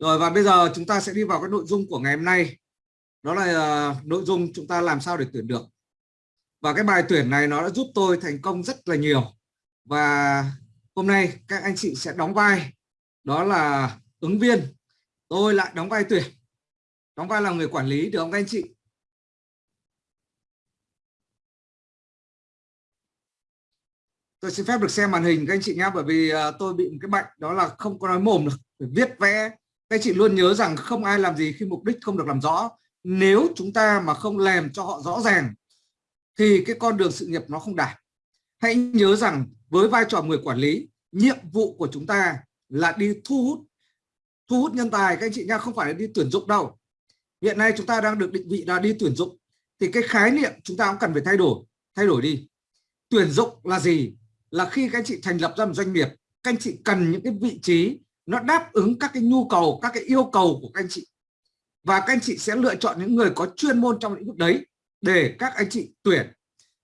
Rồi và bây giờ chúng ta sẽ đi vào cái nội dung của ngày hôm nay. Đó là uh, nội dung chúng ta làm sao để tuyển được. Và cái bài tuyển này nó đã giúp tôi thành công rất là nhiều. Và hôm nay các anh chị sẽ đóng vai đó là ứng viên. Tôi lại đóng vai tuyển. Đóng vai là người quản lý được không các anh chị? tôi xin phép được xem màn hình các anh chị nhé bởi vì uh, tôi bị một cái bệnh đó là không có nói mồm được phải viết vẽ các anh chị luôn nhớ rằng không ai làm gì khi mục đích không được làm rõ. Nếu chúng ta mà không làm cho họ rõ ràng, thì cái con đường sự nghiệp nó không đạt. Hãy nhớ rằng với vai trò người quản lý, nhiệm vụ của chúng ta là đi thu hút thu hút nhân tài. Các anh chị nha, không phải là đi tuyển dụng đâu. Hiện nay chúng ta đang được định vị là đi tuyển dụng. Thì cái khái niệm chúng ta cũng cần phải thay đổi. Thay đổi đi. Tuyển dụng là gì? Là khi các anh chị thành lập ra một doanh nghiệp, các anh chị cần những cái vị trí nó đáp ứng các cái nhu cầu, các cái yêu cầu của các anh chị. Và các anh chị sẽ lựa chọn những người có chuyên môn trong lĩnh vực đấy để các anh chị tuyển.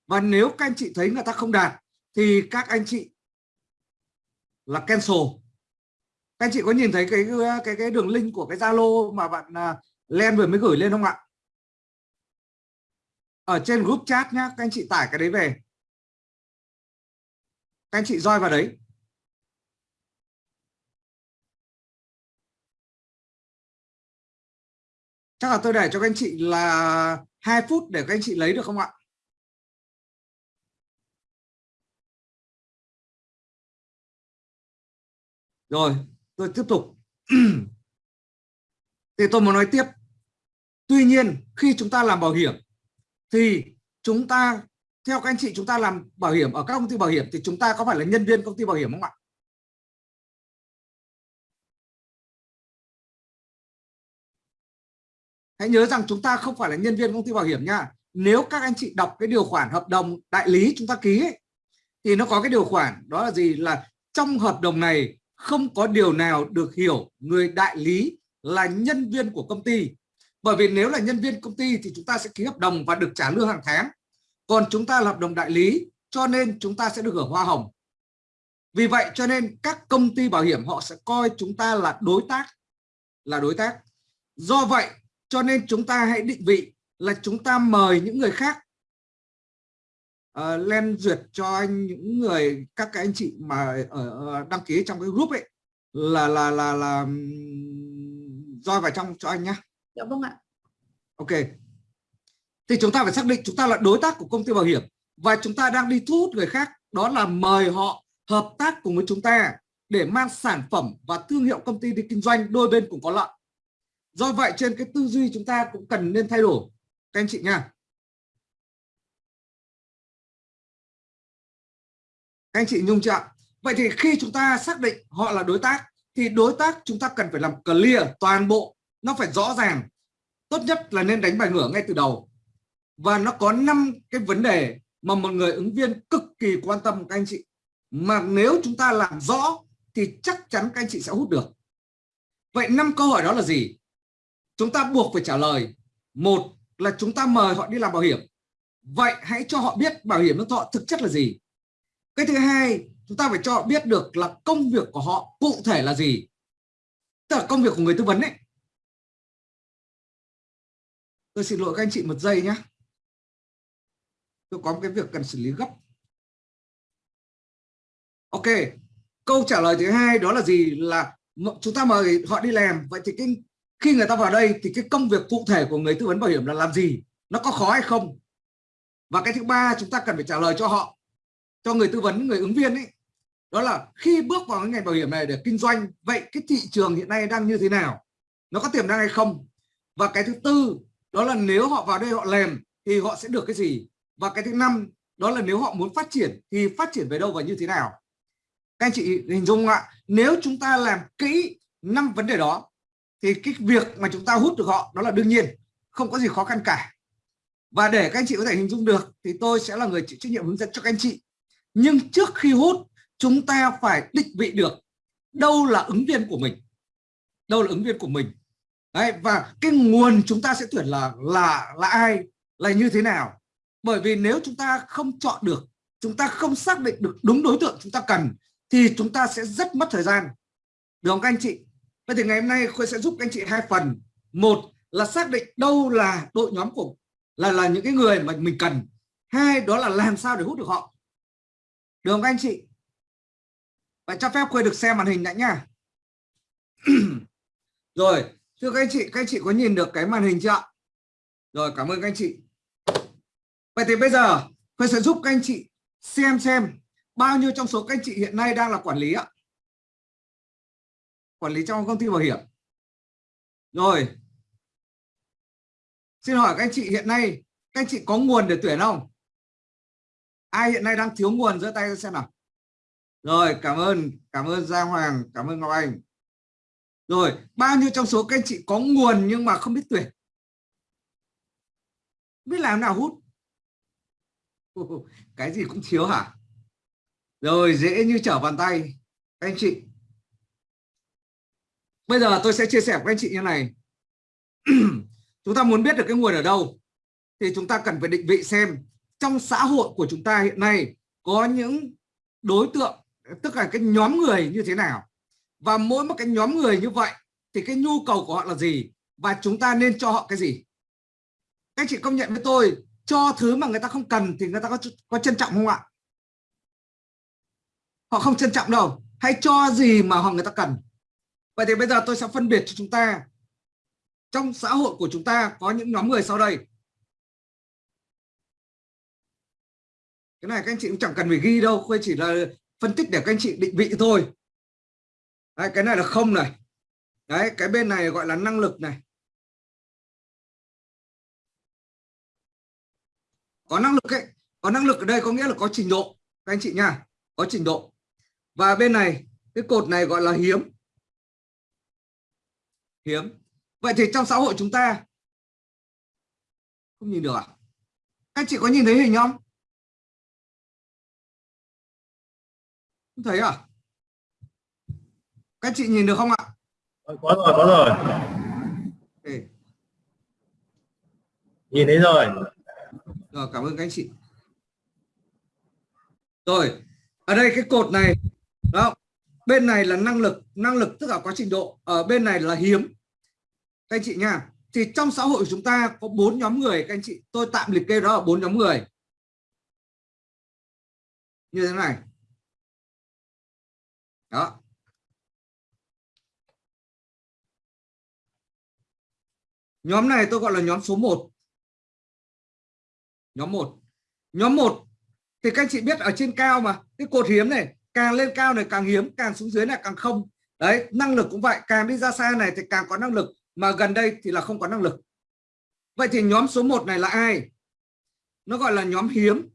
Và nếu các anh chị thấy người ta không đạt, thì các anh chị là cancel. Các anh chị có nhìn thấy cái cái cái đường link của cái Zalo mà bạn à, Len vừa mới gửi lên không ạ? Ở trên group chat nhá, các anh chị tải cái đấy về. Các anh chị roi vào đấy. Chắc là tôi để cho các anh chị là hai phút để các anh chị lấy được không ạ? Rồi, tôi tiếp tục. Thì tôi muốn nói tiếp. Tuy nhiên, khi chúng ta làm bảo hiểm, thì chúng ta, theo các anh chị, chúng ta làm bảo hiểm ở các công ty bảo hiểm, thì chúng ta có phải là nhân viên công ty bảo hiểm không ạ? Hãy nhớ rằng chúng ta không phải là nhân viên công ty bảo hiểm nha. Nếu các anh chị đọc cái điều khoản hợp đồng đại lý chúng ta ký ấy, thì nó có cái điều khoản đó là gì? Là trong hợp đồng này không có điều nào được hiểu người đại lý là nhân viên của công ty. Bởi vì nếu là nhân viên công ty thì chúng ta sẽ ký hợp đồng và được trả lương hàng tháng. Còn chúng ta là hợp đồng đại lý cho nên chúng ta sẽ được hưởng hoa hồng. Vì vậy cho nên các công ty bảo hiểm họ sẽ coi chúng ta là đối tác là đối tác. Do vậy cho nên chúng ta hãy định vị là chúng ta mời những người khác uh, lên duyệt cho anh những người các cái anh chị mà ở đăng ký trong cái group ấy là là là là roi vào trong cho anh nhá. Dạ vâng ạ. Ok thì chúng ta phải xác định chúng ta là đối tác của công ty bảo hiểm và chúng ta đang đi thu hút người khác đó là mời họ hợp tác cùng với chúng ta để mang sản phẩm và thương hiệu công ty đi kinh doanh đôi bên cùng có lợi do vậy trên cái tư duy chúng ta cũng cần nên thay đổi. Các anh chị nha. Các anh chị nhung chưa vậy thì khi chúng ta xác định họ là đối tác, thì đối tác chúng ta cần phải làm clear toàn bộ. Nó phải rõ ràng. Tốt nhất là nên đánh bài ngửa ngay từ đầu. Và nó có năm cái vấn đề mà một người ứng viên cực kỳ quan tâm, các anh chị. Mà nếu chúng ta làm rõ, thì chắc chắn các anh chị sẽ hút được. Vậy năm câu hỏi đó là gì? Chúng ta buộc phải trả lời. Một là chúng ta mời họ đi làm bảo hiểm. Vậy hãy cho họ biết bảo hiểm nhân thọ thực chất là gì. Cái thứ hai, chúng ta phải cho họ biết được là công việc của họ cụ thể là gì. Tức là công việc của người tư vấn ấy. Tôi xin lỗi các anh chị một giây nhé. Tôi có một cái việc cần xử lý gấp. Ok, câu trả lời thứ hai đó là gì? Là chúng ta mời họ đi làm. Vậy thì cái khi người ta vào đây thì cái công việc cụ thể của người tư vấn bảo hiểm là làm gì? Nó có khó hay không? Và cái thứ ba chúng ta cần phải trả lời cho họ, cho người tư vấn, người ứng viên ấy. Đó là khi bước vào cái ngành bảo hiểm này để kinh doanh, vậy cái thị trường hiện nay đang như thế nào? Nó có tiềm năng hay không? Và cái thứ tư, đó là nếu họ vào đây họ làm thì họ sẽ được cái gì? Và cái thứ năm, đó là nếu họ muốn phát triển thì phát triển về đâu và như thế nào? Các anh chị hình dung ạ, nếu chúng ta làm kỹ năm vấn đề đó thì cái việc mà chúng ta hút được họ đó là đương nhiên không có gì khó khăn cả. Và để các anh chị có thể hình dung được thì tôi sẽ là người chịu trách nhiệm hướng dẫn cho các anh chị. Nhưng trước khi hút chúng ta phải định vị được đâu là ứng viên của mình. Đâu là ứng viên của mình. Đấy, và cái nguồn chúng ta sẽ tuyển là là là ai là như thế nào. Bởi vì nếu chúng ta không chọn được chúng ta không xác định được đúng đối tượng chúng ta cần thì chúng ta sẽ rất mất thời gian. Được không các anh chị? Vậy thì ngày hôm nay Khuê sẽ giúp anh chị hai phần. Một là xác định đâu là đội nhóm của, là là những cái người mà mình cần. Hai, đó là làm sao để hút được họ. Được không các anh chị? Và cho phép Khuê được xem màn hình đã nha. Rồi, thưa các anh chị, các anh chị có nhìn được cái màn hình chưa ạ? Rồi, cảm ơn các anh chị. Vậy thì bây giờ Khuê sẽ giúp các anh chị xem xem bao nhiêu trong số các anh chị hiện nay đang là quản lý ạ? Quản lý trong công ty bảo hiểm. Rồi. Xin hỏi các anh chị, hiện nay các anh chị có nguồn để tuyển không? Ai hiện nay đang thiếu nguồn, giơ tay xem nào. Rồi, cảm ơn cảm ơn Giang Hoàng, cảm ơn Ngọc Anh. Rồi, bao nhiêu trong số các anh chị có nguồn nhưng mà không biết tuyển? Biết làm nào hút. Cái gì cũng thiếu hả? Rồi, dễ như trở bàn tay. Các anh chị bây giờ tôi sẽ chia sẻ với anh chị như này. Chúng ta muốn biết được cái nguồn ở đâu, thì chúng ta cần phải định vị xem trong xã hội của chúng ta hiện nay có những đối tượng, tức là cái nhóm người như thế nào. Và mỗi một cái nhóm người như vậy thì cái nhu cầu của họ là gì và chúng ta nên cho họ cái gì? Các chị công nhận với tôi, cho thứ mà người ta không cần thì người ta có có trân trọng không ạ? Họ không trân trọng đâu. Hãy cho gì mà họ người ta cần vậy thì bây giờ tôi sẽ phân biệt cho chúng ta. Trong xã hội của chúng ta có những nhóm người sau đây. Cái này các anh chị cũng chẳng cần phải ghi đâu khuê chỉ là phân tích để các anh chị định vị thôi. Đấy, cái này là không này. Đấy cái bên này gọi là năng lực này. Có năng lực ấy có năng lực ở đây có nghĩa là có trình độ. Các anh chị nha có trình độ. Và bên này cái cột này gọi là hiếm hiếm. Vậy thì trong xã hội chúng ta không nhìn được à? Các chị có nhìn thấy hình không? Không thấy à? Các chị nhìn được không ạ? Có rồi có rồi. Okay. nhìn thấy rồi. Rồi cảm ơn các chị. Rồi ở đây cái cột này đó bên này là năng lực năng lực tức là quá trình độ ở bên này là hiếm các anh chị nha, thì trong xã hội của chúng ta có bốn nhóm người, các anh chị, tôi tạm liệt kê đó là bốn nhóm người. Như thế này. Đó. Nhóm này tôi gọi là nhóm số 1 nhóm 1 nhóm 1 thì các anh chị biết ở trên cao mà, cái cột hiếm này, càng lên cao này càng hiếm, càng xuống dưới này càng không. Đấy, năng lực cũng vậy, càng đi ra xa này thì càng có năng lực mà gần đây thì là không có năng lực. Vậy thì nhóm số 1 này là ai? Nó gọi là nhóm hiếm.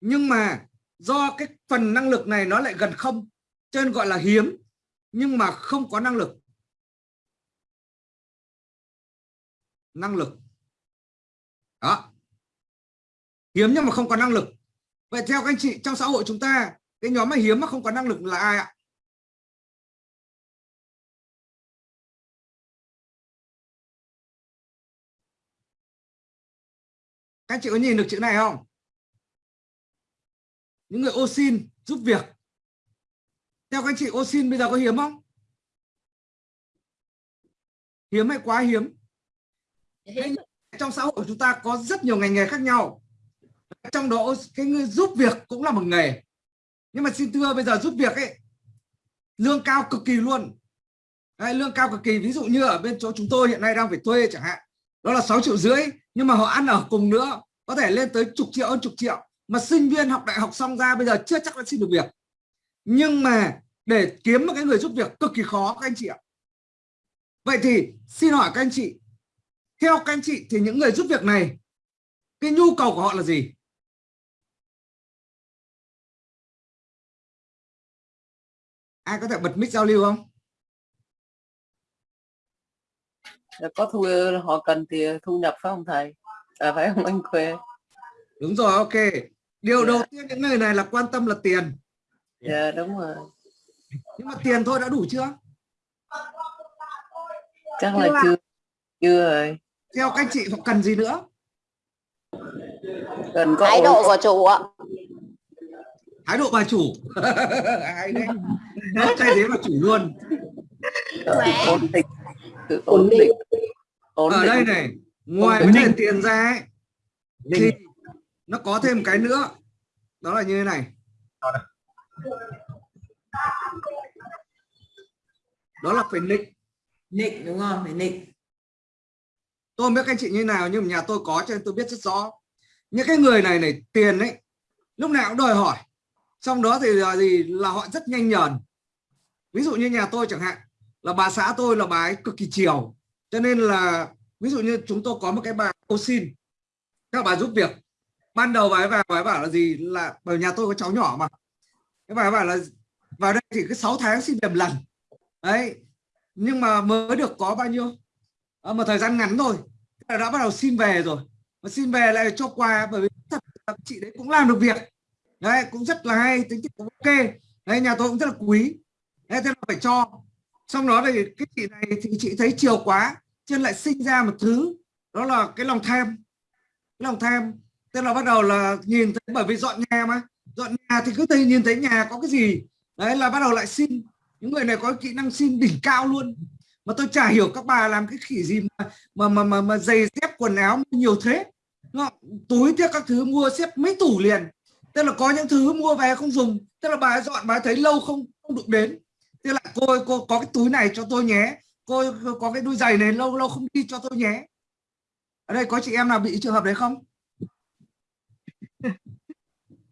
Nhưng mà do cái phần năng lực này nó lại gần không, cho nên gọi là hiếm, nhưng mà không có năng lực. Năng lực. Đó. Hiếm nhưng mà không có năng lực. Vậy theo các anh chị, trong xã hội chúng ta, cái nhóm mà hiếm mà không có năng lực là ai ạ? Các anh chị có nhìn được chữ này không? Những người ô xin giúp việc. Theo các anh chị ô xin bây giờ có hiếm không? Hiếm hay quá hiếm? Trong xã hội của chúng ta có rất nhiều ngành nghề khác nhau. Trong đó cái người giúp việc cũng là một nghề. Nhưng mà xin thưa bây giờ giúp việc ấy lương cao cực kỳ luôn. Đấy, lương cao cực kỳ. Ví dụ như ở bên chỗ chúng tôi hiện nay đang phải thuê chẳng hạn. Đó là 6 triệu rưỡi nhưng mà họ ăn ở cùng nữa, có thể lên tới chục triệu, hơn chục triệu. Mà sinh viên học đại học xong ra, bây giờ chưa chắc đã xin được việc. Nhưng mà để kiếm một cái người giúp việc cực kỳ khó, các anh chị ạ. Vậy thì xin hỏi các anh chị, theo các anh chị thì những người giúp việc này, cái nhu cầu của họ là gì? Ai có thể bật mic giao lưu không? Có thu họ cần thì thu nhập phải không thầy? À, phải không anh khuê? Đúng rồi ok. Điều yeah. đầu dạ. tiên những người này là quan tâm là tiền. Dạ yeah, đúng rồi. Nhưng mà tiền thôi đã đủ chưa? Chắc là chưa chưa rồi. Theo các chị họ cần gì nữa? Cần có thái độ của chủ ạ. Thái độ bà chủ. Hay đấy? Nó thay thế bà chủ luôn. Khỏe. ổn định sự ổn định. ổn ở định. đây này ngoài vấn đề tiền ra ấy, thì nó có thêm cái nữa. Đó là như thế này. Đó là phải nịnh. Nịnh đúng không? Phải nịnh. tôi không biết các anh chị như nào nhưng mà nhà tôi có cho nên tôi biết rất rõ. Những cái người này này tiền ấy lúc nào cũng đòi hỏi. Xong đó thì là gì? Là họ rất nhanh nhờn. Ví dụ như nhà tôi chẳng hạn là bà xã tôi là bà ấy cực kỳ chiều. Cho nên là ví dụ như chúng tôi có một cái bà cô xin các bà giúp việc. Ban đầu bà ấy vào bà ấy bảo là gì? Là bởi nhà tôi có cháu nhỏ mà. Cái bà ấy bảo là vào đây thì cứ 6 tháng xin về một lần. Đấy. Nhưng mà mới được có bao nhiêu? À, một thời gian ngắn thôi. Đã bắt đầu xin về rồi. Mà xin về lại cho quà bởi vì thật là chị đấy cũng làm được việc. Đấy cũng rất là hay tính cũng ok. Đấy nhà tôi cũng rất là quý. Đấy, thế là phải cho xong đó thì cái chị này thì chị thấy chiều quá cho lại sinh ra một thứ đó là cái lòng tham. Cái lòng tham tức là bắt đầu là nhìn thấy bởi vì dọn nhà mà. Dọn nhà thì cứ thấy nhìn thấy nhà có cái gì đấy là bắt đầu lại xin. Những người này có kỹ năng xin đỉnh cao luôn. Mà tôi chả hiểu các bà làm cái khỉ gì mà mà mà mà, mà giày dép quần áo nhiều thế. Túi tiếc các thứ mua xếp mấy tủ liền. Tức là có những thứ mua về không dùng. Tức là bà dọn bà thấy lâu không không đụng đến thế là cô ơi, cô có cái túi này cho tôi nhé. Cô ơi, có cái đôi giày này lâu lâu không đi cho tôi nhé. Ở đây có chị em nào bị trường hợp đấy không?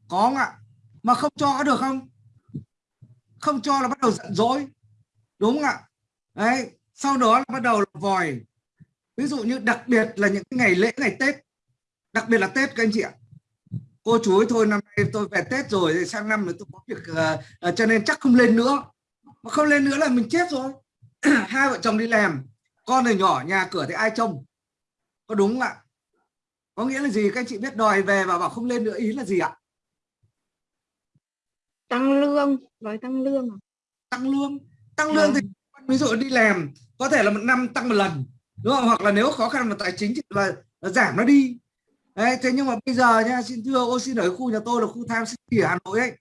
Có không ạ? Mà không cho có được không? Không cho là bắt đầu giận dỗi. Đúng không ạ? Đấy sau đó là bắt đầu là vòi. Ví dụ như đặc biệt là những ngày lễ ngày tết. Đặc biệt là tết các anh chị ạ. Cô chú ấy thôi năm nay tôi về tết rồi thì sang năm nữa tôi có việc uh, uh, cho nên chắc không lên nữa mà không lên nữa là mình chết rồi. Hai vợ chồng đi làm con này nhỏ nhà cửa thì ai trông? Có đúng không ạ? Có nghĩa là gì? Các anh chị biết đòi về và bảo không lên nữa ý là gì ạ? Tăng lương đòi tăng lương à? tăng lương. Tăng lương thì ví dụ đi làm có thể là một năm tăng một lần đúng không? Hoặc là nếu khó khăn về tài chính thì là, là giảm nó đi. Đấy, thế nhưng mà bây giờ nha xin thưa ô xin ở khu nhà tôi là khu Tham City ở Hà Nội ấy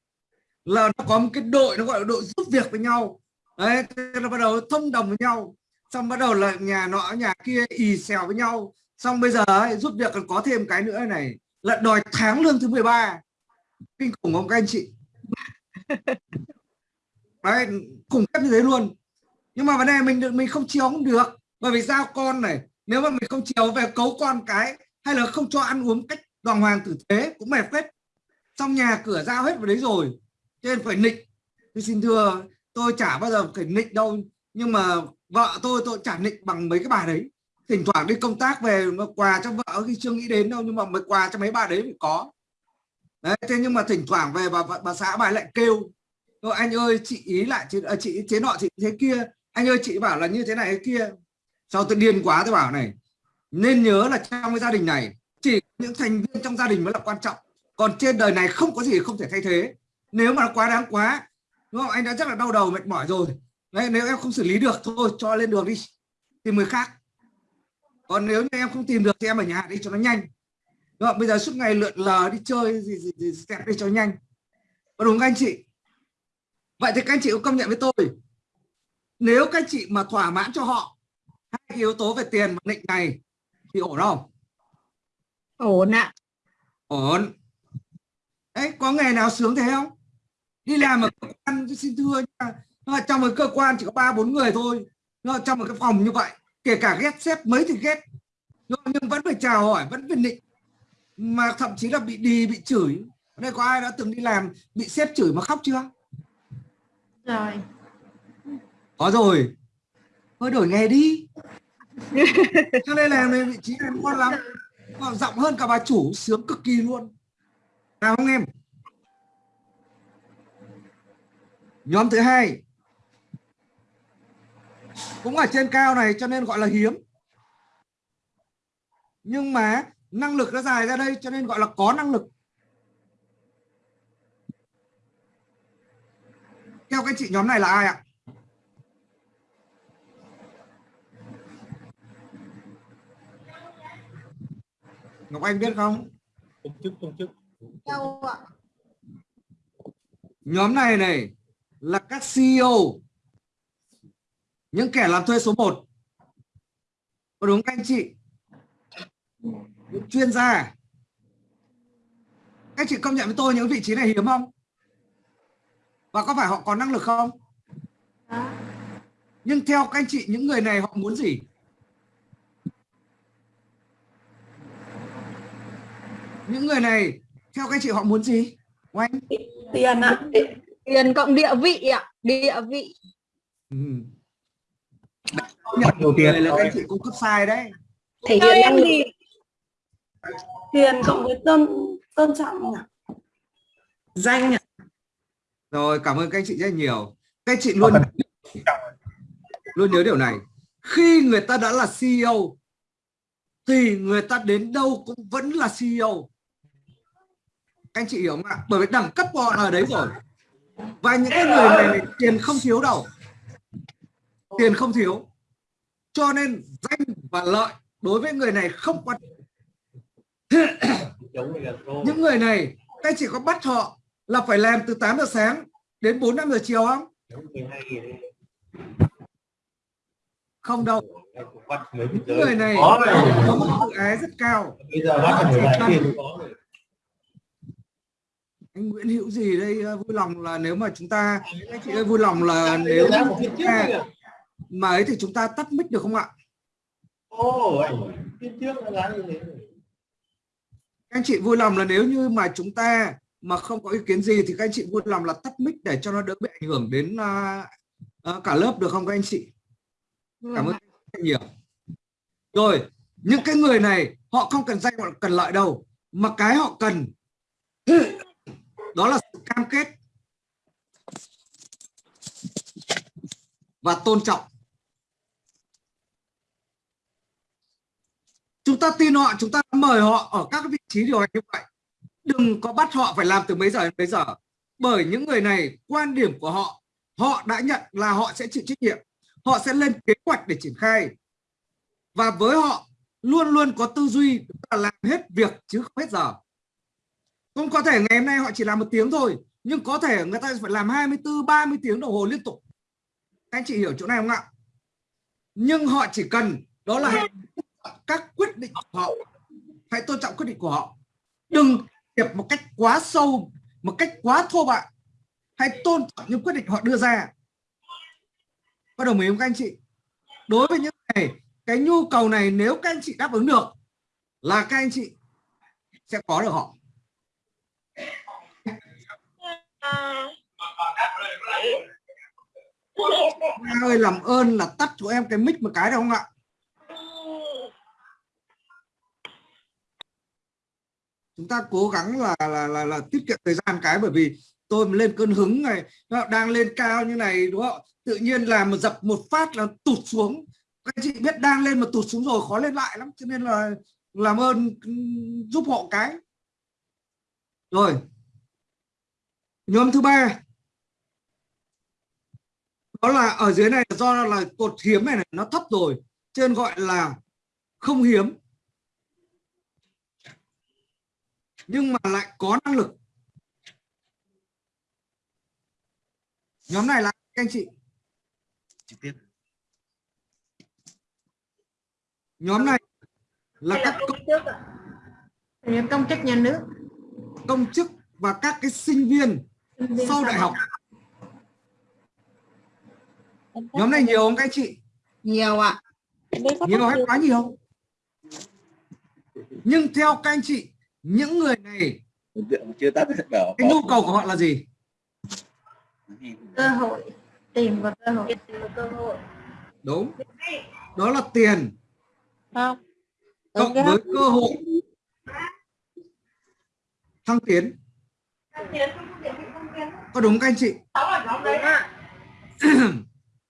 là nó có một cái đội nó gọi là đội giúp việc với nhau. Đấy thế là bắt đầu thông đồng với nhau. Xong bắt đầu là nhà nọ nhà kia ì xèo với nhau. Xong bây giờ ấy, giúp việc còn có thêm cái nữa này là đòi tháng lương thứ 13 kinh khủng không các anh chị? Đấy khủng khiếp như thế luôn. Nhưng mà vấn đề mình được mình không chiều không được. Bởi vì giao con này nếu mà mình không chiều về cấu con cái hay là không cho ăn uống cách đàng hoàng tử tế cũng mệt hết trong nhà cửa giao hết vào đấy rồi cho nên phải nịnh tôi xin thưa tôi chả bao giờ phải nịnh đâu nhưng mà vợ tôi tôi chả nịnh bằng mấy cái bà đấy. Thỉnh thoảng đi công tác về mà quà cho vợ khi chưa nghĩ đến đâu nhưng mà mấy quà cho mấy bà đấy phải có. Đấy thế nhưng mà thỉnh thoảng về bà bà, bà xã bà lại kêu Thôi anh ơi chị ý lại chị, à, chị thế nọ chị thế kia. Anh ơi chị bảo là như thế này thế kia. Sau tôi điên quá tôi bảo này. Nên nhớ là trong cái gia đình này chỉ những thành viên trong gia đình mới là quan trọng. Còn trên đời này không có gì không thể thay thế nếu mà nó quá đáng quá đúng không? Anh đã rất là đau đầu mệt mỏi rồi. Đấy, nếu em không xử lý được thôi cho lên đường đi tìm người khác. Còn nếu như em không tìm được thì em ở nhà đi cho nó nhanh. Đúng không? bây giờ suốt ngày lượn lờ đi chơi gì gì, gì step đi cho nhanh. Có đúng không anh chị? Vậy thì các anh chị có công nhận với tôi nếu các anh chị mà thỏa mãn cho họ hai yếu tố về tiền và định này thì ổn không? Ổn ạ. Ổn. Đấy có nghề nào sướng thế không đi làm ở cơ quan xin thưa nhưng trong một cơ quan chỉ có ba bốn người thôi. Nhưng mà trong một cái phòng như vậy. Kể cả ghét sếp mấy thì ghét nhưng vẫn phải chào hỏi vẫn phải định. Mà thậm chí là bị đi bị chửi. Ở đây có ai đã từng đi làm bị sếp chửi mà khóc chưa? Rồi. có rồi. Thôi đổi nghề đi. Cho nên làm này vị trí này ngon lắm. Mà giọng hơn cả bà chủ sướng cực kỳ luôn. Nào không em nhóm thứ hai. Cũng ở trên cao này cho nên gọi là hiếm. Nhưng mà năng lực nó dài ra đây cho nên gọi là có năng lực. Theo các chị nhóm này là ai ạ? Ngọc Anh biết không? Công chức công chức. Đâu ạ? nhóm này này là các CEO những kẻ làm thuê số 1 có đúng các anh chị? Những chuyên gia à? các anh chị công nhận với tôi những vị trí này hiếm không? Và có phải họ có năng lực không? Nhưng theo các anh chị, những người này họ muốn gì? Những người này, theo các anh chị họ muốn gì? Oanh? Tiền ạ tiền cộng địa vị ạ địa vị. Ừ. nhận Nhiều tiền. tiền là các chị cung cấp sai đấy. Thể hiện năng lực tiền cộng với tôn tôn trọng nhỉ? Danh nhỉ? Rồi cảm ơn các anh chị rất nhiều. Các anh chị luôn luôn nhớ điều này. Khi người ta đã là CEO thì người ta đến đâu cũng vẫn là CEO các anh chị hiểu không ạ? Bởi vì đẳng cấp của họ ở đấy rồi và những cái người này này, tiền không thiếu đâu. Tiền không thiếu. Cho nên danh và lợi đối với người này không quan những người này các chị có bắt họ là phải làm từ 8 giờ sáng đến 4 5 giờ chiều không? Không đâu. Những người này Có mức tự ái rất cao. Bây giờ bắt phải lại tiền có rồi. Anh Nguyễn Hữu gì đây? Ờ, vui lòng là nếu mà chúng ta anh chị ơi vui lòng là nếu à, kìa. mà ấy thì chúng ta tắt mic được không ạ? Ồ, anh, trước giá như thế các anh chị vui lòng là nếu như mà chúng ta mà không có ý kiến gì thì các anh chị vui lòng là tắt mic để cho nó đỡ bị ảnh hưởng đến à, à, cả lớp được không các anh chị? Cảm ơn rất nhiều. Rồi những cái người này họ không cần danh họ cần lợi đâu mà cái họ cần đó là sự cam kết và tôn trọng. Chúng ta tin họ, chúng ta mời họ ở các vị trí điều hành như vậy. Đừng có bắt họ phải làm từ mấy giờ đến mấy giờ. Bởi những người này, quan điểm của họ họ đã nhận là họ sẽ chịu trách nhiệm. Họ sẽ lên kế hoạch để triển khai. Và với họ, luôn luôn có tư duy là làm hết việc chứ không hết giờ không có thể ngày hôm nay họ chỉ làm một tiếng thôi nhưng có thể người ta phải làm 24 30 tiếng đồng hồ liên tục. Anh chị hiểu chỗ này không ạ? Nhưng họ chỉ cần đó là hãy các quyết định của họ. Hãy tôn trọng quyết định của họ. Đừng hiệp một cách quá sâu một cách quá thô bạo. Hãy tôn trọng những quyết định họ đưa ra. Có đồng ý không các anh chị? Đối với những này cái nhu cầu này nếu các anh chị đáp ứng được là các anh chị sẽ có được họ Nga ơi làm ơn là tắt cho em cái mic một cái được không ạ? Chúng ta cố gắng là là là, là tiết kiệm thời gian cái bởi vì tôi lên cơn hứng này đang lên cao như này đúng không? Tự nhiên là một dập một phát là tụt xuống. Các chị biết đang lên mà tụt xuống rồi khó lên lại lắm. Cho nên là làm ơn ừ, giúp họ cái. Rồi nhóm thứ ba. Đó là ở dưới này do là cột hiếm này, này nó thấp rồi trên gọi là không hiếm. Nhưng mà lại có năng lực. Nhóm này là các anh chị. Trực tiếp. nhóm này là các công, Những công chức nhà nước. công chức và các cái sinh viên sau đại học. Nhóm này nhiều không các anh chị? Nhiều ạ. Nhiều hay quá nhiều? Nhưng theo các anh chị những người này chưa tắt bảo cái nhu cầu của họ là gì? Cơ hội. Tìm và cơ hội. Cơ hội. Đúng. Đó là tiền. Không. Cộng với cơ hội. Thăng tiến có đúng các anh chị?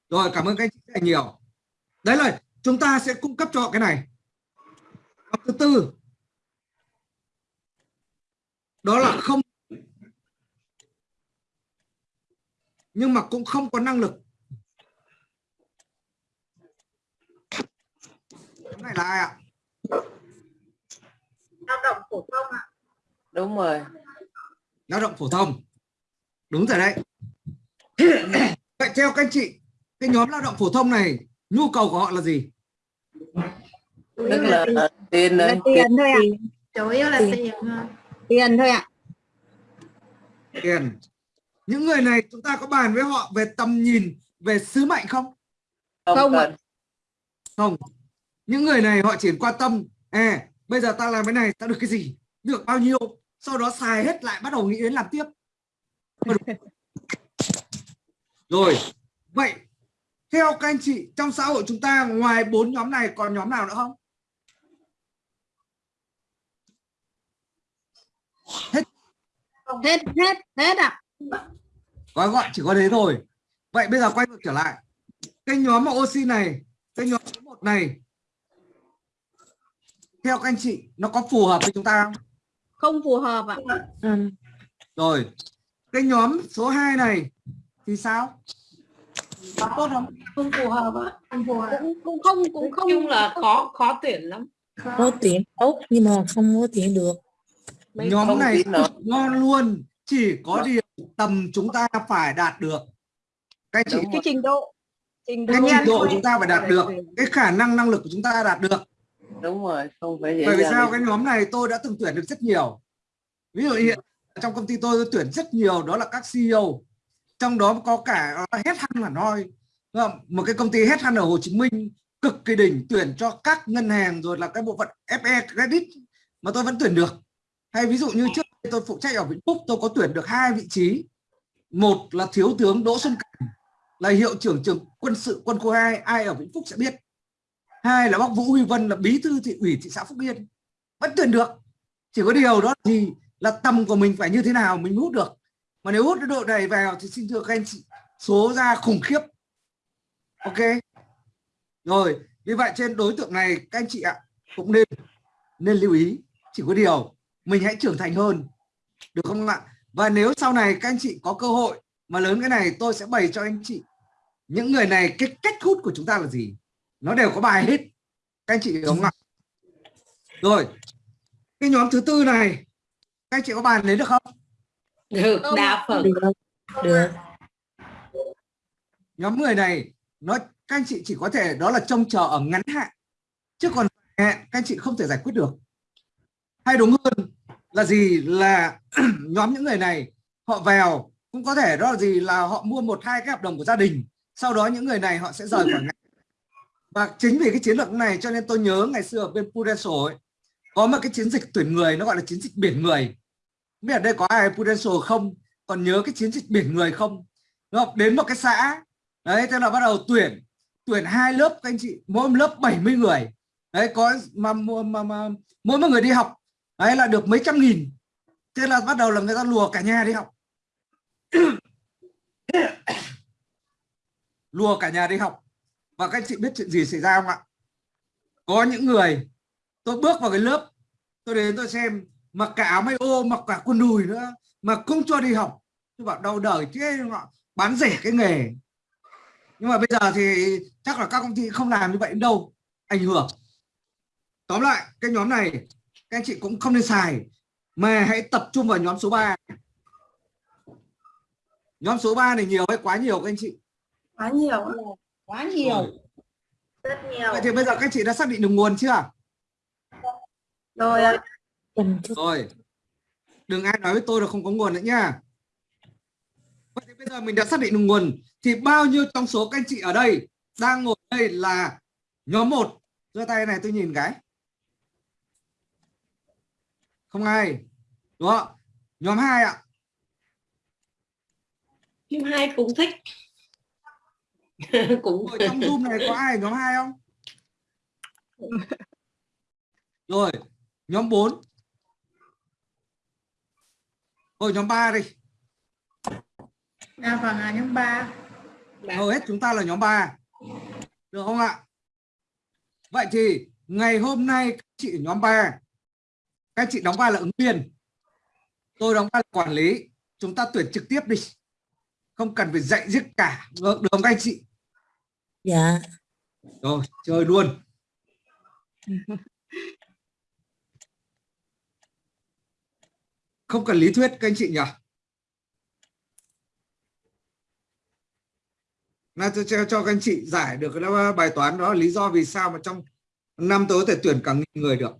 Rồi cảm ơn các anh chị rất là nhiều. Đấy là chúng ta sẽ cung cấp cho họ cái này. Và thứ tư. Đó là không nhưng mà cũng không có năng lực. Cái này là ai ạ. Đúng rồi lao động phổ thông. Đúng rồi đấy. Vậy theo các anh chị cái nhóm lao động phổ thông này nhu cầu của họ là gì? Tức là tiền là này tiền thôi ạ. chủ yếu là Tiền. tiền thôi. tiền thôi ạ. Tiền. Những người này chúng ta có bàn với họ về tầm nhìn về sứ mệnh không? Không Không không. Những người này họ chỉ quan tâm à bây giờ ta làm cái này ta được cái gì? Được bao nhiêu sau đó xài hết lại bắt đầu nghĩ đến làm tiếp. Rồi. Vậy theo các anh chị trong xã hội chúng ta ngoài bốn nhóm này còn nhóm nào nữa không? Hết hết hết ạ. Gói gọn chỉ có thế thôi. Vậy bây giờ quay ngược trở lại. Cái nhóm mà oxy này cái nhóm số một này theo các anh chị nó có phù hợp với chúng ta không không phù hợp ạ. Rồi cái nhóm số 2 này thì sao? Có tốt không? Không phù hợp ạ. Không phù hợp. Cũng cũng không cũng không chung là khó khó tuyển lắm. Có tuyển tốt nhưng mà không có tuyển được. Mấy nhóm này ngon luôn chỉ có điều tầm chúng ta phải đạt được. Cái Đúng cái trình độ trình độ cái trình độ chúng ta phải đạt được cái khả năng năng lực của chúng ta đạt được đúng rồi không phải dễ bởi vì sao? đi. cái nhóm này tôi đã từng tuyển được rất nhiều. Ví dụ hiện trong công ty tôi, tôi tuyển rất nhiều đó là các CEO trong đó có cả hết hăn Đúng không? một cái công ty hết hăn ở Hồ Chí Minh cực kỳ đỉnh tuyển cho các ngân hàng rồi là cái bộ phận FE credit mà tôi vẫn tuyển được. Hay ví dụ như trước tôi phụ trách ở Vĩnh Phúc tôi có tuyển được hai vị trí. Một là thiếu tướng Đỗ Xuân Cảnh là hiệu trưởng trường quân sự quân khu 2 ai ở Vĩnh Phúc sẽ biết hai là bác Vũ Huy Vân là bí thư thị ủy thị xã Phúc Yên. Vẫn tuyển được. Chỉ có điều đó thì gì là tầm của mình phải như thế nào mình hút được. Mà nếu hút được độ này vào thì xin thưa các anh chị, số ra khủng khiếp. Ok? Rồi, vì vậy trên đối tượng này, các anh chị ạ, cũng nên nên lưu ý. Chỉ có điều, mình hãy trưởng thành hơn. Được không ạ? Và nếu sau này các anh chị có cơ hội mà lớn cái này, tôi sẽ bày cho anh chị những người này cái cách hút của chúng ta là gì nó đều có bài hết. Các anh chị hiểu không ạ? Rồi cái nhóm thứ tư này các anh chị có bàn lấy được không? Được đa phần. Được. Được. Nhóm người này nó các anh chị chỉ có thể đó là trông chờ ở ngắn hạn. Chứ còn hạn các anh chị không thể giải quyết được. Hay đúng hơn là gì là nhóm những người này họ vào cũng có thể đó là gì là họ mua một hai cái hợp đồng của gia đình. Sau đó những người này họ sẽ rời khỏi ngành và chính vì cái chiến lược này cho nên tôi nhớ ngày xưa ở bên Prudential ấy, có một cái chiến dịch tuyển người nó gọi là chiến dịch biển người. Không biết ở đây có ai Prudential không? Còn nhớ cái chiến dịch biển người không? Đúng không? đến một cái xã đấy thế là bắt đầu tuyển tuyển hai lớp các anh chị mỗi lớp 70 người. Đấy có mà, mà, mà, mà mỗi một người đi học đấy là được mấy trăm nghìn. Thế là bắt đầu là người ta lùa cả nhà đi học. Lùa cả nhà đi học và các anh chị biết chuyện gì xảy ra không ạ? Có những người tôi bước vào cái lớp, tôi đến tôi xem, mặc cả áo may ô, mặc cả quần đùi nữa, mà không cho đi học. Tôi bảo đau đời thế họ bán rẻ cái nghề. Nhưng mà bây giờ thì chắc là các công ty không làm như vậy đâu, ảnh hưởng. Tóm lại, cái nhóm này, các anh chị cũng không nên xài, mà hãy tập trung vào nhóm số 3 nhóm số 3 này nhiều hay quá nhiều các anh chị? Quá nhiều quá nhiều. Rồi. rất nhiều. Vậy thì bây giờ các chị đã xác định được nguồn chưa? Rồi rồi. Đừng ai nói với tôi là không có nguồn nữa nha. Vậy thì bây giờ mình đã xác định được nguồn. Thì bao nhiêu trong số các anh chị ở đây đang ngồi đây là nhóm 1 giơ tay này tôi nhìn cái. Không ai. Đúng không? Nhóm 2 ạ. Phim hai cũng thích cũng Rồi trong Zoom này có ai nhóm 2 không? Rồi, nhóm 4. Rồi nhóm 3 đi. à vâng à nhóm ba Hầu hết chúng ta là nhóm 3. Được không ạ? Vậy thì ngày hôm nay các chị ở nhóm 3 các chị đóng vai là ứng viên. Tôi đóng vai là quản lý. Chúng ta tuyển trực tiếp đi. Không cần phải dạy giết cả. Được, được không các anh chị? Dạ Rồi, chơi luôn. Không cần lý thuyết các anh chị nhỉ? là tôi cho, cho các anh chị giải được cái bài toán đó lý do vì sao mà trong năm tới có thể tuyển cả nghìn người được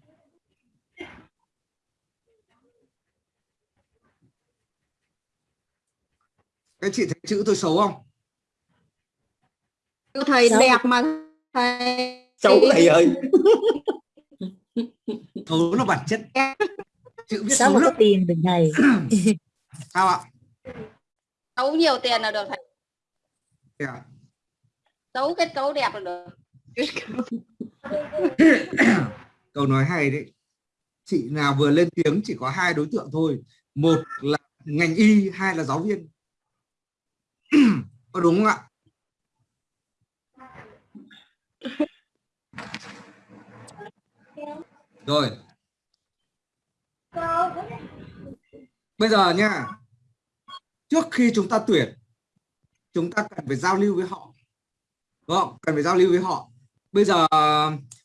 các chị thấy chữ tôi xấu không Chữ thầy Xấu. đẹp mà thầy xấu thầy ơi. Xấu là bản chất. Chữ viết sao xấu mà có tiền được thầy. Sao ạ? Xấu nhiều tiền là được thầy. Thế à? Xấu kết cấu đẹp là được. Câu nói hay đấy. Chị nào vừa lên tiếng chỉ có hai đối tượng thôi. Một là ngành y hai là giáo viên. Có đúng không ạ rồi. Bây giờ nha, trước khi chúng ta tuyển, chúng ta cần phải giao lưu với họ. Đúng không? Cần phải giao lưu với họ. Bây giờ,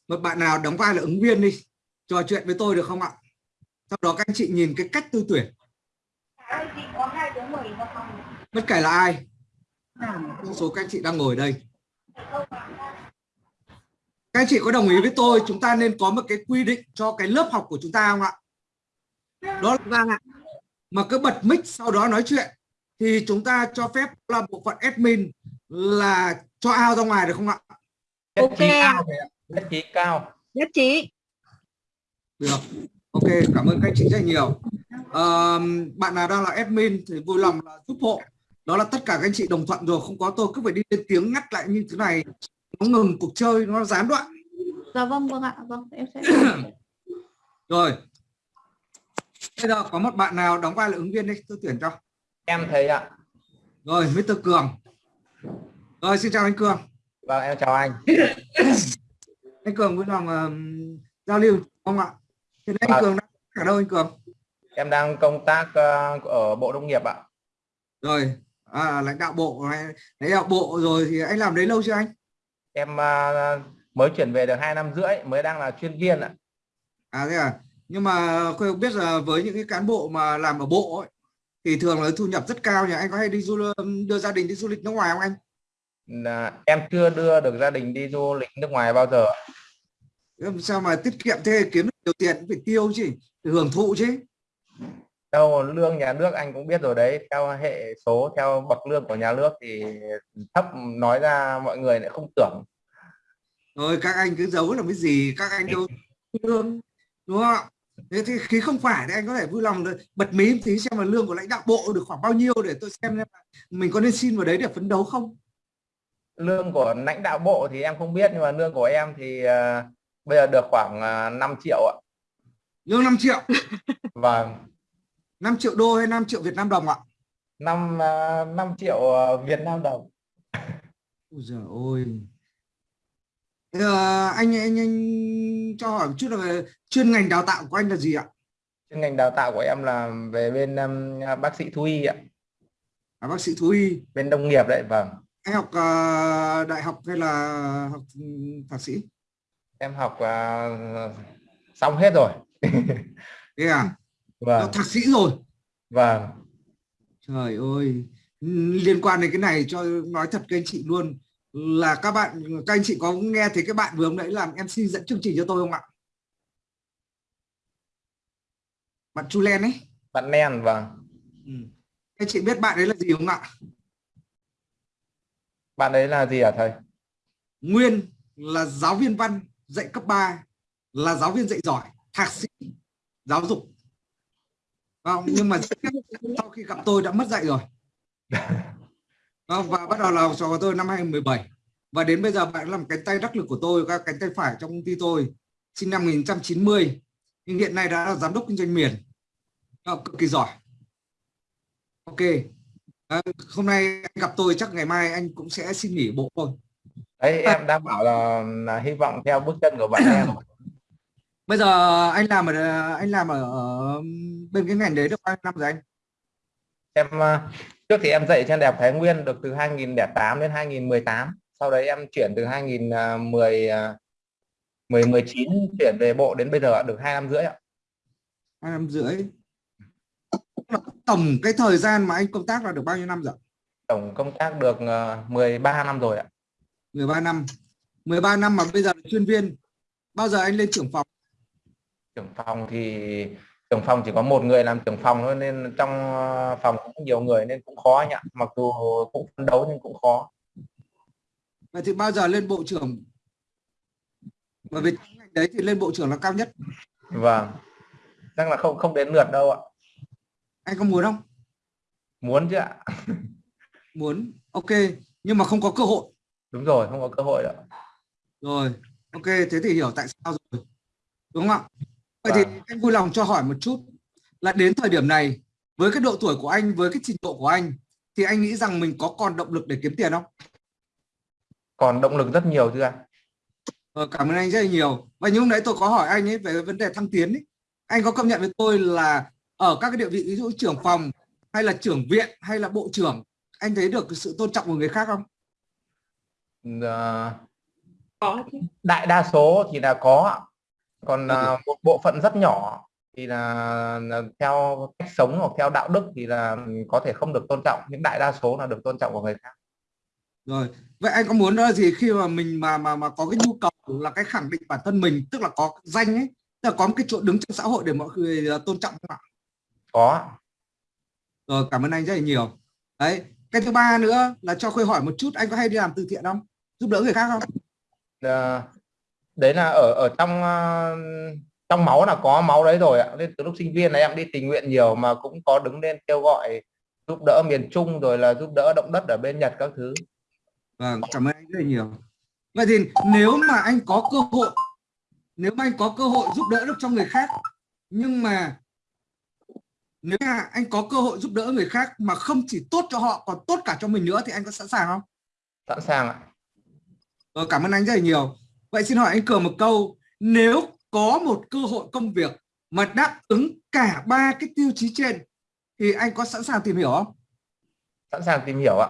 một bạn nào đóng vai là ứng viên đi, trò chuyện với tôi được không ạ? Sau đó các anh chị nhìn cái cách tư tuyển. Bất kể là ai, số các anh chị đang ngồi ở đây các anh chị có đồng ý với tôi chúng ta nên có một cái quy định cho cái lớp học của chúng ta không ạ? Đó Vâng ạ. Mà cứ bật mic sau đó nói chuyện thì chúng ta cho phép là bộ phận admin là cho ao ra ngoài được không ạ? Nhất Ok nhất trí cao. Nhất trí. Được. Ok cảm ơn các anh chị rất nhiều. Ờ, bạn nào đang là admin thì vui lòng là giúp hộ. Đó là tất cả các anh chị đồng thuận rồi không có tôi cứ phải đi lên tiếng ngắt lại như thế này nó ngừng cuộc chơi nó gián đoạn. Dạ vâng vâng ạ Vâng em sẽ rồi. Bây giờ có một bạn nào đóng vai là ứng viên đây tôi tuyển cho. Em thầy ạ. Rồi Mr. Cường. Rồi xin chào anh Cường. Vâng em chào anh. Anh Cường vui lòng ờm, giao lưu không ạ? Thì anh Vâng. Cường đang ở đâu anh Cường? Em đang công tác ờ, ở bộ nông nghiệp ạ. Rồi. À, lãnh đạo bộ lãnh đạo bộ rồi thì anh làm đấy lâu chưa anh em ờ, mới chuyển về được hai năm rưỡi mới đang là chuyên viên ạ. À thế à? Nhưng mà tôi biết là với những cái cán bộ mà làm ở bộ ấy, thì thường là thu nhập rất cao nhỉ? Anh có hay đi du đưa gia đình đi du lịch nước ngoài không anh? Là em chưa đưa được gia đình đi du lịch nước ngoài bao giờ sao mà tiết kiệm thế? Kiếm được nhiều tiền cũng phải tiêu chứ hưởng thụ chứ đâu lương nhà nước anh cũng biết rồi đấy theo hệ số theo bậc lương của nhà nước thì thấp nói ra mọi người lại không tưởng. Rồi các anh cứ giấu làm cái gì các anh đâu lương đúng không? Ạ thế thì khi không phải thì anh có thể vui lòng là bật mí một tí xem là lương của lãnh đạo bộ được khoảng bao nhiêu để tôi xem xem là mình có nên xin vào đấy để phấn đấu không? Lương của lãnh đạo bộ thì em không biết nhưng mà lương của em thì ờ, bây giờ được khoảng uh, 5 triệu ạ. Lương 5 triệu. Và 5 triệu đô hay 5 triệu Việt Nam đồng ạ? Năm uh, 5 triệu ờ, Việt Nam đồng. Ôi giời Thế, ờ, anh anh anh cho hỏi một chút là về chuyên ngành đào tạo của anh là gì ạ? Chuyên ngành đào tạo của em là về bên um, bác sĩ thú y ạ. À, bác sĩ thú y. Bên nông nghiệp đấy vâng. Anh học ờ, đại học hay là học thạc sĩ? Em học ờ, xong hết rồi. Thế à vâng. Học thạc sĩ rồi. Vâng. Trời ơi. Liên quan đến cái này cho nói thật các anh chị luôn. Là các bạn các anh chị có nghe thấy cái bạn vừa hôm nãy làm MC dẫn chương trình cho tôi không ạ? Bạn Chu Len ấy. Bạn nen vâng. Ừ. các chị biết bạn ấy là gì không ạ? Bạn đấy là gì hả thầy? Nguyên là giáo viên văn dạy cấp 3 là giáo viên dạy giỏi thạc sĩ giáo dục không nhưng mà sau khi gặp tôi đã mất dạy rồi. Không, và bắt đầu là học trò của tôi năm 2017 và đến bây giờ bạn làm cánh tay đắc lực của tôi các cánh tay phải trong công ty tôi sinh năm 1990 nhưng hiện nay đã là giám đốc kinh doanh miền. Đó, cực kỳ giỏi. Ok. À, hôm nay anh gặp tôi chắc ngày mai anh cũng sẽ xin nghỉ bộ thôi. Đấy em đang bảo là, là hy vọng theo bước chân của bạn em bây giờ anh làm ở anh làm ở, ở bên cái ngành đấy được bao nhiêu năm rồi anh? Em ờ, trước thì em dạy trên đại học Thái Nguyên được từ 2008 đến 2018 sau đấy em chuyển từ 2010 10 19 chuyển về bộ đến bây giờ được hai năm rưỡi ạ. Hai năm rưỡi. Tổng cái thời gian mà anh công tác là được bao nhiêu năm rồi tổng công tác được ờ, 13 năm rồi ạ. 13 năm. 13 năm mà bây giờ là chuyên viên. Bao giờ anh lên trưởng phòng trưởng phòng thì trưởng phòng chỉ có một người làm trưởng phòng thôi nên trong ờ, phòng cũng nhiều người nên cũng khó anh ạ. Mặc dù cũng phấn đấu nhưng cũng khó. Vậy thì bao giờ lên bộ trưởng? Bởi vì đấy thì lên bộ trưởng là cao nhất. Vâng. Chắc là không không đến lượt đâu ạ. Anh có muốn không? Muốn chứ ạ. Muốn. Ok. Nhưng mà không có cơ hội. Đúng rồi không có cơ hội đâu rồi. Ok. Thế thì hiểu tại sao rồi. Đúng không ạ vậy thì Vâng. anh vui lòng cho hỏi một chút là đến thời điểm này với cái độ tuổi của anh với cái trình độ của anh thì anh nghĩ rằng mình có còn động lực để kiếm tiền không còn động lực rất nhiều thưa anh Ờ, cảm ơn anh rất là nhiều và như lúc nãy tôi có hỏi anh ấy về vấn đề thăng tiến ấy. anh có công nhận với tôi là ở các cái địa vị ví dụ trưởng phòng hay là trưởng viện hay là bộ trưởng anh thấy được sự tôn trọng của người khác không có chứ đại đa số thì là có ạ. Còn à, một bộ phận rất nhỏ thì là, là theo cách sống hoặc theo đạo đức thì là có thể không được tôn trọng. Nhưng đại đa số là được tôn trọng của người khác. Rồi vậy anh có muốn đó gì khi mà mình mà mà mà có cái nhu cầu là cái khẳng định bản thân mình tức là có danh ấy tức là có một cái chỗ đứng trong xã hội để mọi người ờ, tôn trọng không ạ? Có rồi cảm ơn anh rất là nhiều. Đấy cái thứ ba nữa là cho khuê hỏi một chút anh có hay đi làm từ thiện không? Giúp đỡ người khác không? Ờ, đấy là ở ở trong ờ, trong máu là có máu đấy rồi ạ nên từ lúc sinh viên là em đi tình nguyện nhiều mà cũng có đứng lên kêu gọi giúp đỡ miền Trung rồi là giúp đỡ động đất ở bên Nhật các thứ Vâng, cảm ơn anh rất là nhiều. Vậy thì nếu mà anh có cơ hội, nếu mà anh có cơ hội giúp đỡ được cho người khác, nhưng mà nếu mà anh có cơ hội giúp đỡ người khác mà không chỉ tốt cho họ còn tốt cả cho mình nữa thì anh có sẵn sàng không? sẵn sàng ạ Rồi, cảm ơn anh rất là nhiều. Vậy xin hỏi anh Cường một câu, nếu có một cơ hội công việc mà đáp ứng cả ba cái tiêu chí trên thì anh có sẵn sàng tìm hiểu không? sẵn sàng tìm hiểu ạ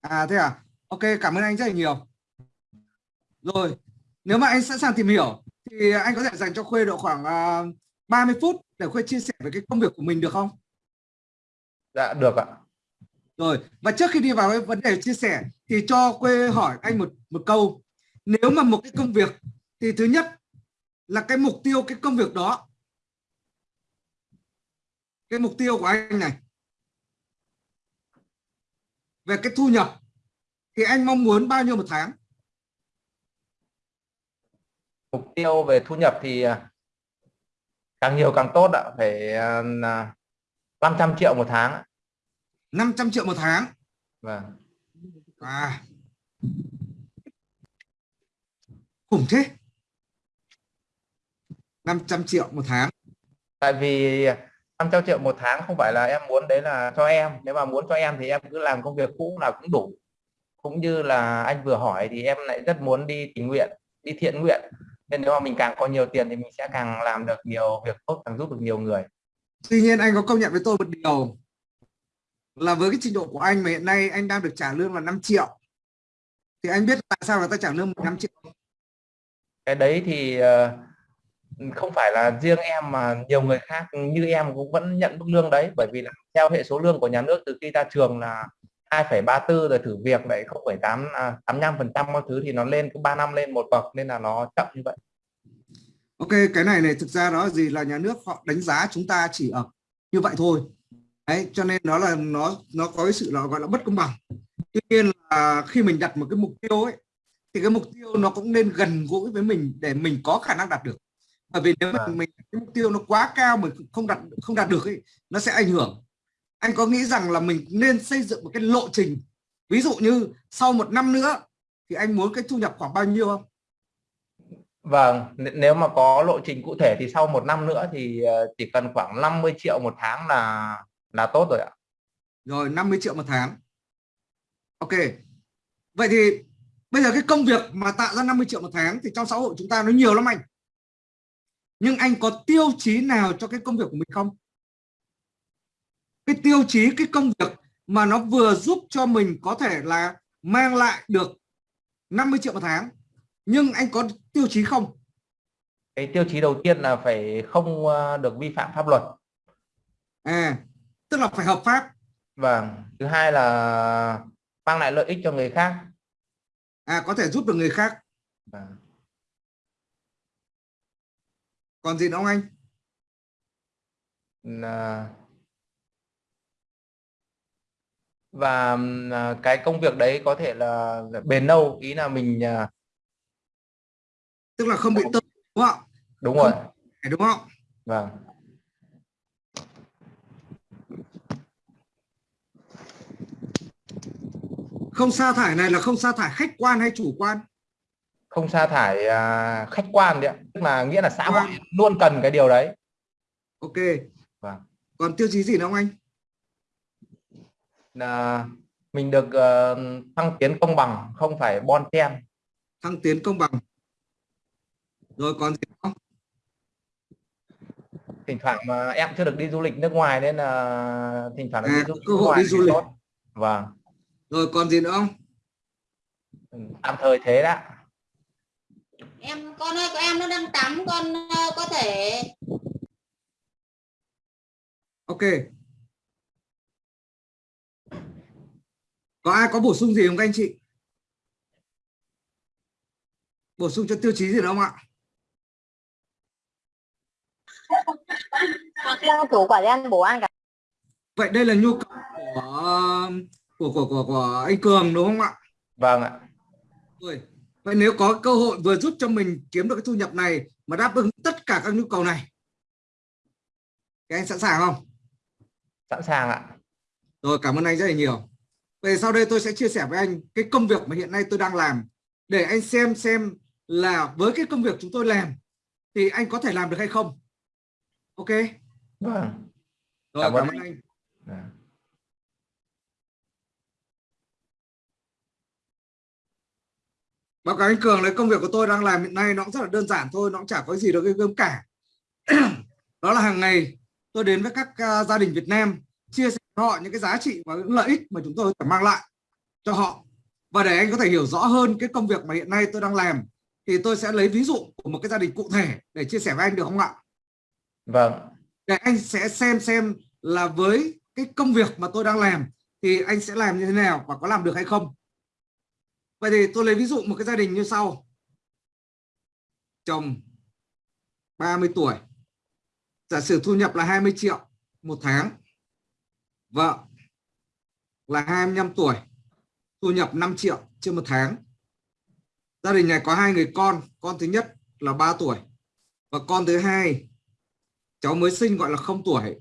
À thế à? Ok, cảm ơn anh rất là nhiều. Rồi, nếu mà anh sẵn sàng tìm hiểu thì anh có thể dành cho Khuê độ khoảng uh, 30 phút để Khuê chia sẻ về cái công việc của mình được không? dạ được ạ Rồi, và trước khi đi vào cái vấn đề chia sẻ thì cho Khuê hỏi anh một một câu. Nếu mà một cái công việc thì thứ nhất là cái mục tiêu cái công việc đó. Cái mục tiêu của anh này về cái thu nhập thì anh mong muốn bao nhiêu một tháng? mục tiêu về thu nhập thì à, càng nhiều càng tốt ạ phải à, là 500 triệu một tháng ạ. 500 triệu một tháng. vâng À. Khủng thế. 500 triệu một tháng. tại vì 500 triệu một tháng không phải là em muốn đấy là cho em nếu mà muốn cho em thì em cứ làm công việc cũ là cũng đủ cũng như là anh vừa hỏi thì em lại rất muốn đi tình nguyện đi thiện nguyện nên nếu mà mình càng có nhiều tiền thì mình sẽ càng làm được nhiều việc tốt càng giúp được nhiều người Tuy nhiên anh có công nhận với tôi một điều là với cái trình độ của anh mà hiện nay anh đang được trả lương là 5 triệu. Thì anh biết tại sao người ta trả lương 5 triệu? Cái đấy thì ờ, không phải là riêng em mà nhiều người khác như em cũng vẫn nhận mức lương đấy bởi vì là theo hệ số lương của nhà nước từ khi ra trường là 2,34 rồi thử việc lại 0,8 à, 85 phần trăm mọi thứ thì nó lên cứ 3 năm lên một bậc nên là nó chậm như vậy Ok, cái này này thực ra đó gì là nhà nước họ đánh giá chúng ta chỉ ở như vậy thôi. Đấy, cho nên đó là nó nó có cái sự là gọi là bất công bằng. Tuy nhiên là khi mình đặt một cái mục tiêu ấy thì cái mục tiêu nó cũng nên gần gũi với mình để mình có khả năng đạt được. Bởi vì nếu mà Vâng. mình cái mục tiêu nó quá cao mình không đạt không đạt được ấy nó sẽ ảnh hưởng. Anh có nghĩ rằng là mình nên xây dựng một cái lộ trình. Ví dụ như sau một năm nữa thì anh muốn cái thu nhập khoảng bao nhiêu không? Vâng, nếu mà có lộ trình cụ thể thì sau một năm nữa thì ờ, chỉ cần khoảng 50 triệu một tháng là là tốt rồi ạ. Rồi 50 triệu một tháng. Ok. Vậy thì bây giờ cái công việc mà tạo ra 50 triệu một tháng thì trong xã hội chúng ta nó nhiều lắm anh. Nhưng anh có tiêu chí nào cho cái công việc của mình không? Cái tiêu chí cái công việc mà nó vừa giúp cho mình có thể là mang lại được 50 triệu một tháng. Nhưng anh có tiêu chí không? Cái tiêu chí đầu tiên là phải không ờ, được vi phạm pháp luật. À, tức là phải hợp pháp. vâng thứ hai là mang lại lợi ích cho người khác à có thể giúp được người khác. Vâng. còn gì nữa không anh? Là và à, cái công việc đấy có thể là bền lâu ý là mình à, tức là không bị tơ đúng không đúng rồi. Đúng không vâng không sa thải này là không sa thải khách quan hay chủ quan? Không sa thải à, khách quan đấy tức là nghĩa là xã hội Vâng. luôn cần cái điều đấy. Ok. Vâng. còn tiêu chí gì nữa không anh? Là mình được ờ, thăng tiến công bằng không phải bon chen. Thăng tiến công bằng. Rồi còn gì không? Thỉnh thoảng mà em chưa được đi du lịch nước ngoài nên là thỉnh thoảng À, đi du lịch cơ hội ngoài đi du lịch. vâng rồi còn gì nữa không? Ừ, tạm thời thế đã. Em con ơi em nó đang tắm con ờ, có thể ok. Có ai có bổ sung gì không các anh chị? Bổ sung cho tiêu chí gì nữa không ạ? Chủ quả đen bổ ăn cả. Vậy đây là nhu cầu của của của của, của anh Cường đúng không ạ? Vâng ạ. Rồi vậy nếu có cơ hội vừa giúp cho mình kiếm được cái thu nhập này mà đáp ứng tất cả các nhu cầu này thì anh sẵn sàng không? Sẵn sàng ạ. Rồi cảm ơn anh rất là nhiều. Về sau đây tôi sẽ chia sẻ với anh cái công việc mà hiện nay tôi đang làm. Để anh xem xem là với cái công việc chúng tôi làm thì anh có thể làm được hay không. Ok? Vâng. Rồi Cảm cảm, ơn ơn anh báo cáo anh Cường đấy công việc của tôi đang làm hiện nay nó cũng rất là đơn giản thôi nó cũng chả có gì đâu ghê gớm cả. Đó là hàng ngày tôi đến với các à, gia đình Việt Nam chia sẻ với họ những cái giá trị và những lợi ích mà chúng tôi thể mang lại cho họ. Và để anh có thể hiểu rõ hơn cái công việc mà hiện nay tôi đang làm thì tôi sẽ lấy ví dụ của một cái gia đình cụ thể để chia sẻ với anh được không ạ? Vâng. Để anh sẽ xem xem là với cái công việc mà tôi đang làm thì anh sẽ làm như thế nào và có làm được hay không vậy thì tôi lấy ví dụ một cái gia đình như sau. Chồng 30 tuổi. Giả sử thu nhập là 20 triệu một tháng. Vợ là 25 tuổi. Thu nhập 5 triệu trên một tháng. Gia đình này có hai người con. Con thứ nhất là 3 tuổi. Và con thứ hai, cháu mới sinh gọi là không tuổi.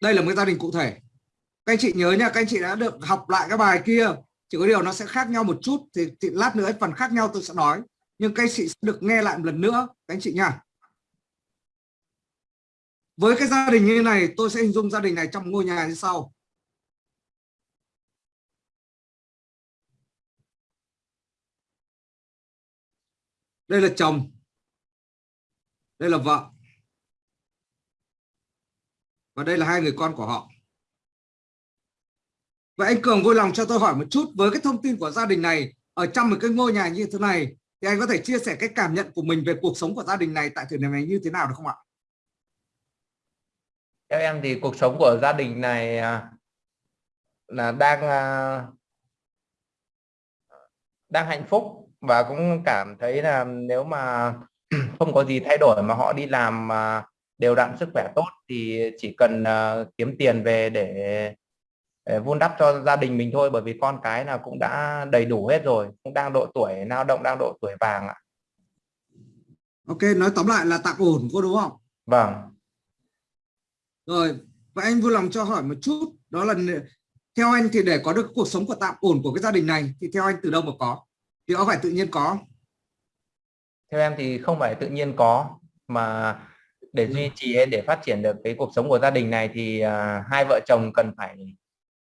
Đây là một cái gia đình cụ thể. Các anh chị nhớ nha, các anh chị đã được học lại cái bài kia chỉ có điều nó sẽ khác nhau một chút thì, thì lát nữa phần khác nhau tôi sẽ nói. Nhưng các anh chị sẽ được nghe lại một lần nữa các anh chị nha. Với cái gia đình như này tôi sẽ hình dung gia đình này trong ngôi nhà như sau. Đây là chồng. Đây là vợ. Và đây là hai người con của họ. Vậy anh Cường vui lòng cho tôi hỏi một chút với cái thông tin của gia đình này ở trong một cái ngôi nhà như thế này, thì anh có thể chia sẻ cái cảm nhận của mình về cuộc sống của gia đình này tại thời điểm này như thế nào được không ạ? theo em thì cuộc sống của gia đình này à, là đang à, đang hạnh phúc và cũng cảm thấy là nếu mà không có gì thay đổi mà họ đi làm mà đều đặn sức khỏe tốt thì chỉ cần à, kiếm tiền về để vun đắp cho gia đình mình thôi bởi vì con cái là cũng đã đầy đủ hết rồi cũng đang độ tuổi lao động đang độ tuổi vàng ạ Ok, nói tóm lại là tạm ổn cô đúng không? vâng Rồi, vậy anh vui lòng cho hỏi một chút đó là theo anh thì để có được cuộc sống của tạm ổn của cái gia đình này thì theo anh từ đâu mà có? Thì có phải tự nhiên có? theo em thì không phải tự nhiên có mà để duy trì để phát triển được cái cuộc sống của gia đình này thì à, hai vợ chồng cần phải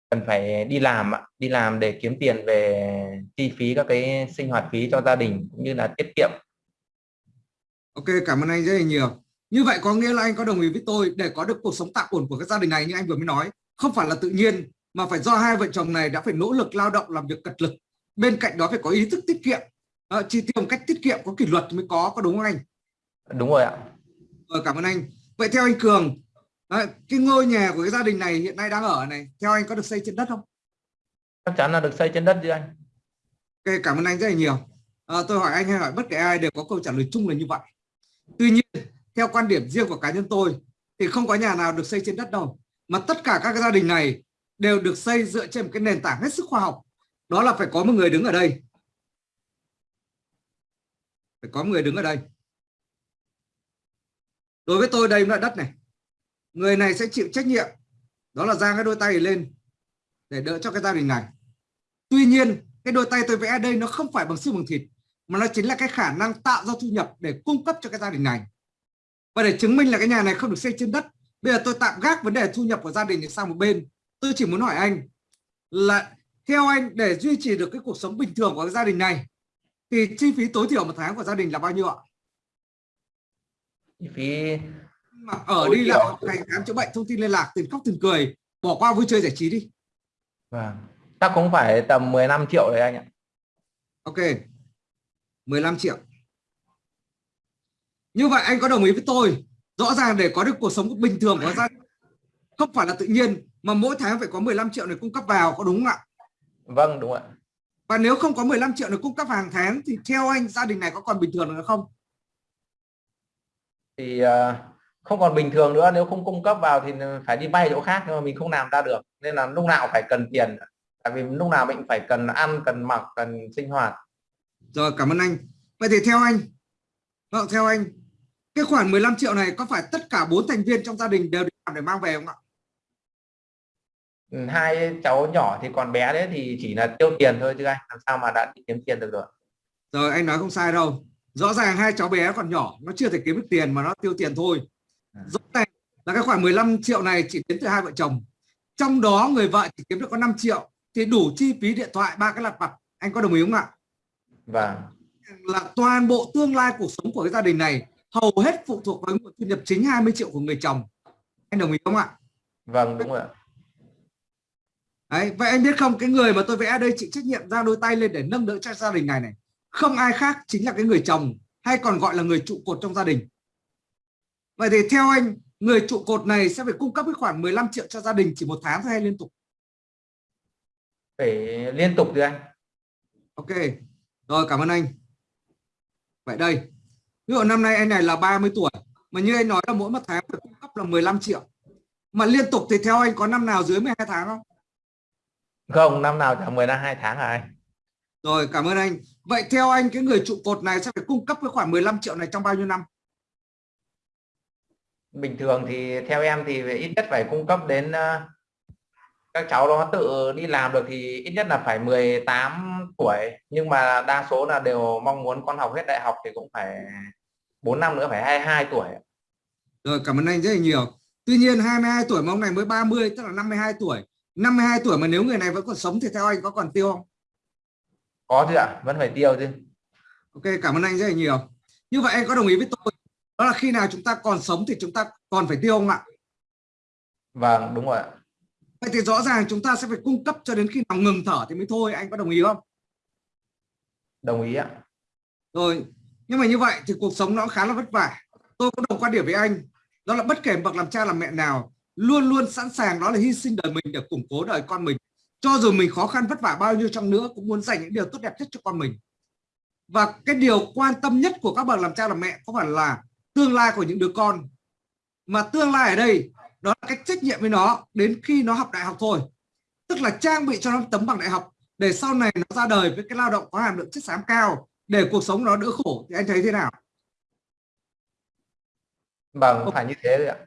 cần phải đi làm đi làm để kiếm tiền về chi phí các cái sinh hoạt phí cho gia đình cũng như là tiết kiệm Ok, cảm ơn anh rất là nhiều. Như vậy có nghĩa là anh có đồng ý với tôi để có được cuộc sống tạm ổn của cái gia đình này như anh vừa mới nói, không phải là tự nhiên mà phải do hai vợ chồng này đã phải nỗ lực lao động làm việc cật lực. Bên cạnh đó phải có ý thức tiết kiệm, ờ, chi tiêu một cách tiết kiệm có kỷ luật mới có, có đúng không anh? đúng rồi ạ Ờ, cảm ơn anh. Vậy theo anh Cường, Đấy, cái ngôi nhà của cái gia đình này hiện nay đang ở này theo anh có được xây trên đất không chắc chắn là được xây trên đất chứ anh Ok, cảm ơn anh rất là nhiều. À, tôi hỏi anh hay hỏi bất kể ai đều có câu trả lời chung là như vậy. Tuy nhiên, theo quan điểm riêng của cá nhân tôi thì không có nhà nào được xây trên đất đâu. Mà tất cả các gia đình này đều được xây dựa trên một cái nền tảng hết sức khoa học. Đó là phải có một người đứng ở đây. Phải có một người đứng ở đây. Đối với tôi đây là đất này. Người này sẽ chịu trách nhiệm. Đó là giang cái đôi tay lên để đỡ cho cái gia đình này. Tuy nhiên, cái đôi tay tôi vẽ đây nó không phải bằng xương bằng thịt, mà nó chính là cái khả năng tạo ra thu nhập để cung cấp cho cái gia đình này và để chứng minh là cái nhà này không được xây trên đất, bây giờ tôi tạm gác vấn đề thu nhập của gia đình sang một bên tôi chỉ muốn hỏi anh là theo anh, để duy trì được cái cuộc sống bình thường của cái gia đình này, thì chi phí tối thiểu một tháng của gia đình là bao nhiêu ạ chi phí mà ở đi lại ngày khám chữa bệnh thông tin liên lạc tiền khóc tiền cười bỏ qua vui chơi giải trí đi. Vâng. Chắc cũng phải tầm 15 triệu đấy anh ạ. Ok. 15 triệu. Như vậy anh có đồng ý với tôi. Rõ ràng để có được cuộc sống bình thường của gia Không phải là tự nhiên Mà mỗi tháng phải có 15 triệu này cung cấp vào Có đúng không ạ? Vâng đúng ạ. Và nếu không có 15 triệu này cung cấp hàng tháng Thì theo anh gia đình này có còn bình thường nữa không? Thì à, không còn bình thường nữa nếu không cung cấp vào thì phải đi vay chỗ khác nhưng mà mình không làm ra được. Nên là lúc nào phải cần tiền tại vì lúc nào mình phải cần ăn cần mặc cần sinh hoạt. Rồi cảm ơn anh. Vậy thì theo anh Vâng theo anh Cái khoản 15 triệu này có phải tất cả bốn thành viên trong gia đình đều đi làm để mang về không ạ? Ừ, hai cháu nhỏ thì còn bé đấy thì chỉ là tiêu tiền thôi chứ anh làm sao mà đã đi kiếm tiền được rồi. Rồi anh nói không sai đâu. Rõ ràng hai cháu bé còn nhỏ Nó chưa thể kiếm được tiền mà nó tiêu tiền thôi Rõ ràng là cái khoản 15 triệu này chỉ đến từ hai vợ chồng. Trong đó người vợ chỉ kiếm được có 5 triệu Thì đủ chi phí điện thoại ba cái lặt vặt. Anh có đồng ý không ạ? Và Là toàn bộ tương lai cuộc sống của cái gia đình này Hầu hết phụ thuộc vào nguồn thu nhập chính 20 triệu của người chồng. Anh đồng ý không ạ? Vâng đúng rồi ạ. Đấy, vậy anh biết không cái người mà tôi vẽ đây chịu trách nhiệm ra đôi tay lên để nâng đỡ cho gia đình này này không ai khác chính là cái người chồng hay còn gọi là người trụ cột trong gia đình vậy thì theo anh người trụ cột này sẽ phải cung cấp cái khoản 15 triệu cho gia đình chỉ một tháng thôi hay liên tục? Phải liên tục chứ anh. Ok. Rồi cảm ơn anh. Vậy đây. Ví dụ năm nay anh này là 30 tuổi mà như anh nói là mỗi một tháng phải cung cấp là 15 triệu. Mà liên tục thì theo anh có năm nào dưới 12 tháng không? Không năm nào chẳng 10 năm hai tháng à anh. Rồi cảm ơn anh. Vậy theo anh cái người trụ cột này sẽ phải cung cấp cái khoản 15 triệu này trong bao nhiêu năm? Bình thường thì theo em thì ít nhất phải cung cấp đến ờ, các cháu nó tự đi làm được thì ít nhất là phải 18 tuổi nhưng mà đa số là đều mong muốn con học hết đại học thì cũng phải 4 năm nữa phải 22 tuổi Rồi cảm ơn anh rất là nhiều. Tuy nhiên 22 tuổi mà ông này mới 30 tức là 52 tuổi. 52 tuổi mà nếu người này vẫn còn sống thì theo anh có còn tiêu không? có chứ ạ vẫn phải tiêu chứ Ok cảm ơn anh rất là nhiều. Như vậy anh có đồng ý với tôi đó là khi nào chúng ta còn sống thì chúng ta còn phải tiêu không ạ? vâng đúng rồi ạ Vậy thì rõ ràng chúng ta sẽ phải cung cấp cho đến khi nào ngừng thở thì mới thôi. Anh có đồng ý không? đồng ý ạ Rồi nhưng mà như vậy thì cuộc sống nó khá là vất vả. Tôi có đồng quan điểm với anh đó là bất kể bậc làm cha làm mẹ nào luôn luôn sẵn sàng đó là hy sinh đời mình để củng cố đời con mình cho dù mình khó khăn vất vả bao nhiêu chăng nữa cũng muốn dành những điều tốt đẹp nhất cho con mình và cái điều quan tâm nhất của các bậc làm cha làm mẹ có phải là tương lai của những đứa con. Mà tương lai ở đây đó là cái trách nhiệm với nó đến khi nó học đại học thôi. Tức là trang bị cho nó tấm bằng đại học để sau này nó ra đời với cái lao động có hàm lượng chất xám cao để cuộc sống nó đỡ khổ. Thì anh thấy thế nào? Vâng phải như thế đấy ạ.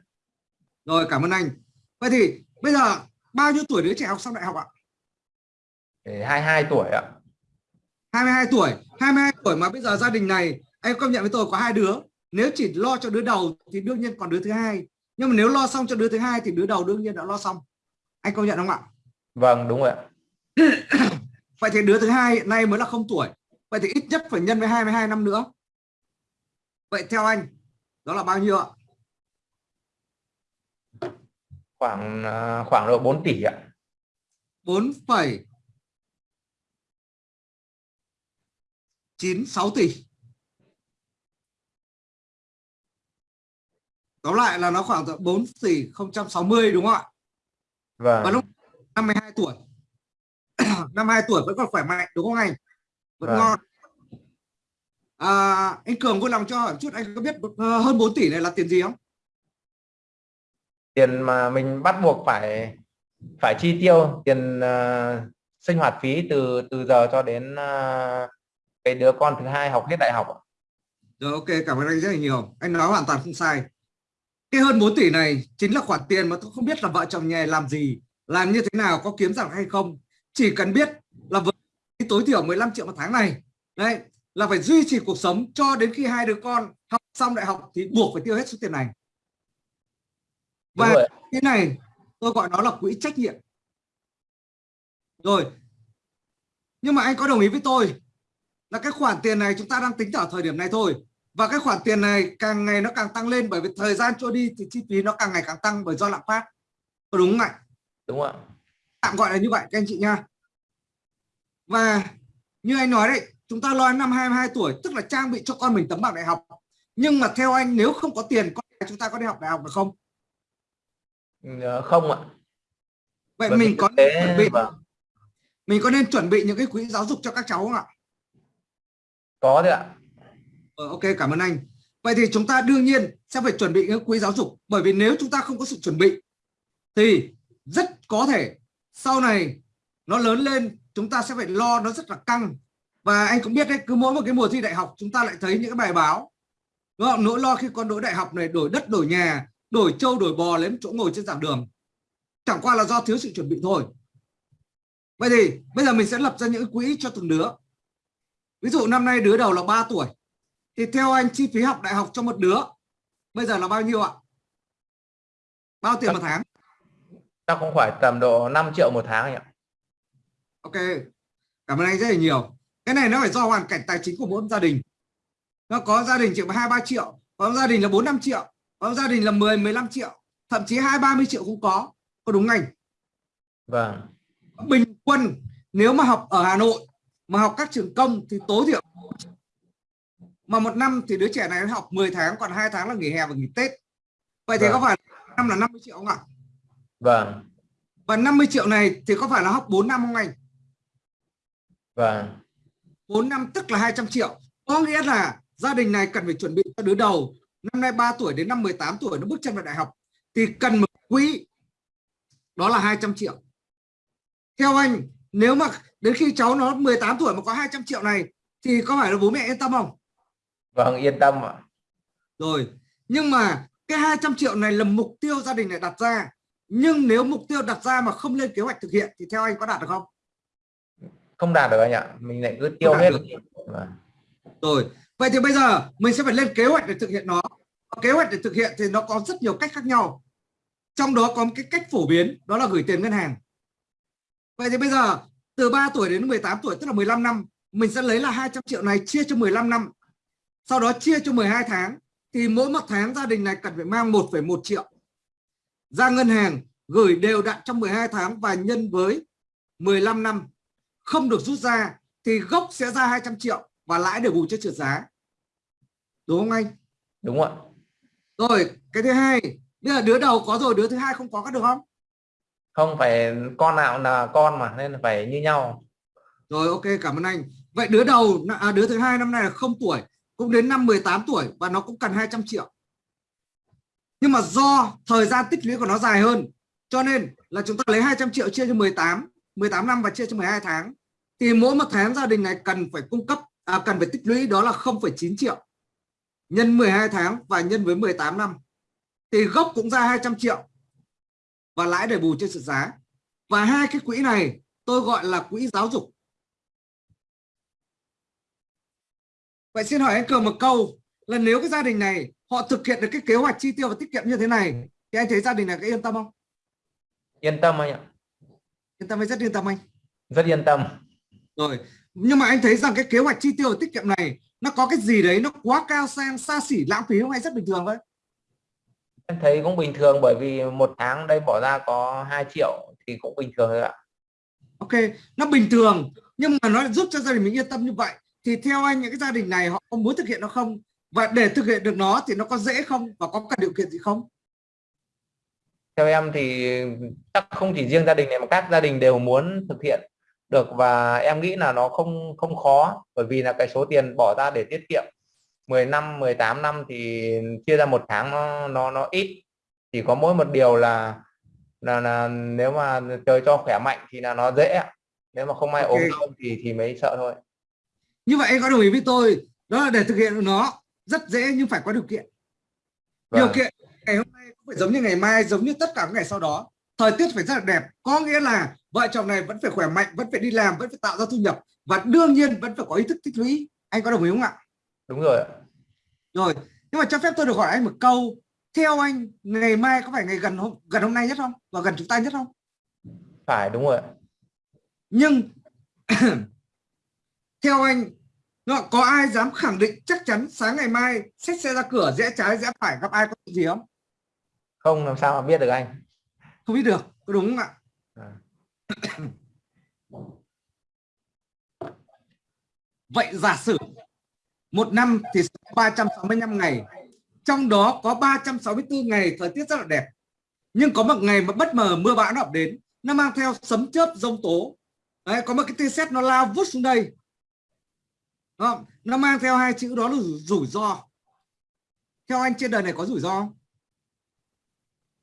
Rồi cảm ơn anh. Vậy thì bây giờ bao nhiêu tuổi đứa trẻ học xong đại học ạ? Để 22 tuổi ạ. 22 tuổi. 22 tuổi mà bây giờ gia đình này anh công nhận với tôi có hai đứa nếu chỉ lo cho đứa đầu thì đương nhiên còn đứa thứ hai. Nhưng mà nếu lo xong cho đứa thứ hai thì đứa đầu đương nhiên đã lo xong. Anh công nhận không ạ? Vâng đúng rồi ạ. Vậy thì đứa thứ hai hiện nay mới là không tuổi. Vậy thì ít nhất phải nhân với 22 năm nữa. Vậy theo anh đó là bao nhiêu ạ? Khoảng à, khoảng độ 4 tỷ ạ. 4 phẩy 96 tỷ tóm lại là nó khoảng 4 tỷ 060 đúng không ạ? Vâng. Và lúc 52 tuổi. 52 tuổi vẫn còn khỏe mạnh đúng không anh? Vẫn Vâng. ngon. À, anh Cường vui lòng cho hỏi một chút anh có biết ờ, hơn 4 tỷ này là tiền gì không? Tiền mà mình bắt buộc phải phải chi tiêu tiền ờ, sinh hoạt phí từ từ giờ cho đến ờ, cái đứa con thứ hai học hết đại học. Rồi ok cảm ơn anh rất là nhiều. Anh nói hoàn toàn không sai cái hơn 4 tỷ này chính là khoản tiền mà tôi không biết là vợ chồng nhà làm gì làm như thế nào có kiếm rằng hay không. Chỉ cần biết là với tối thiểu 15 triệu một tháng này đấy là phải duy trì cuộc sống cho đến khi hai đứa con học xong đại học thì buộc phải tiêu hết số tiền này. Và cái này tôi gọi nó là quỹ trách nhiệm. Rồi nhưng mà anh có đồng ý với tôi là cái khoản tiền này chúng ta đang tính ở thời điểm này thôi và cái khoản tiền này càng ngày nó càng tăng lên bởi vì thời gian trôi đi thì chi phí nó càng ngày càng tăng bởi do lạm phát. Có đúng không ạ? Đúng ạ? Tạm gọi là như vậy các anh chị nha. Và như anh nói đấy chúng ta lo năm 22 tuổi tức là trang bị cho con mình tấm bằng đại học. Nhưng mà theo anh nếu không có tiền con chúng ta có đi học đại học được không? Ờ, không ạ. Vậy Bởi mình có nên chuẩn bị vâng, mình có nên chuẩn bị những cái quỹ giáo dục cho các cháu không ạ? Có đấy ạ Ờ, ok, cảm ơn anh. Vậy thì chúng ta đương nhiên sẽ phải chuẩn bị những quỹ giáo dục, bởi vì nếu chúng ta không có sự chuẩn bị, thì rất có thể sau này nó lớn lên, chúng ta sẽ phải lo nó rất là căng. Và anh cũng biết đấy, cứ mỗi một cái mùa thi đại học, chúng ta lại thấy những cái bài báo, đúng không? nỗi lo khi con đỗ đại học này đổi đất, đổi nhà, đổi trâu, đổi bò lấy một chỗ ngồi trên giảng đường. Chẳng qua là do thiếu sự chuẩn bị thôi. Vậy thì bây giờ mình sẽ lập ra những quỹ cho từng đứa. Ví dụ năm nay đứa đầu là 3 tuổi thì theo anh chi phí học đại học cho một đứa bây giờ là bao nhiêu ạ? Bao tiền một tháng? Chắc cũng phải tầm độ 5 triệu một tháng anh ạ. Ok. Cảm ơn anh rất là nhiều. Cái này nó phải do hoàn cảnh tài chính của mỗi gia đình. Nó có gia đình chỉ hai ba triệu có gia đình là bốn năm triệu có gia đình là 10 15 triệu thậm chí hai ba mươi triệu cũng có. Có đúng anh? Vâng. Bình quân nếu mà học ở Hà Nội mà học các trường công thì tối thiểu mà một năm thì đứa trẻ này nó học 10 tháng còn hai tháng là nghỉ hè và nghỉ Tết. Vậy thì Vâng. có phải năm là 50 triệu không ạ? Vâng. Và 50 triệu này thì có phải là học 4 năm không anh? Vâng. 4 năm tức là 200 triệu. Có nghĩa là gia đình này cần phải chuẩn bị cho đứa đầu. Năm nay 3 tuổi đến năm 18 tuổi nó bước chân vào đại học. Thì cần một quỹ đó là 200 triệu. Theo anh nếu mà đến khi cháu nó 18 tuổi mà có 200 triệu này thì có phải là bố mẹ yên tâm không vâng yên tâm ạ. Rồi nhưng mà cái 200 triệu này là mục tiêu gia đình này đặt ra. Nhưng nếu mục tiêu đặt ra mà không lên kế hoạch thực hiện thì theo anh có đạt được không? Không đạt được anh ạ. Mình lại cứ tiêu hết. vâng. rồi vậy thì bây giờ mình sẽ phải lên kế hoạch để thực hiện nó. Kế hoạch để thực hiện thì nó có rất nhiều cách khác nhau. Trong đó có một cái cách phổ biến đó là gửi tiền ngân hàng. Vậy thì bây giờ từ 3 tuổi đến 18 tuổi tức là 15 năm mình sẽ lấy là 200 triệu này chia cho 15 năm sau đó chia cho 12 tháng thì mỗi một tháng gia đình này cần phải mang 1,1 triệu. Ra ngân hàng gửi đều đặn trong 12 tháng và nhân với 15 năm. Không được rút ra thì gốc sẽ ra 200 triệu và lãi để bù cho trượt giá. Đúng không anh? Đúng ạ. Rồi cái thứ hai bây giờ đứa đầu có rồi đứa thứ hai không có có được không? Không phải con nào là con mà nên phải như nhau. Rồi ok cảm ơn anh. Vậy đứa đầu à, đứa thứ hai năm nay là không tuổi cũng đến năm 18 tuổi và nó cũng cần 200 triệu. Nhưng mà do thời gian tích lũy của nó dài hơn cho nên là chúng ta lấy 200 triệu chia cho 18 18 năm và chia cho 12 tháng thì mỗi một tháng gia đình này cần phải cung cấp à, cần phải tích lũy đó là 0,9 triệu nhân 12 tháng và nhân với 18 năm. Thì gốc cũng ra 200 triệu và lãi để bù trên sự giá. Và hai cái quỹ này tôi gọi là quỹ giáo dục. Vậy xin hỏi anh Cường một câu là nếu cái gia đình này họ thực hiện được cái kế hoạch chi tiêu và tiết kiệm như thế này thì anh thấy gia đình này có yên tâm không? Yên tâm anh ạ. Yên tâm hay rất yên tâm anh? Rất yên tâm. Rồi nhưng mà anh thấy rằng cái kế hoạch chi tiêu và tiết kiệm này nó có cái gì đấy nó quá cao sang xa xỉ lãng phí không hay rất bình thường thôi? Em thấy cũng bình thường bởi vì một tháng đây bỏ ra có 2 triệu thì cũng bình thường thôi ạ. Ok nó bình thường nhưng mà nó giúp cho gia đình mình yên tâm như vậy thì theo anh những cái gia đình này họ có muốn thực hiện nó không? Và để thực hiện được nó thì nó có dễ không? Và có cả điều kiện gì không? Theo em thì chắc không chỉ riêng gia đình này mà các gia đình đều muốn thực hiện được và em nghĩ là nó không không khó bởi vì là cái số tiền bỏ ra để tiết kiệm 10 năm 18 năm thì chia ra một tháng nó nó nó ít. Chỉ có mỗi một điều là là, là nếu mà trời cho khỏe mạnh thì là nó dễ. Nếu mà không ai Ok. ốm đau thì thì mới sợ thôi như vậy anh có đồng ý với tôi đó là để thực hiện nó rất dễ nhưng phải có điều kiện. Điều Vâng. kiện ngày hôm nay cũng phải giống như ngày mai giống như tất cả các ngày sau đó. Thời tiết phải rất là đẹp có nghĩa là vợ chồng này vẫn phải khỏe mạnh vẫn phải đi làm vẫn phải tạo ra thu nhập và đương nhiên vẫn phải có ý thức tích lũy. Anh có đồng ý không ạ? Đúng rồi ạ. rồi nhưng mà cho phép tôi được hỏi anh một câu. Theo anh ngày mai có phải ngày gần hôm gần hôm nay nhất không? Và gần chúng ta nhất không? Phải đúng rồi nhưng theo anh nó có ai dám khẳng định chắc chắn sáng ngày mai xách xe ra cửa rẽ trái rẽ phải gặp ai có chuyện gì không? Không làm sao mà biết được anh? Không biết được có đúng không ạ? À. vậy giả sử một năm thì 365 ngày trong đó có 364 ngày thời tiết rất là đẹp. Nhưng có một ngày mà bất ngờ mưa bão nó ập đến nó mang theo sấm chớp rông tố. Đấy, có một cái tia sét nó lao vút xuống đây. Đúng không? nó mang theo hai chữ đó là rủi, rủi ro. Theo anh trên đời này có rủi ro không?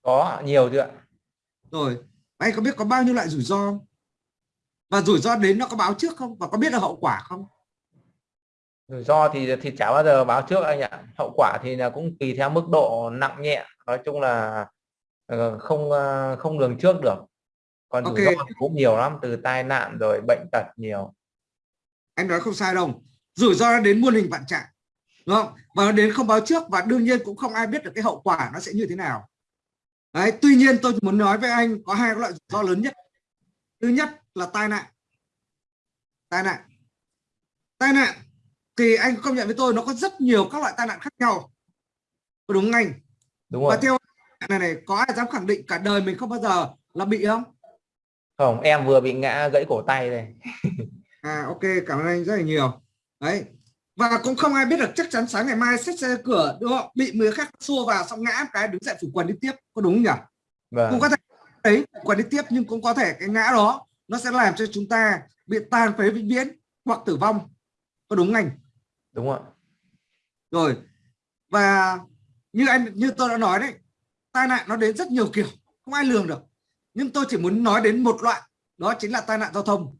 có nhiều chưa ạ? Rồi anh có biết có bao nhiêu loại rủi ro không? và rủi ro đến nó có báo trước không? Và có biết được hậu quả không? Rủi ro thì thì chả bao giờ báo trước anh ạ. Hậu quả thì là cũng tùy theo mức độ nặng nhẹ. Nói chung là ờ, không ờ, không lường trước được. Còn rủi Ok. ro thì cũng nhiều lắm từ tai nạn rồi bệnh tật nhiều. Anh nói không sai đâu rủi ro nó đến muôn hình vạn trạng đúng không? Và nó đến không báo trước và đương nhiên cũng không ai biết được cái hậu quả nó sẽ như thế nào. Đấy tuy nhiên tôi muốn nói với anh có hai loại rủi ro lớn nhất. Thứ nhất là tai nạn. Tai nạn. Tai nạn thì anh công nhận với tôi nó có rất nhiều các loại tai nạn khác nhau. Có đúng không anh? Đúng và rồi theo này này có ai dám khẳng định cả đời mình không bao giờ là bị không? Không em vừa bị ngã gãy cổ tay đây. À ok, cảm ơn anh rất là nhiều. Đấy. Và cũng không ai biết được chắc chắn sáng ngày mai xách xe cửa đúng không? Bị người khác xua vào xong ngã một cái đứng dậy phủ quần đi tiếp, có đúng không nhỉ? vâng Cũng có thể đấy quần đi tiếp nhưng cũng có thể cái ngã đó nó sẽ làm cho chúng ta bị tàn phế vĩnh viễn hoặc tử vong. Có đúng không anh? đúng rồi Rồi. Và như anh như tôi đã nói đấy, tai nạn nó đến rất nhiều kiểu, không ai lường được. Nhưng tôi chỉ muốn nói đến một loại, đó chính là tai nạn giao thông.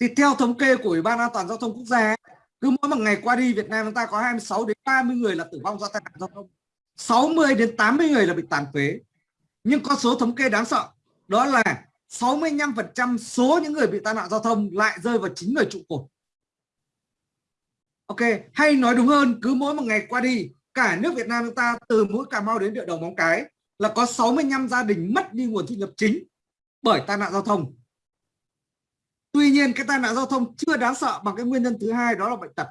Thì theo thống kê của Ủy ban An toàn giao thông quốc gia, cứ mỗi một ngày qua đi Việt Nam chúng ta có 26 đến 30 người là tử vong do tai nạn giao thông. 60 đến 80 người là bị tàn phế. Nhưng con số thống kê đáng sợ, đó là 65% số những người bị tai nạn giao thông lại rơi vào chính người trụ cột. Ok, hay nói đúng hơn, cứ mỗi một ngày qua đi, cả nước Việt Nam chúng ta từ mũi Cà Mau đến địa đầu Móng Cái là có 65 gia đình mất đi nguồn thu nhập chính bởi tai nạn giao thông. Tuy nhiên cái tai nạn giao thông chưa đáng sợ bằng cái nguyên nhân thứ hai đó là bệnh tật.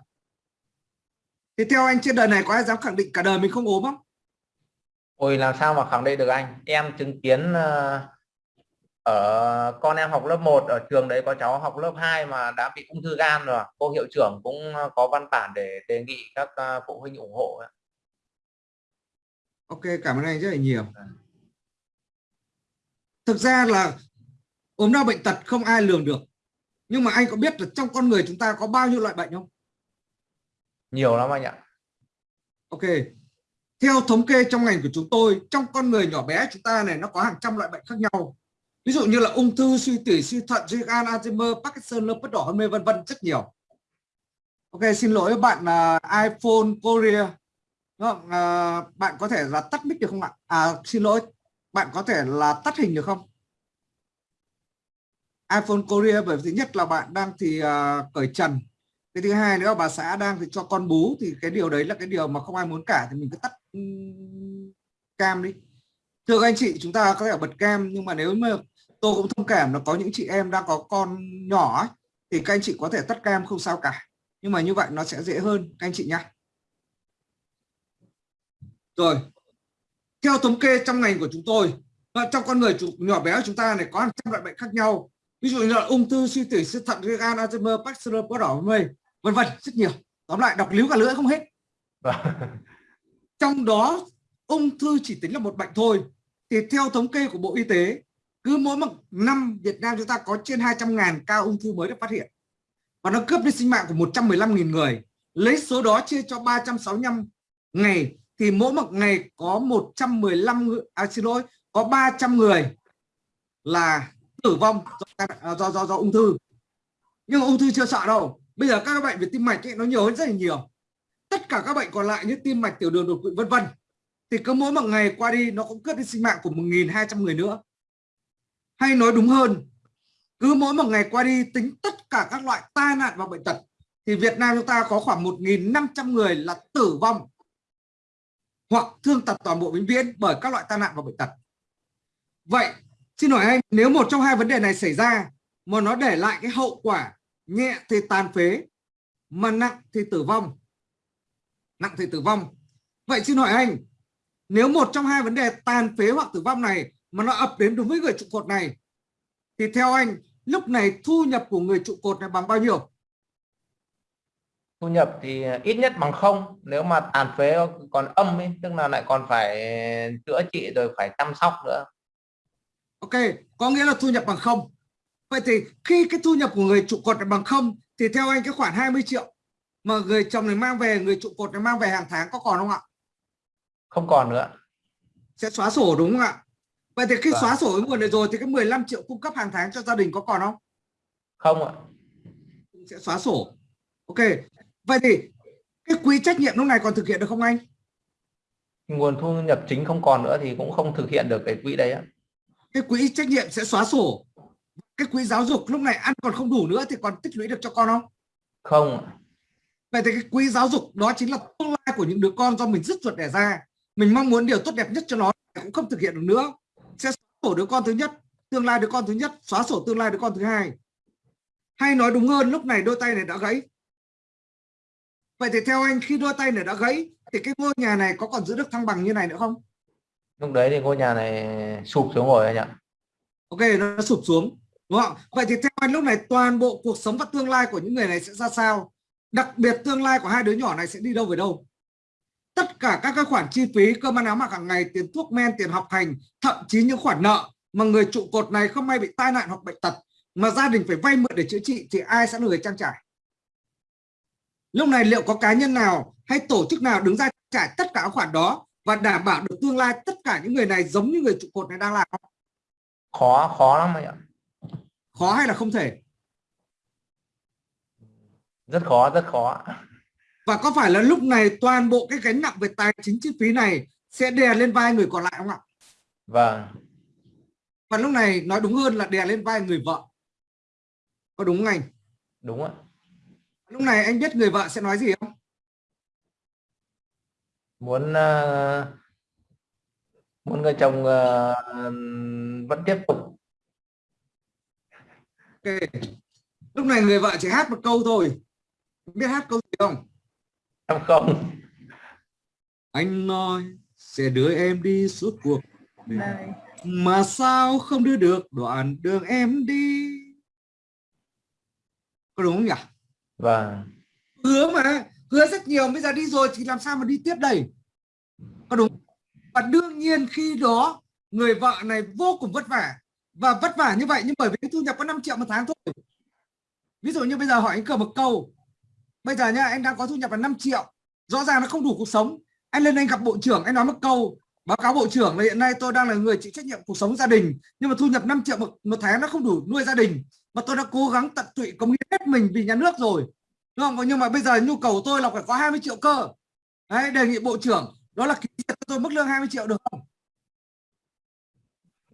Thì theo anh trên đời này có ai dám khẳng định cả đời mình không ốm không? ôi làm sao mà khẳng định được anh em chứng kiến ờ, ở con em học lớp 1 ở trường đấy có cháu học lớp 2 mà đã bị ung thư gan rồi cô hiệu trưởng cũng ờ, có văn bản để đề nghị các ờ, phụ huynh ủng hộ. Ok, cảm ơn anh rất là nhiều. Thực ra là ốm đau bệnh tật không ai lường được. Nhưng mà anh có biết là trong con người chúng ta có bao nhiêu loại bệnh không? nhiều lắm anh ạ Ok. Theo thống kê trong ngành của chúng tôi, trong con người nhỏ bé chúng ta này nó có hàng trăm loại bệnh khác nhau. Ví dụ như là ung thư, suy tủy, suy thận, suy gan, Alzheimer, Parkinson, lupus đỏ, hôn mê vân vân rất nhiều. Ok, xin lỗi bạn uh, iPhone Korea. Đúng không? À, bạn có thể là tắt mic được không ạ? À, xin lỗi, bạn có thể là tắt hình được không? iPhone Korea bởi vì thứ nhất là bạn đang thì uh, cởi trần. Cái thứ hai nữa là bà xã đang thì cho con bú thì cái điều đấy là cái điều mà không ai muốn cả thì mình cứ tắt ừ, cam đi. Thưa các anh chị chúng ta có thể bật cam nhưng mà nếu mà tôi cũng thông cảm là có những chị em đang có con nhỏ ấy, thì các anh chị có thể tắt cam không sao cả. Nhưng mà như vậy nó sẽ dễ hơn các anh chị nhé rồi. Theo thống kê trong ngành của chúng tôi trong con người nhỏ bé của chúng ta này có hàng trăm loại bệnh khác nhau ví dụ như là ung thư suy tủy suy thận gan Alzheimer Parkinson bất đỏ mê vân vân rất nhiều. Tóm lại đọc líu cả lưỡi không hết. Vâng. trong đó ung thư chỉ tính là một bệnh thôi. Thì theo thống kê của Bộ Y tế cứ mỗi một năm Việt Nam chúng ta có trên 200.000 ca ung thư mới được phát hiện. Và nó cướp đi sinh mạng của 115.000 người. Lấy số đó chia cho 365 ngày thì mỗi một ngày có 115 người- à, xin lỗi có 300 người là tử vong do, à, do do do ung thư. Nhưng ung thư chưa sợ đâu. Bây giờ các bệnh về tim mạch ấy, nó nhiều hơn rất là nhiều. Tất cả các bệnh còn lại như tim mạch tiểu đường đột quỵ vân vân thì cứ mỗi một ngày qua đi nó cũng cướp đi sinh mạng của 1.200 người nữa. Hay nói đúng hơn cứ mỗi một ngày qua đi tính tất cả các loại tai nạn và bệnh tật thì Việt Nam chúng ta có khoảng 1.500 người là tử vong hoặc thương tật toàn bộ vĩnh viễn bởi các loại tai nạn và bệnh tật. Vậy xin hỏi anh, nếu một trong hai vấn đề này xảy ra mà nó để lại cái hậu quả nhẹ thì tàn phế, mà nặng thì tử vong, nặng thì tử vong. Vậy xin hỏi anh, nếu một trong hai vấn đề tàn phế hoặc tử vong này mà nó ập đến đúng với người trụ cột này, thì theo anh, lúc này thu nhập của người trụ cột này bằng bao nhiêu? Thu nhập thì ít nhất bằng không, nếu mà tàn phế còn âm ấy, tức là lại còn phải chữa trị rồi phải chăm sóc nữa. Ok có nghĩa là thu nhập bằng không. Vậy thì khi cái thu nhập của người trụ cột bằng không thì theo anh cái khoản 20 triệu mà người chồng này mang về người trụ cột này mang về hàng tháng có còn không ạ? Không còn nữa sẽ xóa sổ đúng không ạ? Vậy thì khi Vâng. xóa sổ nguồn này rồi thì cái 15 triệu cung cấp hàng tháng cho gia đình có còn không? Không ạ. Sẽ xóa sổ. Ok vậy thì cái quỹ trách nhiệm lúc này còn thực hiện được không anh? Nguồn thu nhập chính không còn nữa thì cũng không thực hiện được cái quỹ đấy ạ cái quỹ trách nhiệm sẽ xóa sổ. Cái quỹ giáo dục lúc này ăn còn không đủ nữa thì còn tích lũy được cho con không? Không. Vậy thì cái quỹ giáo dục đó chính là tương lai của những đứa con do mình dứt ruột đẻ ra. Mình mong muốn điều tốt đẹp nhất cho nó cũng không thực hiện được nữa. Sẽ xóa sổ đứa con thứ nhất tương lai đứa con thứ nhất xóa sổ tương lai đứa con thứ hai. Hay nói đúng hơn lúc này đôi tay này đã gãy. Vậy thì theo anh khi đôi tay này đã gãy thì cái ngôi nhà này có còn giữ được thăng bằng như này nữa không lúc đấy thì ngôi nhà này sụp xuống rồi anh ạ. Ok, nó sụp xuống, đúng không vậy thì theo anh, lúc này toàn bộ cuộc sống và tương lai của những người này sẽ ra sao? Đặc biệt tương lai của hai đứa nhỏ này sẽ đi đâu về đâu? Tất cả các cái khoản chi phí, cơm ăn áo mặc hàng ngày, tiền thuốc men, tiền học hành, thậm chí những khoản nợ mà người trụ cột này không may bị tai nạn hoặc bệnh tật, mà gia đình phải vay mượn để chữa trị thì ai sẽ là người trang trải? Lúc này liệu có cá nhân nào hay tổ chức nào đứng ra trả tất cả các khoản đó? Và đảm bảo được tương lai tất cả những người này giống như người trụ cột này đang làm. Không? khó khó lắm anh ạ. Khó hay là không thể? Rất khó rất khó. Và có phải là lúc này toàn bộ cái gánh nặng về tài chính chi phí này sẽ đè lên vai người còn lại không ạ? Vâng. Và lúc này nói đúng hơn là đè lên vai người vợ. Có đúng không anh? Đúng ạ. Lúc này anh biết người vợ sẽ nói gì không muốn ờ, muốn người chồng ờ, vẫn tiếp tục. Ok. Lúc này người vợ chỉ hát một câu thôi. Biết hát câu gì không? Em không. Anh nói sẽ đưa em đi suốt cuộc đời. này. Mà sao không đưa được đoạn đường em đi? Có đúng không nhỉ? Vâng. Hứa mà hứa rất nhiều bây giờ đi rồi thì làm sao mà đi tiếp đây? Có đúng và đương nhiên khi đó người vợ này vô cùng vất vả. Và vất vả như vậy nhưng bởi vì cái thu nhập có 5 triệu một tháng thôi. Ví dụ như bây giờ hỏi anh cờ một câu. Bây giờ nha anh đang có thu nhập là 5 triệu. Rõ ràng nó không đủ cuộc sống. Anh lên anh gặp bộ trưởng anh nói một câu. Báo cáo bộ trưởng là hiện nay tôi đang là người chịu trách nhiệm cuộc sống gia đình. Nhưng mà thu nhập 5 triệu một, một tháng nó không đủ nuôi gia đình. Mà tôi đã cố gắng tận tụy cống hiến hết mình vì nhà nước rồi đúng không? Nhưng mà bây giờ nhu cầu tôi là phải có 20 triệu cơ. Đấy đề nghị bộ trưởng đó là ký cho tôi mức lương 20 triệu được không?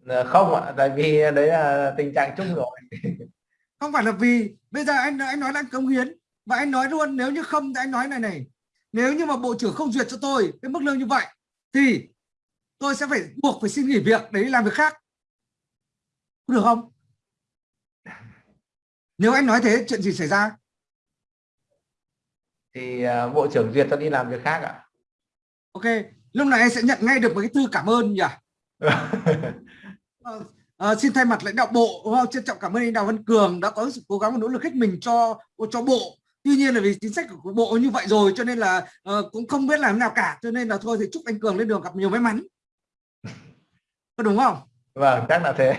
Ờ, không ạ tại vì đấy là tình trạng chung rồi. Không phải là vì bây giờ anh anh nói là anh cống hiến và anh nói luôn nếu như không thì anh nói này này. Nếu như mà bộ trưởng không duyệt cho tôi cái mức lương như vậy thì tôi sẽ phải buộc phải xin nghỉ việc để đi làm việc khác. Được không? Nếu anh nói thế chuyện gì xảy ra thì ờ, bộ trưởng duyệt cho đi làm việc khác ạ. Ok lúc này anh sẽ nhận ngay được một cái thư cảm ơn nhỉ? Ờ, ờ, xin thay mặt lãnh đạo bộ không? trân trọng cảm ơn anh Đào Văn Cường đã có sự cố gắng và nỗ lực hết mình cho cho bộ. Tuy nhiên là vì chính sách của bộ như vậy rồi cho nên là ờ, cũng không biết làm nào cả cho nên là thôi thì chúc anh cường lên đường gặp nhiều may mắn. Có đúng không? Vâng chắc là thế.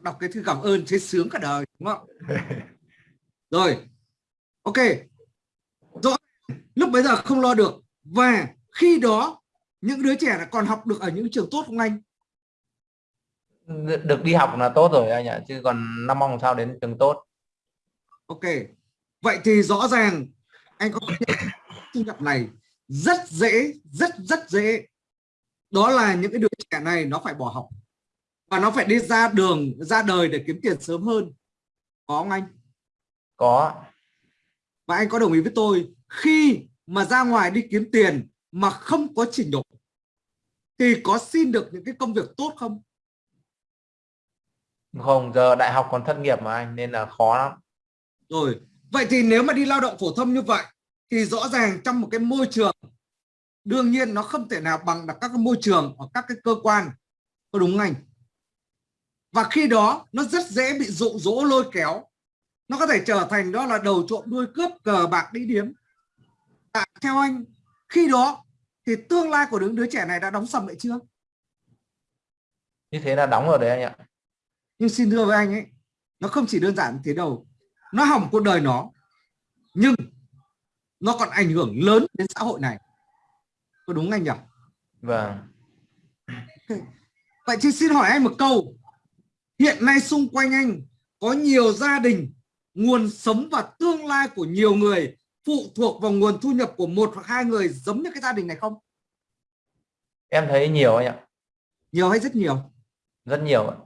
Đọc cái thư cảm ơn thấy sướng cả đời đúng không? Rồi ok lúc bây giờ không lo được. Và khi đó những đứa trẻ là còn học được ở những trường tốt không anh? Được đi học là tốt rồi anh ạ chứ còn năm mong sao đến trường tốt? Ok. Vậy thì rõ ràng anh có thu nhập này rất dễ rất rất dễ. Đó là những cái đứa trẻ này nó phải bỏ học. Và nó phải đi ra đường ra đời để kiếm tiền sớm hơn. Có không anh? Có và anh có đồng ý với tôi khi mà ra ngoài đi kiếm tiền mà không có trình độ thì có xin được những cái công việc tốt không? Không giờ đại học còn thất nghiệp mà anh nên là khó lắm. Rồi vậy thì nếu mà đi lao động phổ thông như vậy thì rõ ràng trong một cái môi trường đương nhiên nó không thể nào bằng được các cái môi trường ở các cái cơ quan. Có đúng không anh? Và khi đó nó rất dễ bị dụ dỗ lôi kéo. Nó có thể trở thành đó là đầu trộm đuôi cướp cờ bạc đi điếm à, theo anh khi đó thì tương lai của những đứa trẻ này đã đóng sầm lại chưa? Như thế là đóng rồi đấy anh ạ. Nhưng xin thưa với anh ấy nó không chỉ đơn giản thế đâu. Nó hỏng cuộc đời nó nhưng nó còn ảnh hưởng lớn đến xã hội này. Có đúng anh nhỉ? Vâng. Vậy thì xin hỏi anh một câu. Hiện nay xung quanh anh có nhiều gia đình nguồn sống và tương lai của nhiều người phụ thuộc vào nguồn thu nhập của một hoặc hai người giống như cái gia đình này không? Em thấy nhiều anh ạ. Nhiều hay rất nhiều? Rất nhiều ạ.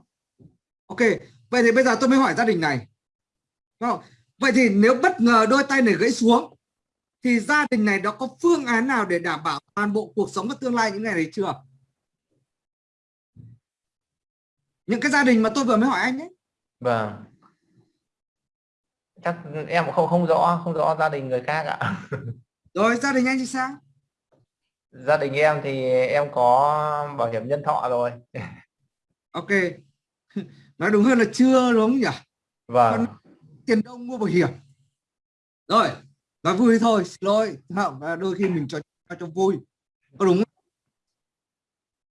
Ok vậy thì bây giờ tôi mới hỏi gia đình này. Đúng không? vậy thì nếu bất ngờ đôi tay này gãy xuống thì gia đình này nó có phương án nào để đảm bảo toàn bộ cuộc sống và tương lai những ngày này chưa? Những cái gia đình mà tôi vừa mới hỏi anh ấy. Vâng chắc em cũng không không rõ không rõ gia đình người khác ạ. Rồi gia đình anh thì sao? Gia đình em thì em có bảo hiểm nhân thọ rồi. Ok. Nói đúng hơn là chưa đúng không nhỉ? Vâng. Tiền đông mua bảo hiểm? Rồi nói vui thôi xin lỗi. Không đôi khi mình cho cho, cho vui. Có đúng không?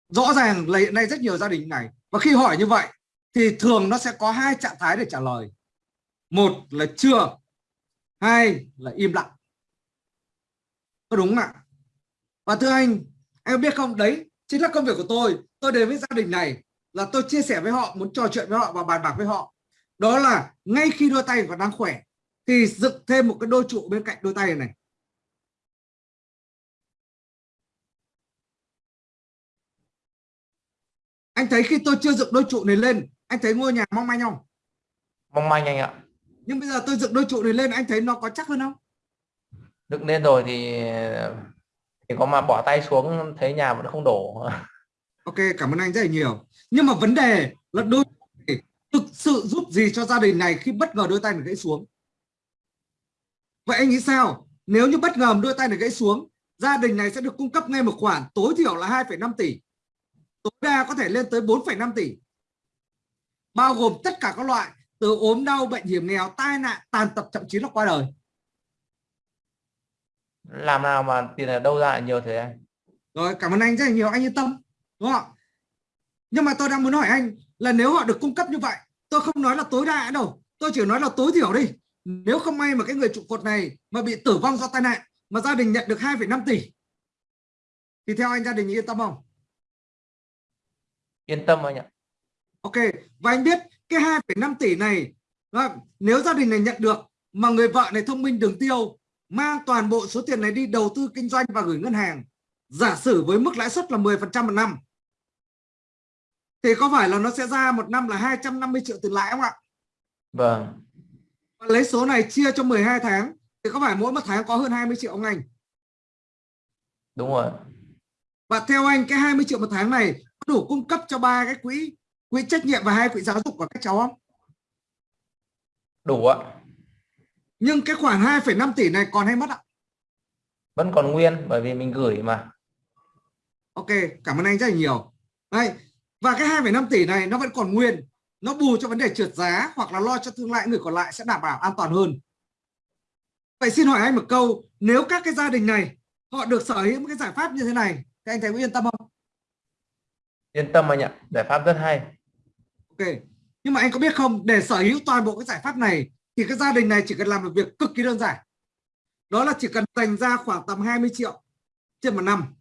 rõ ràng là hiện nay rất nhiều gia đình này. Và khi hỏi như vậy thì thường nó sẽ có hai trạng thái để trả lời một là chưa hai là im lặng. Có đúng không ạ? Và thưa anh, em biết không? Đấy, chính là công việc của tôi. Tôi đến với gia đình này là tôi chia sẻ với họ, muốn trò chuyện với họ và bàn bạc với họ. Đó là ngay khi đôi tay còn đang khỏe, thì dựng thêm một cái đôi trụ bên cạnh đôi tay này. Anh thấy khi tôi chưa dựng đôi trụ này lên, anh thấy ngôi nhà mong manh không? Mong manh anh ạ nhưng bây giờ tôi dựng đôi trụ này lên anh thấy nó có chắc hơn không? Dựng lên rồi thì thì có mà bỏ tay xuống thấy nhà vẫn không đổ. Ok cảm ơn anh rất là nhiều. Nhưng mà vấn đề là đôi thực sự giúp gì cho gia đình này khi bất ngờ đôi tay này gãy xuống? Vậy anh nghĩ sao? Nếu như bất ngờ đôi tay này gãy xuống gia đình này sẽ được cung cấp ngay một khoản tối thiểu là 2,5 tỷ. Tối đa có thể lên tới 4,5 tỷ. Bao gồm tất cả các loại từ ốm đau bệnh hiểm nghèo tai nạn tàn tật thậm chí là qua đời. Làm nào mà tiền ở đâu ra lại nhiều thế anh? Rồi cảm ơn anh rất là nhiều. Anh yên tâm đúng không nhưng mà tôi đang muốn hỏi anh là nếu họ được cung cấp như vậy tôi không nói là tối đa đâu. Tôi chỉ nói là tối thiểu đi. Nếu không may mà cái người trụ cột này mà bị tử vong do tai nạn mà gia đình nhận được 2,5 tỷ thì theo anh gia đình yên tâm không? Yên tâm anh ạ ok và anh biết cái 2,5 tỷ này nếu gia đình này nhận được mà người vợ này thông minh đường tiêu mang toàn bộ số tiền này đi đầu tư kinh doanh và gửi ngân hàng giả sử với mức lãi suất là 10% một năm thì có phải là nó sẽ ra một năm là 250 triệu tiền lãi không ạ? Vâng. Và lấy số này chia cho 12 tháng thì có phải mỗi một tháng có hơn 20 triệu không anh? Đúng rồi. Và theo anh cái 20 triệu một tháng này có đủ cung cấp cho ba cái quỹ quỹ trách nhiệm và hai quỹ giáo dục của các cháu không? Đủ ạ. Nhưng cái khoản 2,5 tỷ này còn hay mất ạ? Vẫn còn nguyên bởi vì mình gửi mà. Ok, cảm ơn anh rất là nhiều. Đây, và cái 2,5 tỷ này nó vẫn còn nguyên nó bù cho vấn đề trượt giá hoặc là lo cho tương lai người còn lại sẽ đảm bảo an toàn hơn vậy xin hỏi anh một câu nếu các cái gia đình này họ được sở hữu một cái giải pháp như thế này thì anh thấy có yên tâm không yên tâm anh ạ giải pháp rất hay. Ok nhưng mà anh có biết không để sở hữu toàn bộ cái giải pháp này thì cái gia đình này chỉ cần làm một việc cực kỳ đơn giản. Đó là chỉ cần dành ra khoảng tầm 20 triệu trên một năm.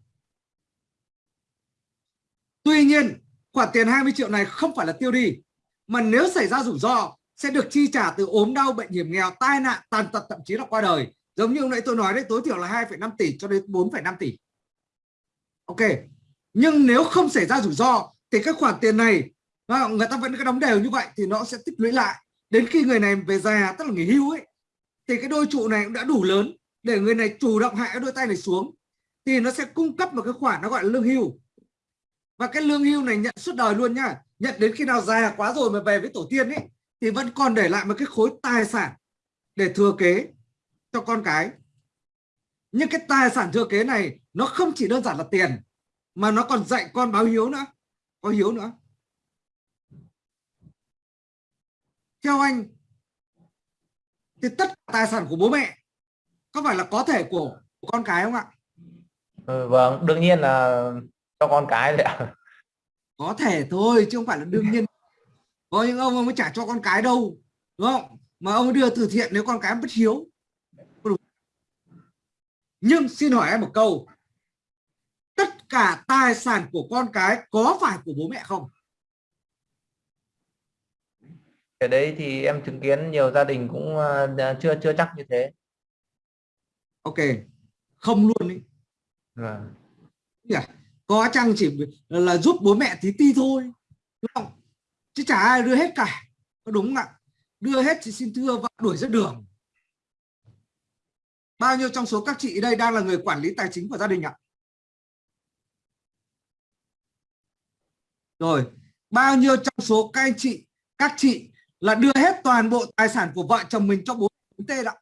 Tuy nhiên khoản tiền 20 triệu này không phải là tiêu đi mà nếu xảy ra rủi ro sẽ được chi trả từ ốm đau bệnh hiểm nghèo tai nạn tàn tật thậm chí là qua đời. Giống như hôm nãy tôi nói đấy tối thiểu là 2,5 tỷ cho đến 4,5 tỷ. Ok nhưng nếu không xảy ra rủi ro, thì các khoản tiền này người ta vẫn cứ đóng đều như vậy thì nó sẽ tích lũy lại. Đến khi người này về già, tức là nghỉ hưu ấy, thì cái đôi trụ này cũng đã đủ lớn để người này chủ động hạ cái đôi tay này xuống, thì nó sẽ cung cấp một cái khoản nó gọi là lương hưu. Và cái lương hưu này nhận suốt đời luôn nhá. Nhận đến khi nào già quá rồi mà về với tổ tiên ấy, thì vẫn còn để lại một cái khối tài sản để thừa kế cho con cái. Nhưng cái tài sản thừa kế này, nó không chỉ đơn giản là tiền mà nó còn dạy con báo hiếu nữa. Có hiếu nữa. Theo anh thì tất cả tài sản của bố mẹ có phải là có thể của, của con cái không ạ? Ừ, vâng đương nhiên là cho con cái đấy ạ. Có thể thôi chứ không phải là đương nhiên. Có những ông ông mới trả cho con cái đâu đúng không? Mà ông đưa từ thiện nếu con cái bất hiếu. Nhưng xin hỏi em một câu cả tài sản của con cái có phải của bố mẹ không? Cái đấy thì em chứng kiến nhiều gia đình cũng uh, chưa chưa chắc như thế. Ok không luôn đi vâng. yeah. có chăng chỉ là giúp bố mẹ tí ti thôi đúng không? Chứ chả ai đưa hết cả có đúng không ạ? Đưa hết thì xin thưa vợ đuổi ra đường. Bao nhiêu trong số các chị đây đang là người quản lý tài chính của gia đình ạ rồi bao nhiêu trong số các anh chị các chị là đưa hết toàn bộ tài sản của vợ chồng mình cho bố tê ạ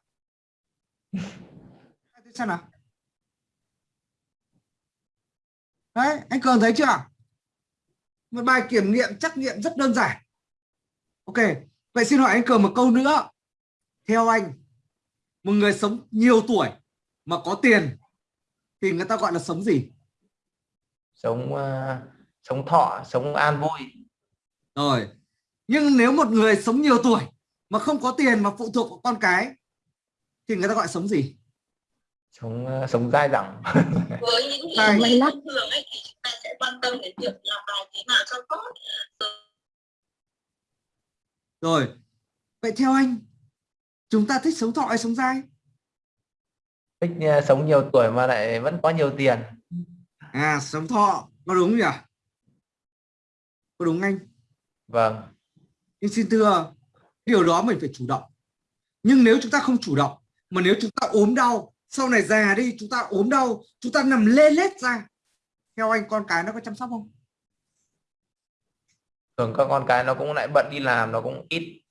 xem nào? Đấy anh cường thấy chưa? Một bài kiểm nghiệm trắc nghiệm rất đơn giản. Ok vậy xin hỏi anh cường một câu nữa. Theo anh một người sống nhiều tuổi mà có tiền thì người ta gọi là sống gì? Sống uh, sống thọ sống an vui. Rồi. Nhưng nếu một người sống nhiều tuổi mà không có tiền mà phụ thuộc vào con cái thì người ta gọi sống gì? Sống uh, sống dai dẳng. Với những người thông thường ấy thì chúng ta sẽ quan tâm đến việc làm bài thế nào cho tốt. Rồi. Vậy theo anh chúng ta thích sống thọ hay sống dai? Thích uh, sống nhiều tuổi mà lại vẫn có nhiều tiền. À sống thọ. Có đúng nhỉ có đúng anh? Vâng. Nhưng xin thưa điều đó mình phải chủ động. Nhưng nếu chúng ta không chủ động mà nếu chúng ta ốm đau sau này già đi chúng ta ốm đau chúng ta nằm lê lết ra theo anh con cái nó có chăm sóc không? Thường các con cái nó cũng lại bận đi làm nó cũng ít.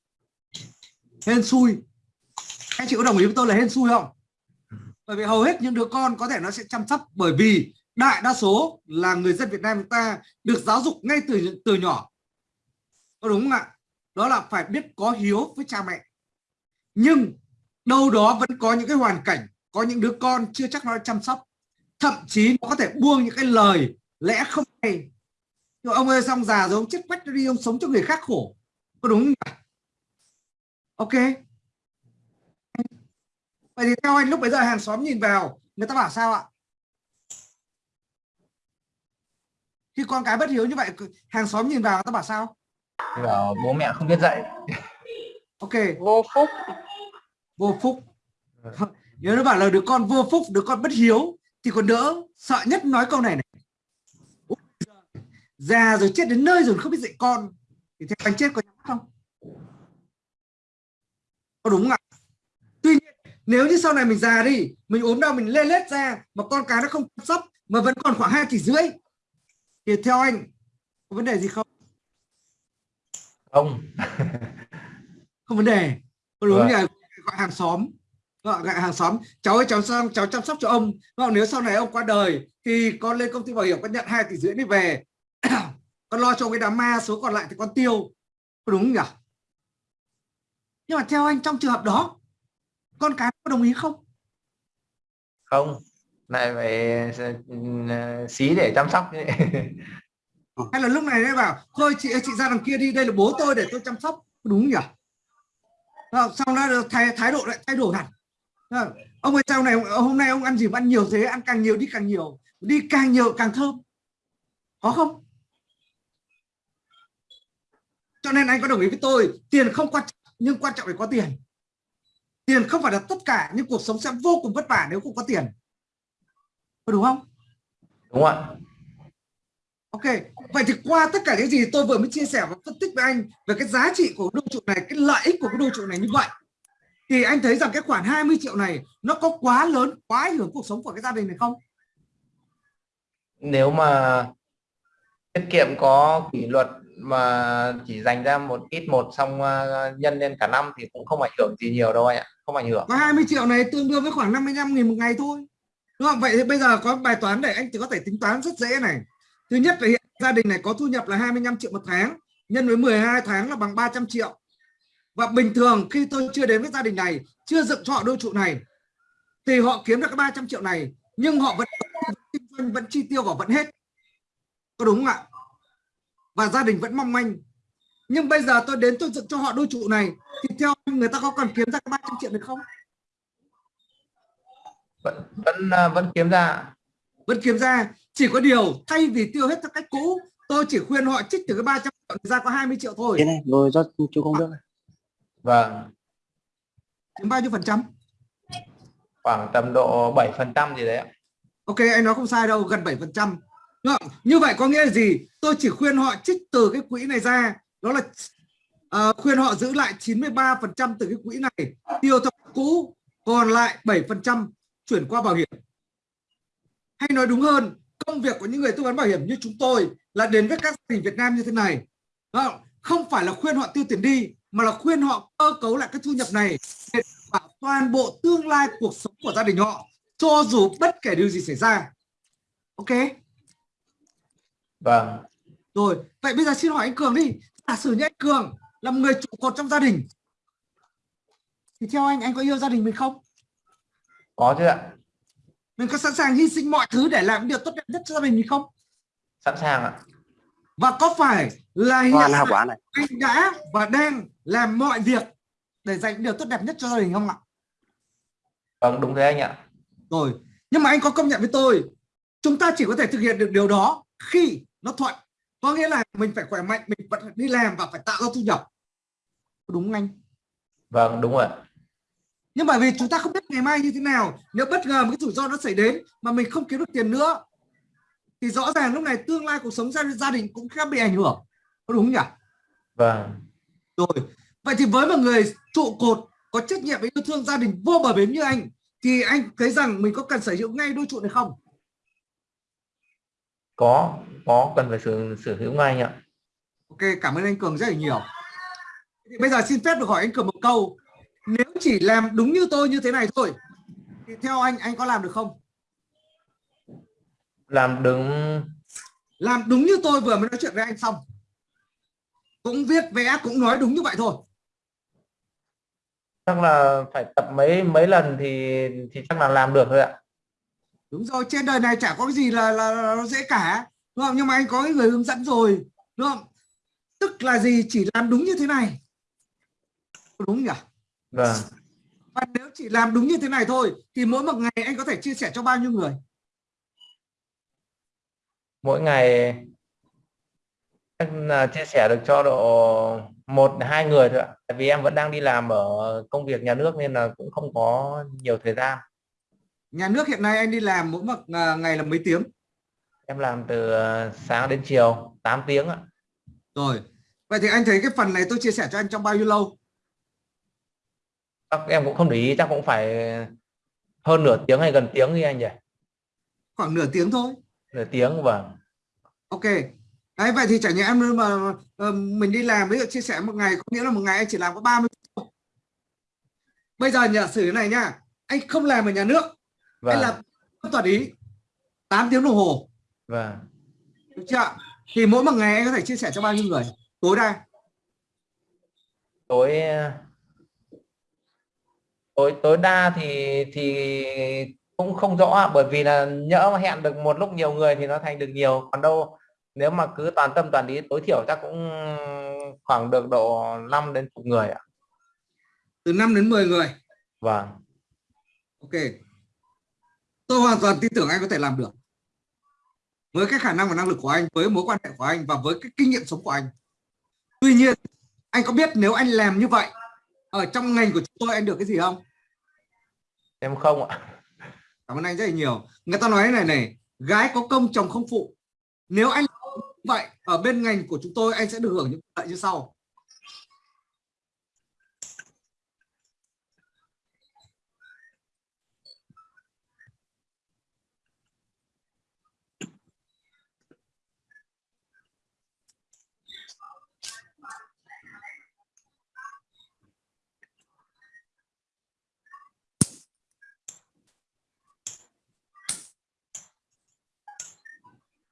Hên xui. Anh chị có đồng ý với tôi là hên xui không? Bởi vì hầu hết những đứa con có thể nó sẽ chăm sóc bởi vì đại đa số là người dân Việt Nam chúng ta được giáo dục ngay từ từ nhỏ. Có đúng không ạ? Đó là phải biết có hiếu với cha mẹ. Nhưng đâu đó vẫn có những cái hoàn cảnh, có những đứa con chưa chắc nó chăm sóc. Thậm chí nó có thể buông những cái lời lẽ không hay. Nhưng ông ơi, xong già rồi, ông chết quách đi, ông sống cho người khác khổ. Có đúng không ok. Vậy thì theo anh, lúc bây giờ hàng xóm nhìn vào, người ta bảo sao ạ? Khi con cái bất hiếu như vậy hàng xóm nhìn vào ta bảo sao? Bảo bố mẹ không biết dạy. Ok. Vô phúc. Vô phúc. Nếu nó bảo là đứa con vô phúc đứa con bất hiếu thì còn đỡ sợ nhất nói câu này này. Già rồi chết đến nơi rồi không biết dạy con thì theo anh chết có nhắm không? Có đúng không ạ? Tuy nhiên nếu như sau này mình già đi mình ốm đau mình lê lết ra mà con cái nó không chăm sóc mà vẫn còn khoảng hai tỷ rưỡi thì theo anh có vấn đề gì không? Không. Không vấn đề. Có đúng Vâng. là gọi hàng xóm. Gọi gọi hàng xóm. Cháu ơi cháu sang cháu chăm sóc cho ông. Còn nếu sau này ông qua đời thì con lên công ty bảo hiểm con nhận hai tỷ rưỡi đi về. Con lo cho cái đám ma số còn lại thì con tiêu. Có đúng nhỉ? Nhưng mà theo anh trong trường hợp đó con cái có đồng ý không? Không lại phải ừ, xí để chăm sóc. Ừ. Hay là lúc này đấy bảo thôi chị chị ra đằng kia đi đây là bố tôi để tôi chăm sóc. Đúng nhỉ? Xong đó thái, thái độ lại thay đổi hẳn. Ông ơi sau này hôm nay ông ăn gì mà ăn nhiều thế ăn càng nhiều đi càng nhiều đi càng nhiều càng thơm. Có không? Cho nên anh có đồng ý với tôi tiền không quan trọng nhưng quan trọng phải có tiền. Tiền không phải là tất cả nhưng cuộc sống sẽ vô cùng vất vả nếu không có tiền có đúng không đúng ạ Ok, vậy thì qua tất cả những gì tôi vừa mới chia sẻ và phân tích với anh về cái giá trị của đô trụ này, cái lợi ích của cái đô trụ này như vậy thì anh thấy rằng cái khoản 20 triệu này nó có quá lớn, quá ảnh hưởng cuộc sống của cái gia đình này không? nếu mà tiết kiệm có kỷ luật mà chỉ dành ra một ít một xong ờ, nhân lên cả năm thì cũng không ảnh hưởng gì nhiều đâu anh ạ không ảnh hưởng Có 20 triệu này tương đương với khoảng 55 nghìn một ngày thôi. Đúng không? Vậy thì bây giờ có bài toán để anh chỉ có thể tính toán rất dễ này. Thứ nhất là hiện gia đình này có thu nhập là 25 triệu một tháng, nhân với 12 tháng là bằng 300 triệu. Và bình thường khi tôi chưa đến với gia đình này, chưa dựng cho họ đôi trụ này, thì họ kiếm được cái 300 triệu này, nhưng họ vẫn kinh doanh vẫn chi tiêu và vẫn hết. Có đúng không ạ? Và gia đình vẫn mong manh. Nhưng bây giờ tôi đến tôi dựng cho họ đôi trụ này, thì theo người ta có còn kiếm ra cái 300 triệu được không? Vẫn vẫn ờ, vẫn kiếm ra. Vẫn kiếm ra. Chỉ có điều thay vì tiêu hết theo cách cũ tôi chỉ khuyên họ trích từ cái 300 triệu ra có 20 triệu thôi. Thế này, rồi do chú công đức này. vâng. Chiếm bao nhiêu phần trăm? Khoảng tầm độ 7 phần trăm gì đấy ạ. Ok anh nói không sai đâu gần 7 phần trăm. Như vậy có nghĩa là gì? Tôi chỉ khuyên họ trích từ cái quỹ này ra. Đó là ờ, khuyên họ giữ lại 93 phần trăm từ cái quỹ này. Tiêu theo cũ còn lại 7 phần trăm chuyển qua bảo hiểm. Hay nói đúng hơn công việc của những người tư vấn bảo hiểm như chúng tôi là đến với các gia đình Việt Nam như thế này. Không phải là khuyên họ tiêu tiền đi mà là khuyên họ cơ cấu lại cái thu nhập này để bảo toàn bộ tương lai cuộc sống của gia đình họ cho dù bất kể điều gì xảy ra. Ok? Vâng. Rồi vậy bây giờ xin hỏi anh Cường đi. Giả sử như anh Cường là một người trụ cột trong gia đình thì theo anh anh có yêu gia đình mình không có chứ ạ. Mình có sẵn sàng hy sinh mọi thứ để làm điều tốt đẹp nhất cho gia đình mình không? Sẵn sàng ạ. Và có phải là hiện này. anh đã và đang làm mọi việc để dành điều tốt đẹp nhất cho gia đình không ạ? Vâng đúng thế anh ạ. Rồi nhưng mà anh có công nhận với tôi chúng ta chỉ có thể thực hiện được điều đó khi nó thuận. Có nghĩa là mình phải khỏe mạnh mình vẫn đi làm và phải tạo ra thu nhập. Đúng không anh? Vâng đúng rồi nhưng mà vì chúng ta không biết ngày mai như thế nào. Nếu bất ngờ một cái rủi ro nó xảy đến mà mình không kiếm được tiền nữa thì rõ ràng lúc này tương lai cuộc sống gia, gia đình cũng khá bị ảnh hưởng. Có đúng không nhỉ? Vâng. Rồi. Vậy thì với một người trụ cột có trách nhiệm và yêu thương gia đình vô bờ bến như anh thì anh thấy rằng mình có cần sở hữu ngay đôi trụ này không? Có có cần phải sử sử hữu ngay anh ạ. Ok cảm ơn anh cường rất là nhiều. Thì bây giờ xin phép được hỏi anh cường một câu nếu chỉ làm đúng như tôi như thế này thôi thì theo anh anh có làm được không? Làm đứng làm đúng như tôi vừa mới nói chuyện với anh xong. Cũng viết vẽ cũng nói đúng như vậy thôi. Chắc là phải tập mấy mấy lần thì thì chắc là làm được thôi ạ. Đúng rồi trên đời này chả có cái gì là là, là nó dễ cả đúng không? Nhưng mà anh có cái người hướng dẫn rồi đúng không? Tức là gì? Chỉ làm đúng như thế này. Đúng nhỉ vâng. Và nếu chỉ làm đúng như thế này thôi thì mỗi một ngày anh có thể chia sẻ cho bao nhiêu người? Mỗi ngày là chia sẻ được cho độ một hai người thôi ạ. Tại vì em vẫn đang đi làm ở công việc nhà nước nên là cũng không có nhiều thời gian. Nhà nước hiện nay anh đi làm mỗi một à, ngày là mấy tiếng? Em làm từ ờ, sáng đến chiều 8 tiếng ạ. Rồi. Vậy thì anh thấy cái phần này tôi chia sẻ cho anh trong bao nhiêu lâu chắc em cũng không để ý chắc cũng phải hơn nửa tiếng hay gần tiếng đi anh nhỉ? Khoảng nửa tiếng thôi. Nửa tiếng vâng. Ok. Đấy vậy thì chẳng nhẽ em mà ờ, mình đi làm ví dụ chia sẻ một ngày có nghĩa là một ngày anh chỉ làm có 30 phút bây giờ giả sử thế này nhá anh không làm ở nhà nước. Vâng. anh làm tuần ý. 8 tiếng đồng hồ. Vâng. Được chưa thì mỗi một ngày anh có thể chia sẻ cho bao nhiêu người? Tối đa. Tối tối tối đa thì thì cũng không rõ bởi vì là nhỡ mà hẹn được một lúc nhiều người thì nó thành được nhiều. Còn đâu nếu mà cứ toàn tâm toàn ý tối thiểu chắc cũng khoảng được độ 5 đến chục người ạ. Từ 5 đến 10 người? Vâng. Ok. Tôi hoàn toàn tin tưởng anh có thể làm được. Với cái khả năng và năng lực của anh với mối quan hệ của anh và với cái kinh nghiệm sống của anh. Tuy nhiên anh có biết nếu anh làm như vậy ở trong ngành của chúng tôi anh được cái gì không em không ạ. Cảm ơn anh rất là nhiều. Người ta nói này này, gái có công, chồng không phụ. Nếu anh vậy, ở bên ngành của chúng tôi, anh sẽ được hưởng những lợi như sau.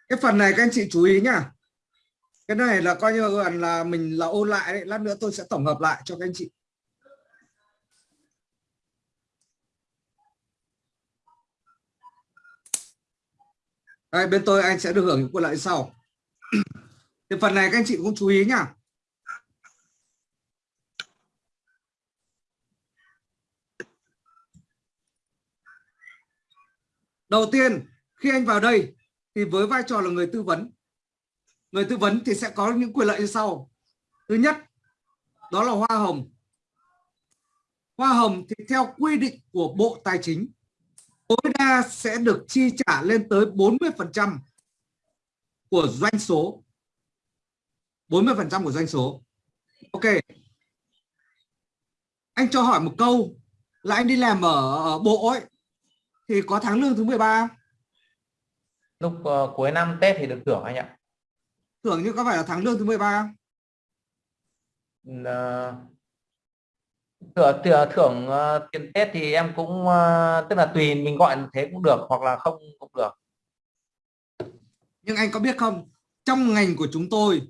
Cái phần này các anh chị chú ý nhá. Cái này là coi như gần là mình là ôn lại đấy lát nữa tôi sẽ tổng hợp lại cho các anh chị. Đây, bên tôi anh sẽ được hưởng những quyền lợi sau. Thì phần này các anh chị cũng chú ý nhá. Đầu tiên khi anh vào đây thì với vai trò là người tư vấn người tư vấn thì sẽ có những quyền lợi như sau. Thứ nhất đó là hoa hồng. Hoa hồng thì theo quy định của Bộ Tài chính tối đa sẽ được chi trả lên tới 40 phần trăm của doanh số. 40 phần trăm của doanh số. Ok. Anh cho hỏi một câu là anh đi làm ở, ở bộ ấy thì có tháng lương thứ 13 không? Lúc uh, cuối năm Tết thì được thưởng anh ạ. Thưởng như có phải là tháng lương thứ 13 không? uh, thưởng thưởng, thưởng uh, tiền Tết thì em cũng uh, tức là tùy mình gọi thế cũng được hoặc là không cũng được. Nhưng anh có biết không? Trong ngành của chúng tôi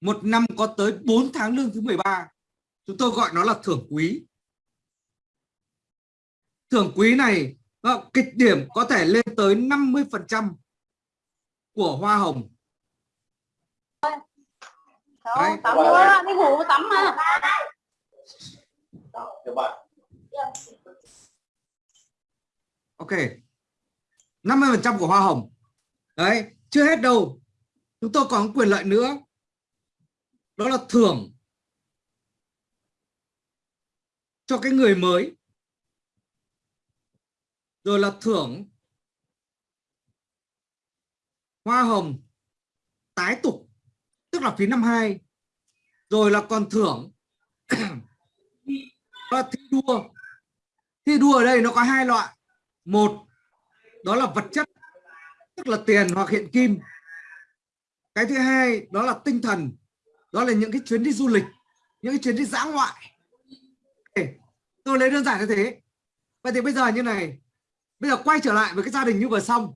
một năm có tới 4 tháng lương thứ 13 chúng tôi gọi nó là thưởng quý. Thưởng quý này kịch điểm có thể lên tới 50 phần trăm của hoa hồng. Đấy. tắm nữa đi ngủ tắm mà. Ok. 50 phần trăm của hoa hồng. Đấy chưa hết đâu. Chúng tôi còn quyền lợi nữa. Đó là thưởng cho cái người mới rồi là thưởng hoa hồng tái tục, tức là phí năm hai. Rồi là còn thưởng và thi đua. Thi đua ở đây nó có hai loại. Một, đó là vật chất, tức là tiền hoặc hiện kim. Cái thứ hai, đó là tinh thần. Đó là những cái chuyến đi du lịch, những cái chuyến đi dã ngoại. Tôi lấy đơn giản như thế. Vậy thì bây giờ như này bây giờ quay trở lại với cái gia đình như vừa xong.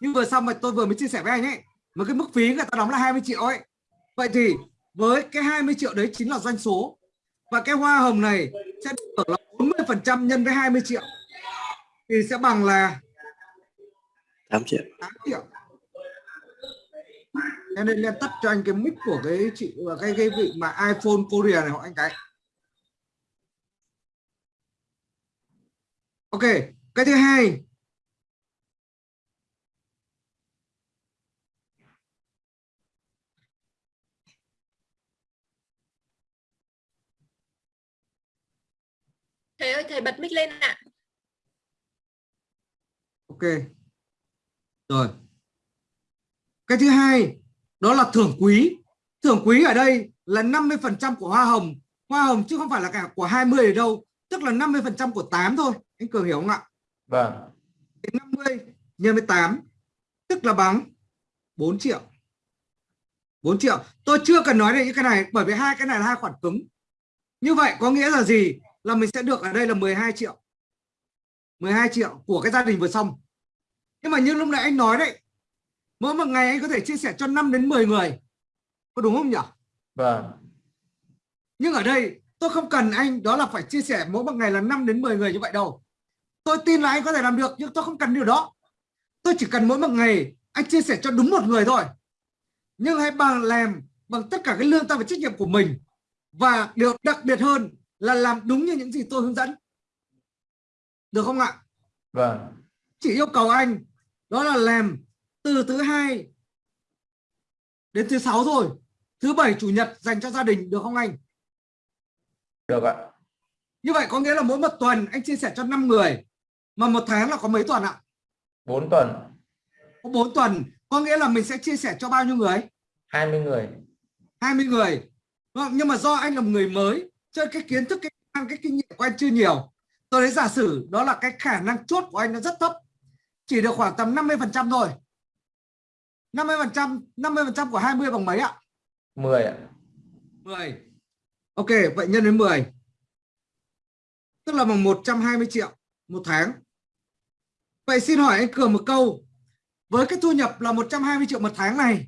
Như vừa xong mà tôi vừa mới chia sẻ với anh ấy mà cái mức phí người ta đóng là 20 triệu ấy. Vậy thì với cái 20 triệu đấy chính là doanh số. Và cái hoa hồng này sẽ được là 40 phần trăm nhân với 20 triệu. Thì sẽ bằng là 8 triệu. 8 triệu. Em nên lên tắt cho anh cái mic của cái chị và cái cái vị mà iPhone Korea này họ anh cái. Ok cái thứ hai. Thầy ơi thầy bật mic lên ạ. Ok. Rồi. Cái thứ hai đó là thưởng quý. Thưởng quý ở đây là 50 phần trăm của hoa hồng. Hoa hồng chứ không phải là cả của 20 ở đâu tức là 50 phần trăm của 8 thôi. Anh cường hiểu không ạ vâng. 50 nhân với 8 tức là bằng 4 triệu. 4 triệu. Tôi chưa cần nói đến những cái này bởi vì hai cái này là hai khoản cứng. Như vậy có nghĩa là gì? Là mình sẽ được ở đây là 12 triệu. 12 triệu của cái gia đình vừa xong. Nhưng mà như lúc nãy anh nói đấy mỗi một ngày anh có thể chia sẻ cho 5 đến 10 người. Có đúng không nhỉ? Vâng. Nhưng ở đây tôi không cần anh đó là phải chia sẻ mỗi một ngày là 5 đến 10 người như vậy đâu tôi tin là anh có thể làm được nhưng tôi không cần điều đó. Tôi chỉ cần mỗi một ngày anh chia sẻ cho đúng một người thôi. Nhưng hãy bằng làm bằng tất cả cái lương tâm và trách nhiệm của mình. Và điều đặc biệt hơn là làm đúng như những gì tôi hướng dẫn. Được không ạ? Vâng. Chỉ yêu cầu anh đó là làm từ thứ hai đến thứ sáu rồi thứ bảy chủ nhật dành cho gia đình được không anh? Được ạ. Như vậy có nghĩa là mỗi một tuần anh chia sẻ cho 5 người mà một tháng là có mấy tuần ạ? 4 tuần. Có 4 tuần có nghĩa là mình sẽ chia sẻ cho bao nhiêu người? 20 người. 20 người. Đúng không? nhưng mà do anh là một người mới cho cái kiến thức cái cái kinh nghiệm của anh chưa nhiều. Tôi lấy giả sử đó là cái khả năng chốt của anh nó rất thấp. Chỉ được khoảng tầm 50 phần trăm thôi. 50 phần trăm 50 phần trăm của 20 bằng mấy ạ? 10 ạ. 10 ok vậy nhân đến 10 tức là bằng 120 triệu một tháng vậy xin hỏi anh Cường một câu. Với cái thu nhập là 120 triệu một tháng này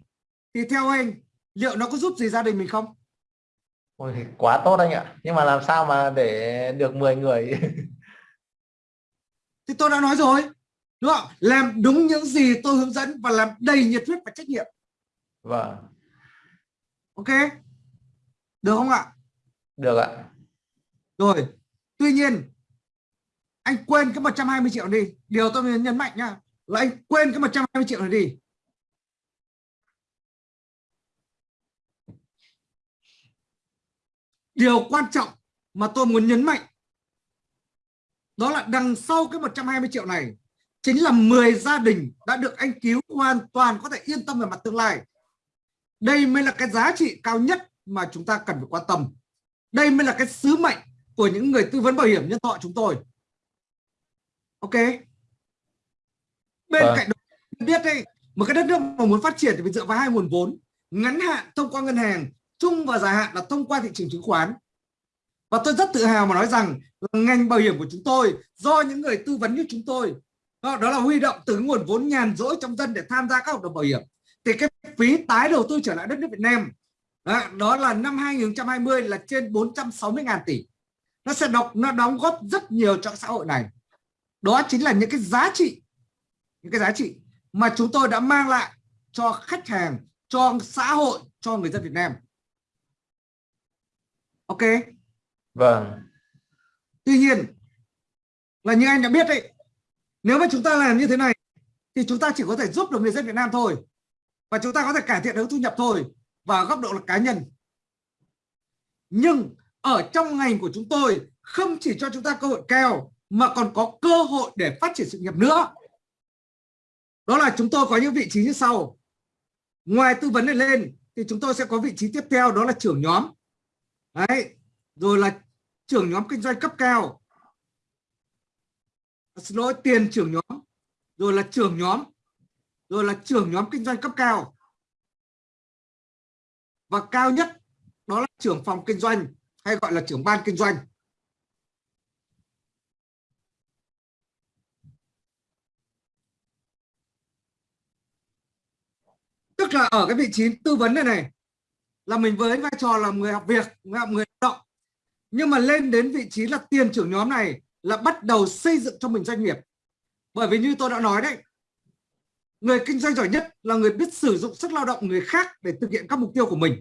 thì theo anh liệu nó có giúp gì gia đình mình không? Ôi, quá tốt anh ạ. Nhưng mà làm sao mà để được 10 người? Thì tôi đã nói rồi đúng không? Làm đúng những gì tôi hướng dẫn và làm đầy nhiệt huyết và trách nhiệm. Vâng. Ok? Được không ạ? Được ạ. Rồi tuy nhiên anh quên cái 120 triệu đi. Điều tôi muốn nhấn mạnh nha là anh quên cái 120 triệu này đi. Điều quan trọng mà tôi muốn nhấn mạnh, đó là đằng sau cái 120 triệu này chính là 10 gia đình đã được anh cứu hoàn toàn có thể yên tâm về mặt tương lai. Đây mới là cái giá trị cao nhất mà chúng ta cần phải quan tâm. Đây mới là cái sứ mệnh của những người tư vấn bảo hiểm nhân thọ chúng tôi ok. Bên Vâng. cạnh đó biết đây một cái đất nước mà muốn phát triển thì phải dựa vào hai nguồn vốn. Ngắn hạn thông qua ngân hàng chung và dài hạn là thông qua thị trường chứng khoán. Và tôi rất tự hào mà nói rằng ngành bảo hiểm của chúng tôi do những người tư vấn như chúng tôi đó, là huy động từ nguồn vốn nhàn rỗi trong dân để tham gia các hợp đồng bảo hiểm. Thì cái phí tái đầu tư trở lại đất nước Việt Nam đó, đó là năm 2020 là trên 460.000 tỷ. Nó sẽ đọc nó đóng góp rất nhiều cho xã hội này đó chính là những cái giá trị những cái giá trị mà chúng tôi đã mang lại cho khách hàng cho xã hội cho người dân Việt Nam. Ok? Vâng. Tuy nhiên là như anh đã biết đấy nếu mà chúng ta làm như thế này thì chúng ta chỉ có thể giúp được người dân Việt Nam thôi. Và chúng ta có thể cải thiện được thu nhập thôi và góc độ là cá nhân. Nhưng ở trong ngành của chúng tôi không chỉ cho chúng ta cơ hội cao mà còn có cơ hội để phát triển sự nghiệp nữa. Đó là chúng tôi có những vị trí như sau. Ngoài tư vấn này lên, thì chúng tôi sẽ có vị trí tiếp theo, đó là trưởng nhóm. Đấy, rồi là trưởng nhóm kinh doanh cấp cao. Xin lỗi, tiền trưởng nhóm, rồi là trưởng nhóm, rồi là trưởng nhóm kinh doanh cấp cao. Và cao nhất, đó là trưởng phòng kinh doanh, hay gọi là trưởng ban kinh doanh. Tức là ở cái vị trí tư vấn này này, là mình với vai trò là người học việc, người học người lao động. Nhưng mà lên đến vị trí là tiền trưởng nhóm này là bắt đầu xây dựng cho mình doanh nghiệp. Bởi vì như tôi đã nói đấy, người kinh doanh giỏi nhất là người biết sử dụng sức lao động người khác để thực hiện các mục tiêu của mình.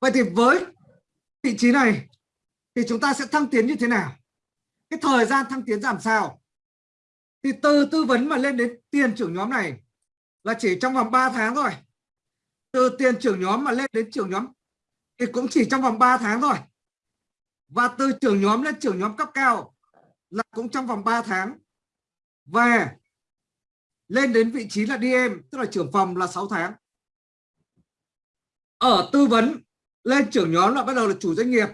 Vậy thì với vị trí này thì chúng ta sẽ thăng tiến như thế nào? Cái thời gian thăng tiến làm sao? Thì từ tư vấn mà lên đến tiền trưởng nhóm này là chỉ trong vòng 3 tháng thôi. Từ tiền trưởng nhóm mà lên đến trưởng nhóm thì cũng chỉ trong vòng 3 tháng thôi. Và từ trưởng nhóm lên trưởng nhóm cấp cao là cũng trong vòng 3 tháng. Và lên đến vị trí là DM tức là trưởng phòng là 6 tháng. Ở tư vấn, lên trưởng nhóm là bắt đầu là chủ doanh nghiệp,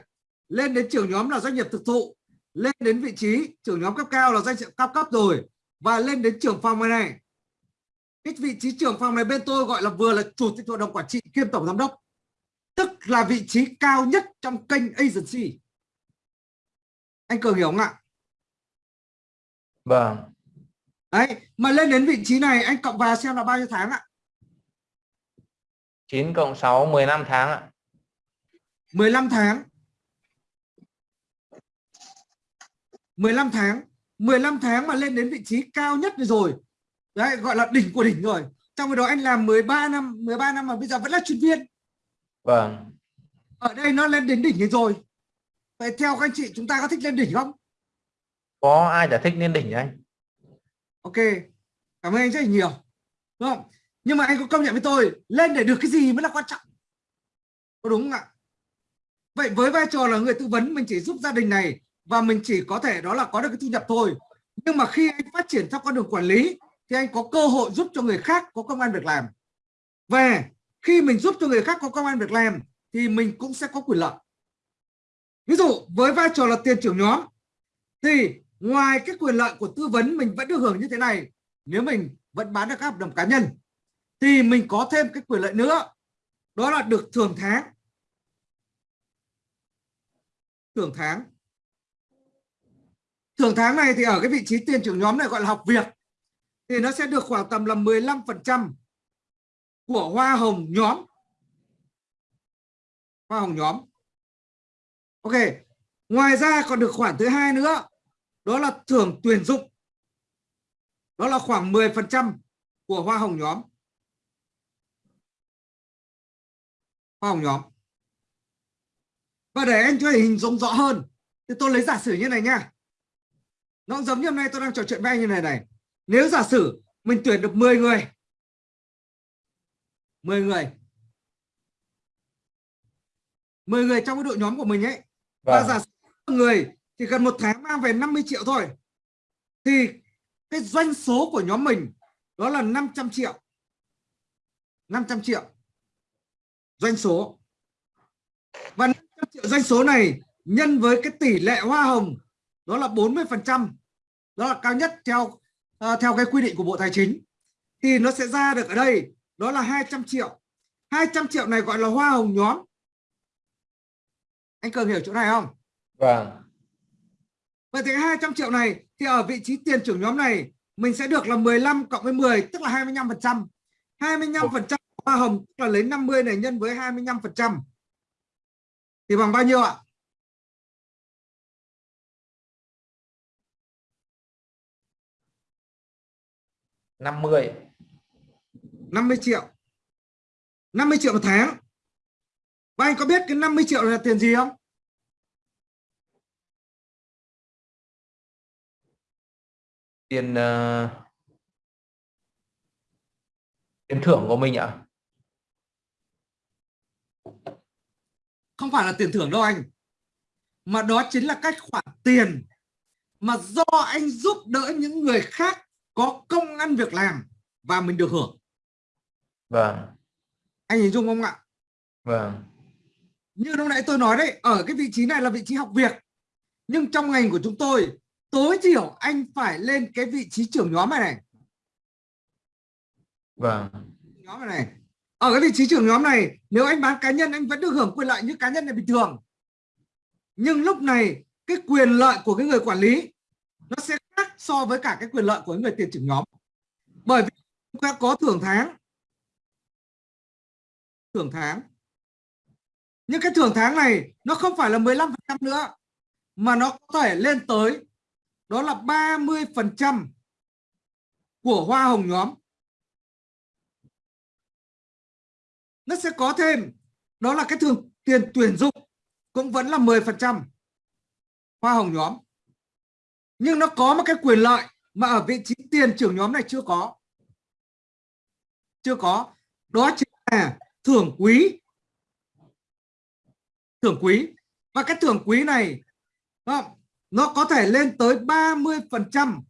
lên đến trưởng nhóm là doanh nghiệp thực thụ, lên đến vị trí trưởng nhóm cấp cao là doanh nghiệp cao cấp rồi, và lên đến trưởng phòng này này cái vị trí trưởng phòng này bên tôi gọi là vừa là chủ tịch hội đồng quản trị kiêm tổng giám đốc tức là vị trí cao nhất trong kênh agency. Anh cường hiểu không ạ? Vâng. Đấy mà lên đến vị trí này anh cộng vào xem là bao nhiêu tháng ạ? 9 cộng 6 15 tháng ạ. 15 tháng. 15 tháng. 15 tháng mà lên đến vị trí cao nhất rồi đấy gọi là đỉnh của đỉnh rồi. Trong khi đó anh làm 13 năm 13 năm mà bây giờ vẫn là chuyên viên. Vâng. Ở đây nó lên đến đỉnh rồi. Vậy theo các anh chị chúng ta có thích lên đỉnh không? Có ai giải thích lên đỉnh anh? Ok. Cảm ơn anh rất là nhiều. Đúng không? Nhưng mà anh có công nhận với tôi lên để được cái gì mới là quan trọng. Có đúng không ạ? Vậy với vai trò là người tư vấn mình chỉ giúp gia đình này và mình chỉ có thể đó là có được cái thu nhập thôi. Nhưng mà khi anh phát triển theo con đường quản lý thì anh có cơ hội giúp cho người khác có công an việc làm. Và khi mình giúp cho người khác có công an việc làm, thì mình cũng sẽ có quyền lợi. Ví dụ, với vai trò là tiền trưởng nhóm, thì ngoài cái quyền lợi của tư vấn mình vẫn được hưởng như thế này, nếu mình vẫn bán được các hợp đồng cá nhân, thì mình có thêm cái quyền lợi nữa. Đó là được thưởng tháng. Thưởng tháng. Thưởng tháng này thì ở cái vị trí tiền trưởng nhóm này gọi là học việc thì nó sẽ được khoảng tầm là 15% của hoa hồng nhóm. Hoa hồng nhóm. Ok, ngoài ra còn được khoản thứ hai nữa, đó là thưởng tuyển dụng. Đó là khoảng 10% của hoa hồng nhóm. Hoa hồng nhóm. Và để anh cho hình dung rõ hơn, thì tôi lấy giả sử như này nha. Nó giống như hôm nay tôi đang trò chuyện với anh như này này nếu giả sử mình tuyển được 10 người 10 người 10 người trong cái đội nhóm của mình ấy và vâng. giả sử người thì cần một tháng mang về 50 triệu thôi thì cái doanh số của nhóm mình đó là 500 triệu. 500 triệu doanh số. Và 500 triệu doanh số này nhân với cái tỷ lệ hoa hồng đó là 40 phần trăm đó là cao nhất theo à, theo cái quy định của Bộ Tài chính thì nó sẽ ra được ở đây đó là 200 triệu. 200 triệu này gọi là hoa hồng nhóm. Anh Cường hiểu chỗ này không? Vâng. Vậy thì 200 triệu này thì ở vị trí tiền trưởng nhóm này mình sẽ được là 15 cộng với 10 tức là 25 phần trăm. 25 phần trăm hoa hồng tức là lấy 50 này nhân với 25 phần trăm. Thì bằng bao nhiêu ạ 50 50 triệu. 50 triệu một tháng. Và anh có biết cái 50 triệu là tiền gì không? Tiền ờ, tiền thưởng của mình ạ. Không phải là tiền thưởng đâu anh. Mà đó chính là cách khoản tiền mà do anh giúp đỡ những người khác có công ăn việc làm và mình được hưởng. Vâng. Anh hình dung không ạ? Vâng. Như lúc nãy tôi nói đấy ở cái vị trí này là vị trí học việc. Nhưng trong ngành của chúng tôi tối thiểu anh phải lên cái vị trí trưởng nhóm này này. Vâng. Nhóm này, này. Ở cái vị trí trưởng nhóm này nếu anh bán cá nhân anh vẫn được hưởng quyền lợi như cá nhân này bình thường. Nhưng lúc này cái quyền lợi của cái người quản lý nó sẽ khác so với cả cái quyền lợi của người tiền trưởng nhóm. Bởi vì chúng ta có thưởng tháng. Thưởng tháng. Nhưng cái thưởng tháng này nó không phải là 15 nữa, mà nó có thể lên tới, đó là 30 phần trăm của hoa hồng nhóm. Nó sẽ có thêm, đó là cái thường tiền tuyển dụng cũng vẫn là 10 phần trăm hoa hồng nhóm nhưng nó có một cái quyền lợi mà ở vị trí tiền trưởng nhóm này chưa có. Chưa có. Đó chính là thưởng quý. Thưởng quý. Và cái thưởng quý này nó có thể lên tới 30 phần trăm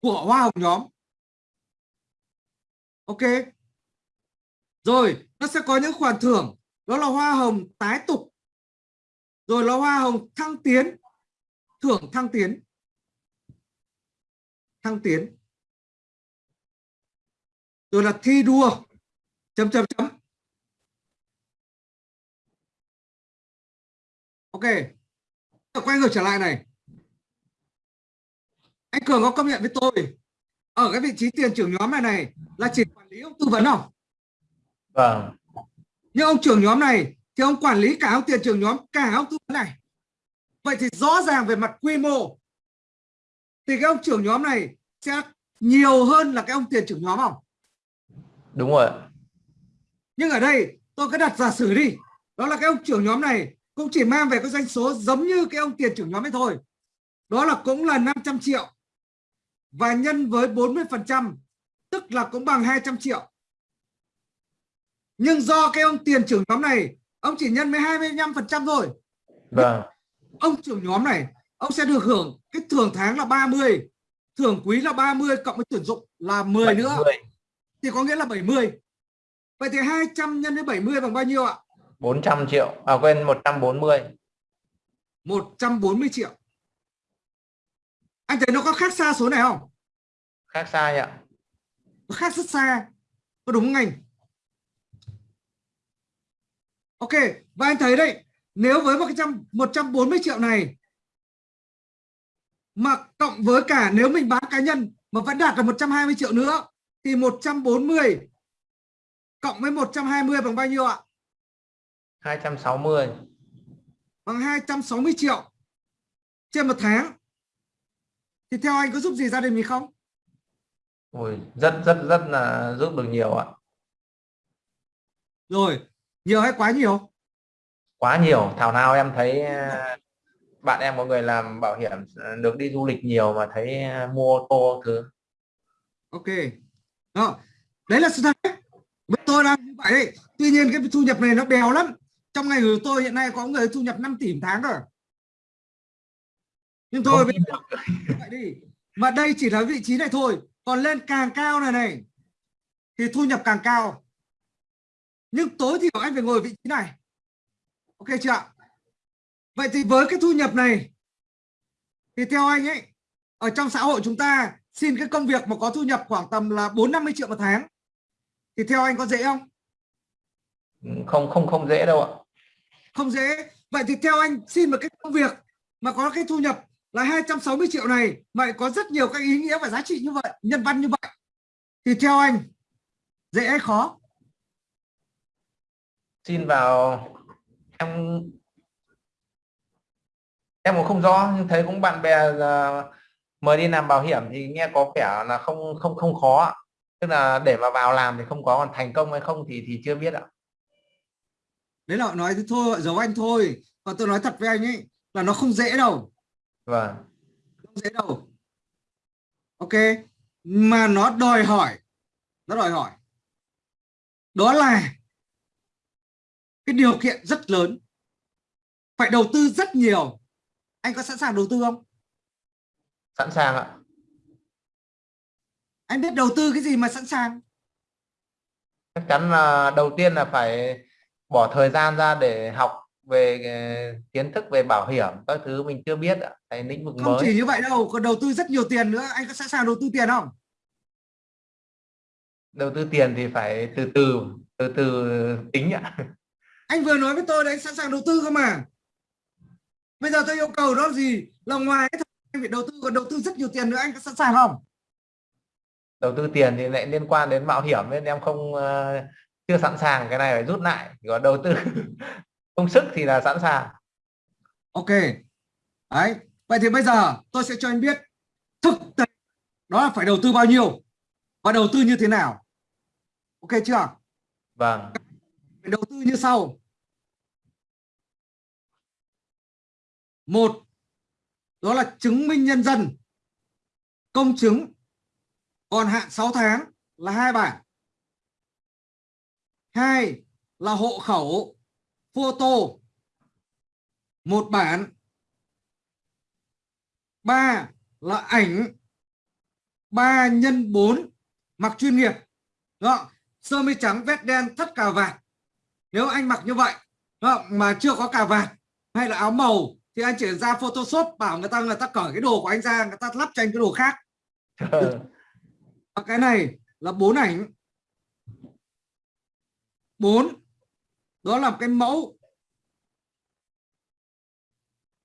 của hoa hồng nhóm. Ok. Rồi, nó sẽ có những khoản thưởng. Đó là hoa hồng tái tục. Rồi là hoa hồng thăng tiến thưởng thăng tiến. Thăng tiến. Rồi là thi đua. Chấm chấm chấm. Ok. Quay ngược trở lại này. Anh cường có công nhận với tôi ở cái vị trí tiền trưởng nhóm này này là chỉ quản lý ông tư vấn không? Vâng. Nhưng ông trưởng nhóm này thì ông quản lý cả ông tiền trưởng nhóm cả ông tư vấn này vậy thì rõ ràng về mặt quy mô thì cái ông trưởng nhóm này sẽ nhiều hơn là cái ông tiền trưởng nhóm không? Đúng rồi nhưng ở đây tôi cứ đặt giả sử đi. Đó là cái ông trưởng nhóm này cũng chỉ mang về cái doanh số giống như cái ông tiền trưởng nhóm ấy thôi. Đó là cũng là 500 triệu và nhân với 40 phần trăm tức là cũng bằng 200 triệu. Nhưng do cái ông tiền trưởng nhóm này ông chỉ nhân với 25 phần trăm thôi. Vâng ông trưởng nhóm này ông sẽ được hưởng cái thưởng tháng là 30 thưởng quý là 30 cộng với tuyển dụng là 10 nữa. 70, thì có nghĩa là 70 vậy thì 200 nhân với 70 bằng bao nhiêu ạ? 400 triệu à quên 140 140 triệu. Anh thấy nó có khác xa số này không? Khác ạ nó khác rất xa. Có đúng không anh? Ok và anh thấy đấy nếu với một cái trăm 140 triệu này mà cộng với cả nếu mình bán cá nhân mà vẫn đạt được 120 triệu nữa thì 140 cộng với 120 bằng bao nhiêu ạ? 260 bằng 260 triệu trên một tháng. Thì theo anh có giúp gì gia đình mình không? Ui, rất rất rất là giúp được nhiều ạ. Rồi nhiều hay quá nhiều quá nhiều. Thảo nào em thấy à, bạn em có người làm bảo hiểm à, được đi du lịch nhiều mà thấy à, mua ô tô thứ? Ok. Đó đấy là sự thật với tôi đang như vậy đấy. tuy nhiên cái thu nhập này nó bèo lắm. Trong ngày của tôi hiện nay có người thu nhập 5 tỷ một tháng rồi nhưng thôi vậy đi. Mà đây chỉ là vị trí này thôi. Còn lên càng cao này này thì thu nhập càng cao. Nhưng tối thiểu anh phải ngồi vị trí này ok chưa ạ? Vậy thì với cái thu nhập này thì theo anh ấy ở trong xã hội chúng ta xin cái công việc mà có thu nhập khoảng tầm là 4 50 triệu một tháng thì theo anh có dễ không? Không không không dễ đâu ạ. Không dễ. Vậy thì theo anh xin một cái công việc mà có cái thu nhập là 260 triệu này mà có rất nhiều cái ý nghĩa và giá trị như vậy nhân văn như vậy thì theo anh dễ hay khó? Xin vào em em cũng không rõ nhưng thấy cũng bạn bè à, mời đi làm bảo hiểm thì nghe có vẻ là không không không khó tức là để mà vào làm thì không có còn thành công hay không thì thì chưa biết ạ. Đấy là họ nói thế thôi họ giấu anh thôi. Còn tôi nói thật với anh ấy là nó không dễ đâu. Vâng. Không dễ đâu. Ok. Mà nó đòi hỏi nó đòi hỏi. Đó là cái điều kiện rất lớn. Phải đầu tư rất nhiều. Anh có sẵn sàng đầu tư không? Sẵn sàng ạ. Anh biết đầu tư cái gì mà sẵn sàng? Chắc chắn là đầu tiên là phải bỏ thời gian ra để học về ờ, kiến thức về bảo hiểm các thứ mình chưa biết ạ. Cái lĩnh vực không mới. chỉ như vậy đâu còn đầu tư rất nhiều tiền nữa. Anh có sẵn sàng đầu tư tiền không? Đầu tư tiền thì phải từ từ từ từ tính ạ anh vừa nói với tôi đấy sẵn sàng đầu tư không mà. Bây giờ tôi yêu cầu đó là gì? Là ngoài cái anh phải đầu tư còn đầu tư rất nhiều tiền nữa anh có sẵn sàng không? Đầu tư tiền thì lại liên quan đến mạo hiểm nên em không ờ, chưa sẵn sàng cái này phải rút lại. Còn đầu tư công sức thì là sẵn sàng. Ok. Đấy vậy thì bây giờ tôi sẽ cho anh biết thực tế đó là phải đầu tư bao nhiêu và đầu tư như thế nào. Ok chưa? Vâng đầu tư như sau. Một, đó là chứng minh nhân dân. Công chứng. Còn hạn 6 tháng là hai bản hai là hộ khẩu photo. Một bản. Ba là ảnh. Ba nhân 4 mặc chuyên nghiệp. Đó, sơ mi trắng vest đen thắt cà vạt nếu anh mặc như vậy mà chưa có cà vạt hay là áo màu, thì anh chỉ ra photoshop bảo người ta người ta cởi cái đồ của anh ra, người ta lắp cho anh cái đồ khác. Và cái này là bốn ảnh. Bốn, đó là cái mẫu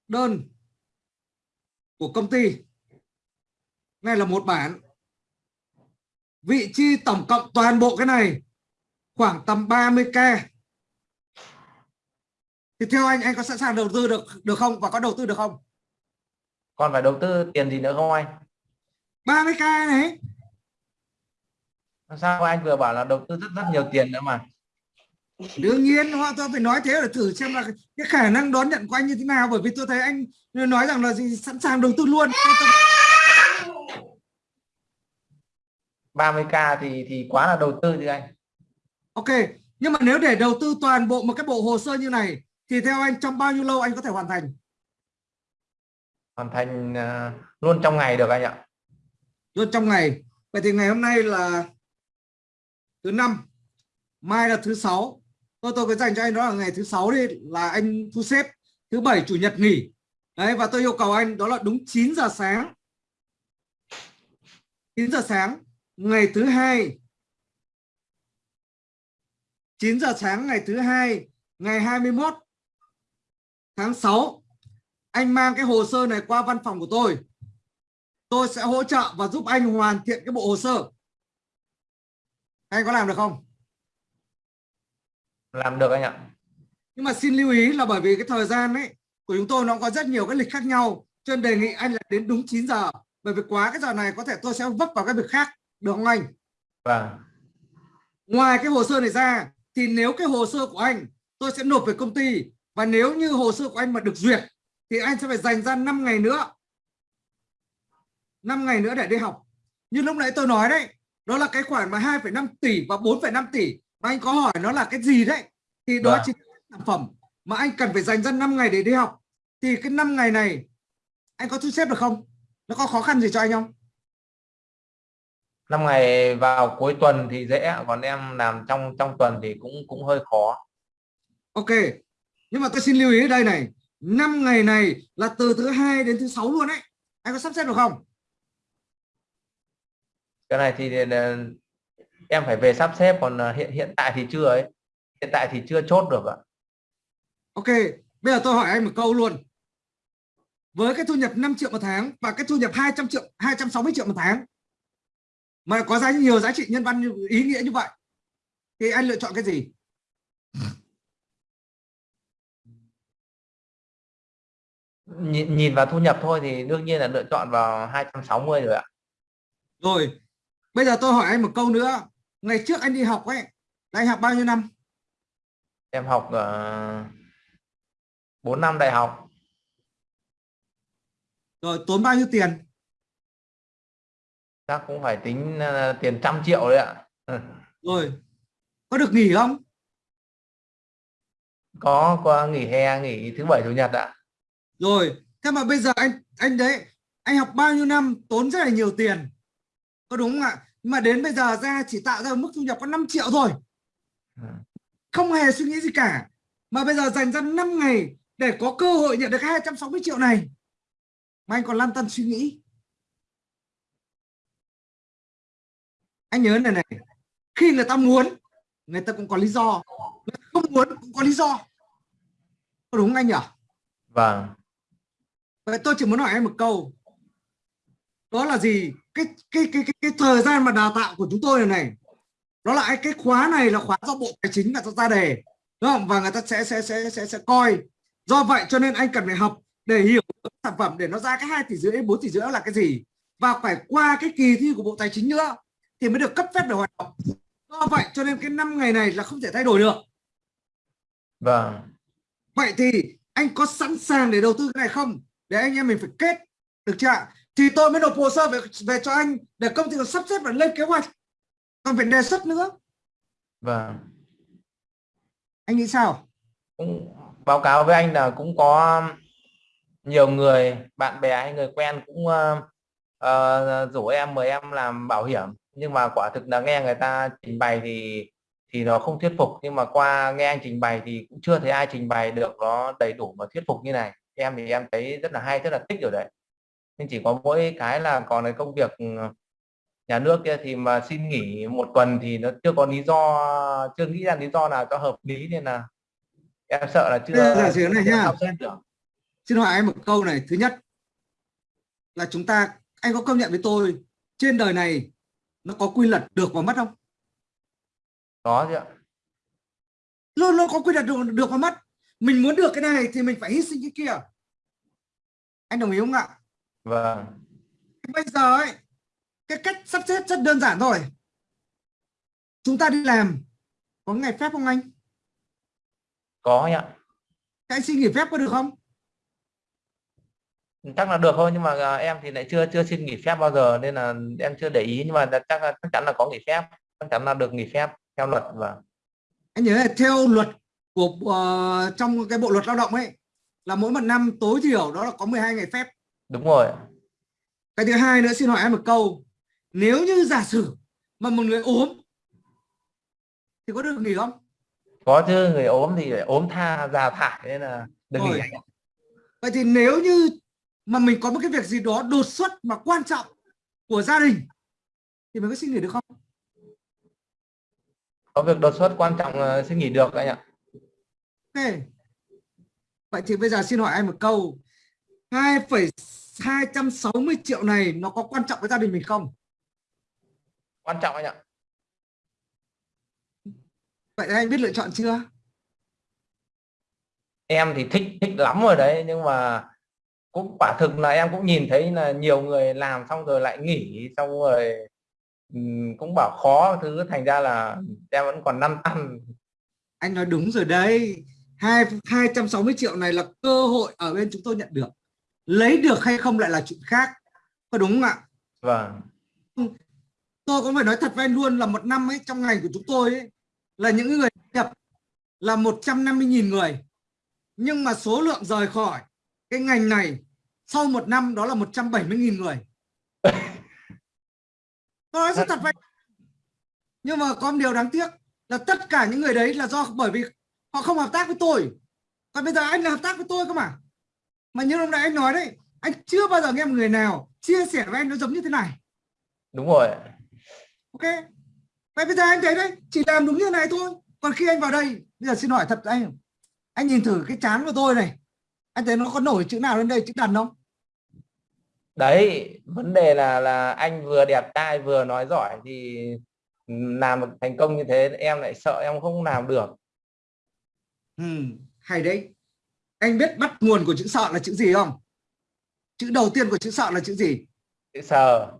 đơn của công ty. Này là một bản. Vị trí tổng cộng toàn bộ cái này khoảng tầm 30k thì theo anh anh có sẵn sàng đầu tư được được không? Và có đầu tư được không? Còn phải đầu tư tiền gì nữa không anh? 30k này. Sao anh vừa bảo là đầu tư rất rất nhiều tiền nữa mà. Đương nhiên họ tôi phải nói thế để thử xem là cái khả năng đón nhận của anh như thế nào. Bởi vì tôi thấy anh nói rằng là gì sẵn sàng đầu tư luôn. 30k thì thì quá là đầu tư chứ anh. Ok nhưng mà nếu để đầu tư toàn bộ một cái bộ hồ sơ như này thì theo anh trong bao nhiêu lâu anh có thể hoàn thành? Hoàn thành uh, luôn trong ngày được anh ạ. Luôn trong ngày. Vậy thì ngày hôm nay là thứ năm mai là thứ sáu. Tôi tôi có dành cho anh đó là ngày thứ sáu đi là anh thu xếp thứ bảy chủ nhật nghỉ. Đấy và tôi yêu cầu anh đó là đúng 9 giờ sáng. 9 giờ sáng ngày thứ hai. 9 giờ sáng ngày thứ hai ngày 21 tháng 6 anh mang cái hồ sơ này qua văn phòng của tôi. Tôi sẽ hỗ trợ và giúp anh hoàn thiện cái bộ hồ sơ. Anh có làm được không? Làm được anh ạ. Nhưng mà xin lưu ý là bởi vì cái thời gian ấy của chúng tôi nó có rất nhiều cái lịch khác nhau. Cho nên đề nghị anh là đến đúng 9 giờ. Bởi vì quá cái giờ này có thể tôi sẽ vấp vào cái việc khác. Được không anh? Vâng. Ngoài cái hồ sơ này ra thì nếu cái hồ sơ của anh tôi sẽ nộp về công ty và nếu như hồ sơ của anh mà được duyệt thì anh sẽ phải dành ra 5 ngày nữa. 5 ngày nữa để đi học. Như lúc nãy tôi nói đấy đó là cái khoản mà 2,5 tỷ và 4,5 tỷ. Mà anh có hỏi nó là cái gì đấy thì đó Vâng. chính là sản phẩm mà anh cần phải dành ra 5 ngày để đi học. Thì cái 5 ngày này anh có thu xếp được không? Nó có khó khăn gì cho anh không? Năm ngày vào cuối tuần thì dễ còn em làm trong trong tuần thì cũng cũng hơi khó. Ok nhưng mà tôi xin lưu ý ở đây này 5 ngày này là từ thứ hai đến thứ sáu luôn đấy anh có sắp xếp được không? Cái này thì ờ, em phải về sắp xếp còn ờ, hiện hiện tại thì chưa ấy. Hiện tại thì chưa chốt được ạ. Ok bây giờ tôi hỏi anh một câu luôn. Với cái thu nhập 5 triệu một tháng và cái thu nhập 200 triệu 260 triệu một tháng mà có giá nhiều giá trị nhân văn như ý nghĩa như vậy thì anh lựa chọn cái gì nhìn, nhìn vào thu nhập thôi thì đương nhiên là lựa chọn vào 260 rồi ạ. Rồi bây giờ tôi hỏi anh một câu nữa. Ngày trước anh đi học ấy anh học bao nhiêu năm? Em học uh, 4 năm đại học. Rồi tốn bao nhiêu tiền? Chắc cũng phải tính ờ, tiền trăm triệu đấy ạ. Ừ. rồi có được nghỉ không? Có qua nghỉ hè nghỉ thứ bảy chủ nhật ạ rồi thế mà bây giờ anh anh đấy anh học bao nhiêu năm tốn rất là nhiều tiền. Có đúng không ạ? Nhưng mà đến bây giờ ra chỉ tạo ra mức thu nhập có 5 triệu thôi. Ừ. không hề suy nghĩ gì cả. Mà bây giờ dành ra 5 ngày để có cơ hội nhận được 260 triệu này. Mà anh còn lăn tăn suy nghĩ. Anh nhớ này này khi người ta muốn người ta cũng có lý do. Người ta không muốn cũng có lý do. Có đúng anh nhỉ? Vâng Vậy tôi chỉ muốn hỏi em một câu. Đó là gì? Cái cái cái cái, cái thời gian mà đào tạo của chúng tôi này này. Đó là cái khóa này là khóa do Bộ Tài chính ta ra đề. Đúng không? Và người ta sẽ sẽ sẽ sẽ sẽ coi. Do vậy cho nên anh cần phải học để hiểu sản phẩm để nó ra cái 2 tỷ rưỡi 4 tỷ rưỡi là cái gì và phải qua cái kỳ thi của Bộ Tài chính nữa thì mới được cấp phép để hoạt động. Do vậy cho nên cái năm ngày này là không thể thay đổi được. vâng Vậy thì anh có sẵn sàng để đầu tư cái này không? Để anh em mình phải kết được chưa ạ? Thì tôi mới nộp hồ sơ về về cho anh để công ty sắp xếp và lên kế hoạch. Còn phải đề xuất nữa. vâng Anh nghĩ sao? cũng báo cáo với anh là cũng có nhiều người bạn bè hay người quen cũng ờ, ờ, rủ em mời em làm bảo hiểm nhưng mà quả thực là nghe người ta trình bày thì thì nó không thuyết phục nhưng mà qua nghe anh trình bày thì cũng chưa thấy ai trình bày được nó đầy đủ và thuyết phục như này em thì em thấy rất là hay rất là thích rồi đấy nhưng chỉ có mỗi cái là còn cái công việc ừ, nhà nước kia thì mà xin nghỉ một tuần thì nó chưa có lý do chưa nghĩ ra lý do nào cho hợp lý nên là em sợ là chưa là gì này nhá. Xin hỏi anh một câu này. Thứ nhất là chúng ta, anh có công nhận với tôi trên đời này nó có quy luật được và mất không? có chứ ạ Luôn luôn có quy luật được, được và mất. Mình muốn được cái này thì mình phải hy sinh cái kia. Anh đồng ý không ạ? Vâng. Bây giờ ấy cái cách sắp xếp rất đơn giản thôi. Chúng ta đi làm. Có ngày phép không anh? Có anh ạ. Thế anh xin nghỉ phép có được không? Chắc là được thôi nhưng mà à, em thì lại chưa chưa xin nghỉ phép bao giờ nên là em chưa để ý. Nhưng mà chắc là chắc chắn là có nghỉ phép. Chắc chắn là được nghỉ phép theo luật và anh nhớ là theo luật của ờ, trong cái bộ luật lao động ấy là mỗi một năm tối thiểu đó là có 12 ngày phép. Đúng rồi cái thứ hai nữa xin hỏi em một câu. Nếu như giả sử mà một người ốm thì có được nghỉ không? Có chứ người ốm thì ốm tha già thải nên là được nghỉ Rồi. ạ. vậy thì nếu như mà mình có một cái việc gì đó đột xuất mà quan trọng của gia đình thì mình có xin nghỉ được không? Có việc đột xuất quan trọng là xin nghỉ được anh ạ ok vậy thì bây giờ xin hỏi anh một câu. 2,260 triệu này nó có quan trọng với gia đình mình không? Quan trọng anh ạ. Vậy anh biết lựa chọn chưa? Em thì thích thích lắm rồi đấy nhưng mà cũng quả thực là em cũng nhìn thấy là nhiều người làm xong rồi lại nghỉ xong rồi cũng bảo khó. Thứ thành ra là em vẫn còn lăn tăn. Anh nói đúng rồi đấy hai 260 triệu này là cơ hội ở bên chúng tôi nhận được. Lấy được hay không lại là chuyện khác. Có đúng không ạ? Vâng. Tôi cũng phải nói thật với anh luôn là một năm ấy trong ngành của chúng tôi ấy, là những người nhập là 150.000 người. Nhưng mà số lượng rời khỏi cái ngành này sau một năm đó là 170.000 người. Tôi nói rất thật anh. nhưng mà có một điều đáng tiếc là tất cả những người đấy là do bởi vì họ không hợp tác với tôi. Còn bây giờ anh là hợp tác với tôi cơ mà. Mà như lúc nãy anh nói đấy anh chưa bao giờ nghe một người nào chia sẻ với anh nó giống như thế này. Đúng rồi. Ok? Vậy bây giờ anh thấy đấy chỉ làm đúng như này thôi. Còn khi anh vào đây bây giờ xin hỏi thật anh anh nhìn thử cái chán của tôi này. Anh thấy nó có nổi chữ nào lên đây chữ đần không đấy vấn đề là là anh vừa đẹp trai vừa nói giỏi thì làm thành công như thế em lại sợ em không làm được ừ, hay đấy. Anh biết bắt nguồn của chữ sợ là chữ gì không? Chữ đầu tiên của chữ sợ là chữ gì? Chữ sờ.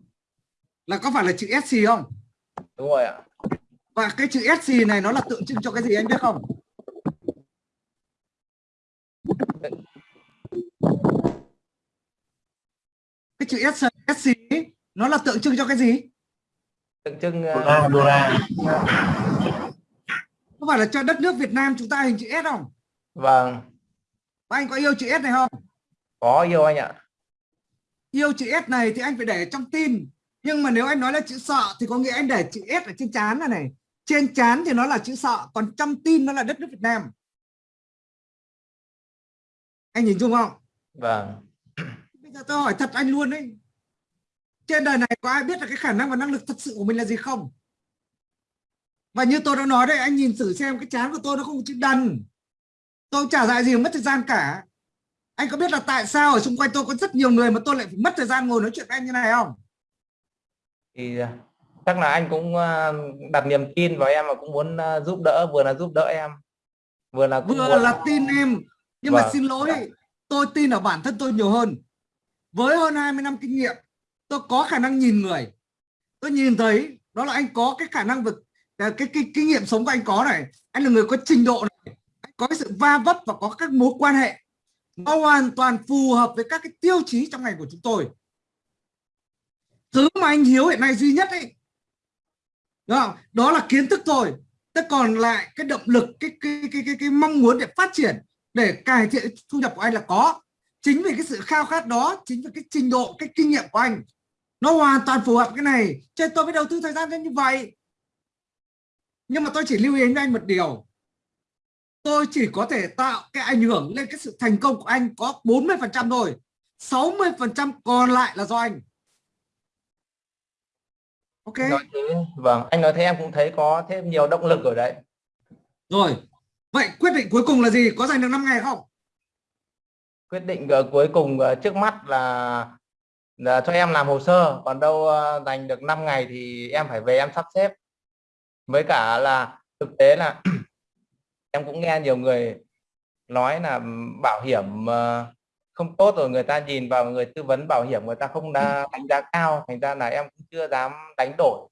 Là có phải là chữ sc không? Đúng rồi ạ. Và cái chữ sc này nó là tượng trưng cho cái gì anh biết không? Cái chữ S SC ấy, nó là tượng trưng cho cái gì? Tượng trưng đô ờ, la đô la có phải là cho đất nước Việt Nam chúng ta hình chữ S không? Vâng. Và anh có yêu chữ S này không? Có yêu anh ạ. Yêu chữ S này thì anh phải để trong tin. Nhưng mà nếu anh nói là chữ sợ thì có nghĩa anh để chữ S ở trên trán này này. Trên trán thì nó là chữ sợ còn trong tin nó là đất nước Việt Nam. Anh nhìn chung không? Vâng. Bây giờ tôi hỏi thật anh luôn đấy trên đời này có ai biết là cái khả năng và năng lực thật sự của mình là gì không và như tôi đã nói đấy anh nhìn thử xem cái chán của tôi nó không có chữ đần. Tôi trả lại gì mất thời gian cả. Anh có biết là tại sao ở xung quanh tôi có rất nhiều người mà tôi lại phải mất thời gian ngồi nói chuyện với anh như này không? Thì ờ, chắc là anh cũng ờ, đặt niềm tin vào em và cũng muốn ờ, giúp đỡ vừa là giúp đỡ em vừa là vừa muốn- là tin em. Nhưng mà Vâng. xin lỗi tôi tin ở bản thân tôi nhiều hơn. Với hơn 20 năm kinh nghiệm tôi có khả năng nhìn người. Tôi nhìn thấy đó là anh có cái khả năng vực cái, cái, cái kinh nghiệm sống của anh có này anh là người có trình độ này anh có cái sự va vấp và có các mối quan hệ nó hoàn toàn phù hợp với các cái tiêu chí trong ngành của chúng tôi. Thứ mà anh hiếu hiện nay duy nhất ấy đó, không? đó là kiến thức thôi. Thế còn lại cái động lực cái cái cái cái, cái mong muốn để phát triển để cải thiện thu nhập của anh là có. Chính vì cái sự khao khát đó chính vì cái trình độ cái kinh nghiệm của anh nó hoàn toàn phù hợp cái này. Cho nên tôi mới đầu tư thời gian lên như vậy nhưng mà tôi chỉ lưu ý với anh một điều. Tôi chỉ có thể tạo cái ảnh hưởng lên cái sự thành công của anh có 40 phần trăm thôi. 60 phần trăm còn lại là do anh. Ok? Nói thế vâng. Anh nói thế em cũng thấy có thêm nhiều động lực ở đấy. Rồi. Vậy quyết định cuối cùng là gì? Có giành được 5 ngày không? Quyết định ờ, cuối cùng ờ, trước mắt là là cho em làm hồ sơ. Còn đâu ờ, dành được 5 ngày thì em phải về em sắp xếp với cả là thực tế là em cũng nghe nhiều người nói là bảo hiểm ờ, không tốt rồi người ta nhìn vào người tư vấn bảo hiểm người ta không đa, đánh giá cao thành ra là em cũng chưa dám đánh đổi.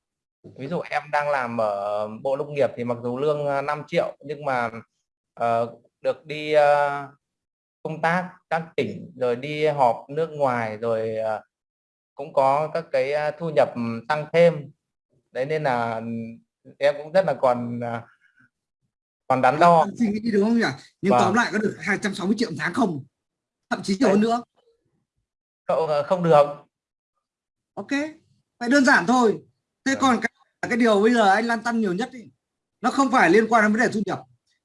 Ví dụ em đang làm ở bộ nông nghiệp thì mặc dù lương ờ, 5 triệu nhưng mà ờ, được đi ờ, công tác các tỉnh rồi đi họp nước ngoài rồi ờ, cũng có các cái ờ, thu nhập tăng thêm. Đấy nên là em cũng rất là còn ờ, còn đắn đo. Suy nghĩ đúng không nhỉ? Nhưng Vâng. tóm lại có được 260 triệu tháng không? Thậm chí nhiều hơn nữa. Cậu, ờ, không được. Ok. Vậy đơn giản thôi. Thế còn cái, cái điều bây giờ anh lan tăn nhiều nhất ý, nó không phải liên quan đến vấn đề thu nhập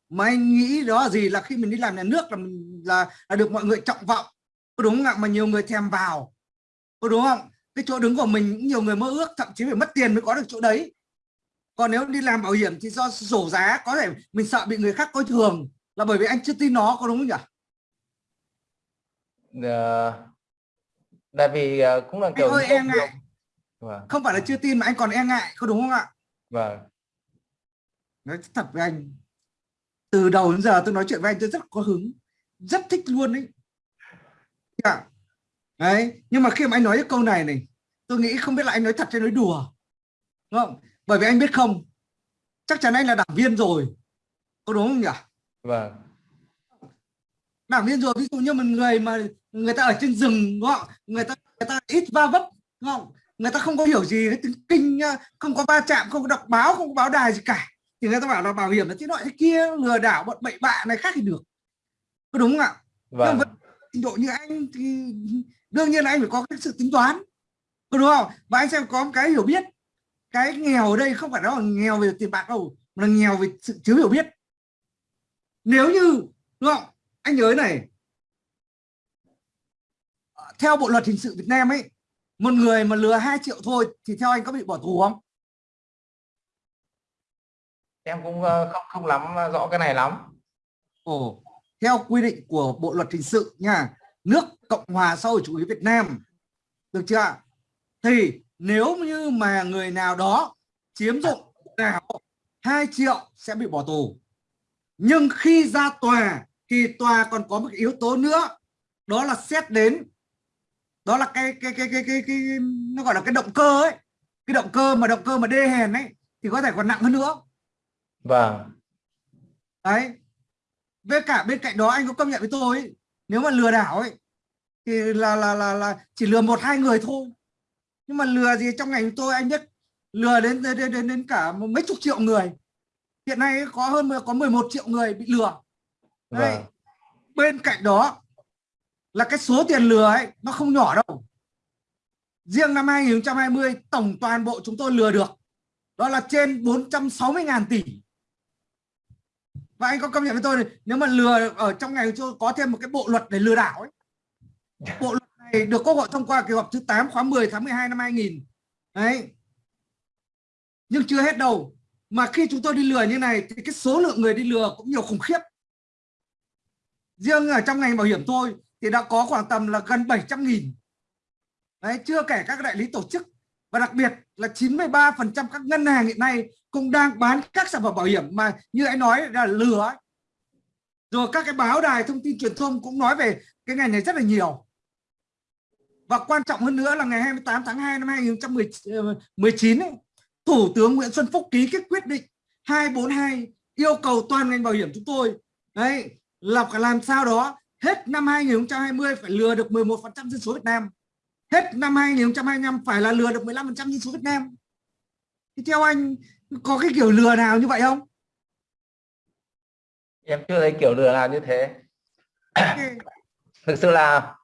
mà anh nghĩ đó là gì? Là khi mình đi làm nhà nước là mình là, là được mọi người trọng vọng. Có đúng không ạ? Mà nhiều người thèm vào. Có đúng không? Cái chỗ đứng của mình nhiều người mơ ước thậm chí phải mất tiền mới có được chỗ đấy còn nếu đi làm bảo hiểm thì do rổ giá có thể mình sợ bị người khác coi thường là bởi vì anh chưa tin nó có đúng không nhỉ? Ờ, tại vì ờ, cũng là anh kiểu ơi e ngại. vâng. Không phải là chưa tin mà anh còn e ngại có đúng không ạ? Vâng. Nói thật với anh từ đầu đến giờ tôi nói chuyện với anh tôi rất có hứng rất thích luôn đấy dạ. đấy nhưng mà khi mà anh nói cái câu này này tôi nghĩ không biết là anh nói thật hay nói đùa. Đúng không bởi vì anh biết không chắc chắn anh là đảng viên rồi. Có đúng không nhỉ? Vâng. Đảng viên rồi ví dụ như một người mà người ta ở trên rừng đúng không? Người ta người ta ít va vấp đúng không? Người ta không có hiểu gì cái tiếng kinh không có va chạm không có đọc báo không có báo đài gì cả. Thì người ta bảo là bảo hiểm là thế nọ thế kia lừa đảo bọn bậy bạ này khác thì được. Có đúng không ạ? Vâng. với trình độ như anh thì đương nhiên là anh phải có cái sự tính toán. Có đúng không? Và anh sẽ có một cái hiểu biết cái nghèo ở đây không phải đó là nghèo về tiền bạc đâu mà là nghèo về sự thiếu hiểu biết nếu như đúng không anh nhớ này theo bộ luật hình sự Việt Nam ấy một người mà lừa 2 triệu thôi thì theo anh có bị bỏ tù không em cũng ờ, không không lắm rõ cái này lắm Ồ, theo quy định của Bộ luật hình sự nha, nước Cộng hòa xã hội chủ nghĩa Việt Nam. Được chưa? ạ? Thì nếu như mà người nào đó chiếm dụng nào 2 triệu sẽ bị bỏ tù. Nhưng khi ra tòa thì tòa còn có một yếu tố nữa, đó là xét đến đó là cái cái cái cái cái, cái nó gọi là cái động cơ ấy. Cái động cơ mà động cơ mà đê hèn ấy thì có thể còn nặng hơn nữa. vâng đấy với cả bên cạnh đó anh có công nhận với tôi ấy, nếu mà lừa đảo ấy thì là là là là chỉ lừa một hai người thôi nhưng mà lừa gì trong ngành tôi anh biết. Lừa đến đến đến, đến, đến cả mấy chục triệu người. Hiện nay có hơn có 11 triệu người bị lừa. Đấy. vâng. Bên cạnh đó là cái số tiền lừa ấy nó không nhỏ đâu. Riêng năm 2020 tổng toàn bộ chúng tôi lừa được. Đó là trên 460.000 tỷ. Và anh có công nhận với tôi này, nếu mà lừa ở trong ngày tôi có thêm một cái bộ luật để lừa đảo ấy. Bộ luật này, được quốc hội thông qua kỳ họp thứ 8 khóa 10 tháng 12 năm 2000 đấy. Nhưng chưa hết đâu. Mà khi chúng tôi đi lừa như này thì cái số lượng người đi lừa cũng nhiều khủng khiếp. Riêng ở trong ngành bảo hiểm thôi thì đã có khoảng tầm là gần 700 nghìn. Đấy, chưa kể các đại lý tổ chức. Và đặc biệt là 93% các ngân hàng hiện nay cũng đang bán các sản phẩm bảo hiểm mà như anh nói là lừa rồi các cái báo đài thông tin truyền thông cũng nói về cái ngành này rất là nhiều và quan trọng hơn nữa là ngày 28 tháng 2 năm 2019 ấy, Thủ tướng Nguyễn Xuân Phúc ký cái quyết định 242 yêu cầu toàn ngành bảo hiểm chúng tôi đấy là phải làm sao đó hết năm 2020 phải lừa được 11% dân số Việt Nam. Hết năm 2025 phải là lừa được 15% dân số Việt Nam. Thì theo anh có cái kiểu lừa nào như vậy không? Em chưa thấy kiểu lừa nào như thế. Thực sự là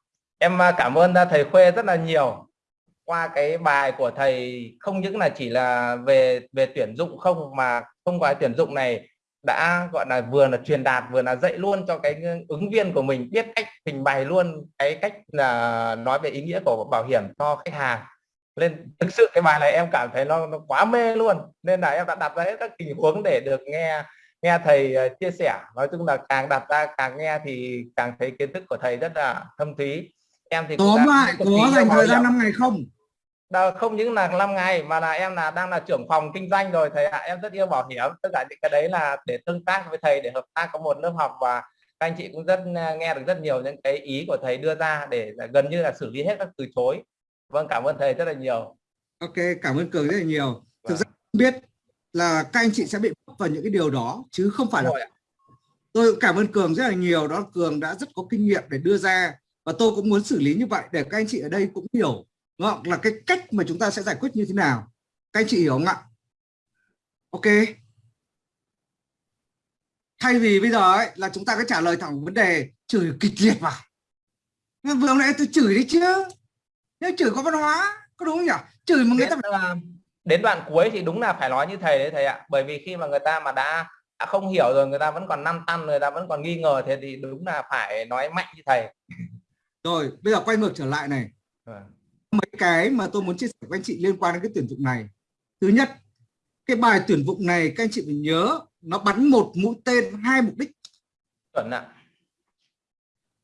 em à, cảm ơn à, thầy Khuê rất là nhiều. Qua cái bài của thầy không những là chỉ là về về tuyển dụng không mà thông qua tuyển dụng này đã gọi là vừa là truyền đạt vừa là dạy luôn cho cái ứng viên của mình biết cách trình bày luôn cái cách là nói về ý nghĩa của bảo hiểm cho khách hàng. Nên thực sự cái bài này em cảm thấy nó, nó quá mê luôn. Nên là em đã đặt ra hết các tình huống để được nghe nghe thầy à, chia sẻ. Nói chung là càng đặt ra càng nghe thì càng thấy kiến thức của thầy rất là thâm thúy em thì tóm lại có dành thời gian hiểm. 5 ngày không? Đó, không những là 5 ngày mà là em là đang là trưởng phòng kinh doanh rồi thầy ạ. Em rất yêu bảo hiểm. Tất cả những cái đấy là để tương tác với thầy để hợp tác có một lớp học và anh chị cũng rất à, nghe được rất nhiều những cái ý của thầy đưa ra để gần như là xử lý hết các từ chối. Vâng cảm ơn thầy rất là nhiều. Ok cảm ơn cường rất là nhiều. Thực Vâng. ra không biết là các anh chị sẽ bị vào những cái điều đó chứ không phải là tôi cũng cảm ơn cường rất là nhiều. Đó cường đã rất có kinh nghiệm để đưa ra và tôi cũng muốn xử lý như vậy để các anh chị ở đây cũng hiểu đúng không? là cái cách mà chúng ta sẽ giải quyết như thế nào. Các anh chị hiểu không ạ? Ok. Thay vì bây giờ ấy, là chúng ta cứ trả lời thẳng vấn đề chửi kịch liệt vào. Nhưng vừa nãy tôi chửi đấy chứ. Nếu chửi có văn hóa có đúng không nhỉ? Chửi mà người ta đến, đến đoạn cuối thì đúng là phải nói như thầy đấy thầy ạ. Bởi vì khi mà người ta mà đã, đã không hiểu rồi người ta vẫn còn năm tăn người ta vẫn còn nghi ngờ thế thì đúng là phải nói mạnh như thầy rồi bây giờ quay ngược trở lại này. Vâng. mấy cái mà tôi muốn chia sẻ với anh chị liên quan đến cái tuyển dụng này. Thứ nhất cái bài tuyển dụng này các anh chị phải nhớ nó bắn một mũi tên hai mục đích. Chuẩn ạ.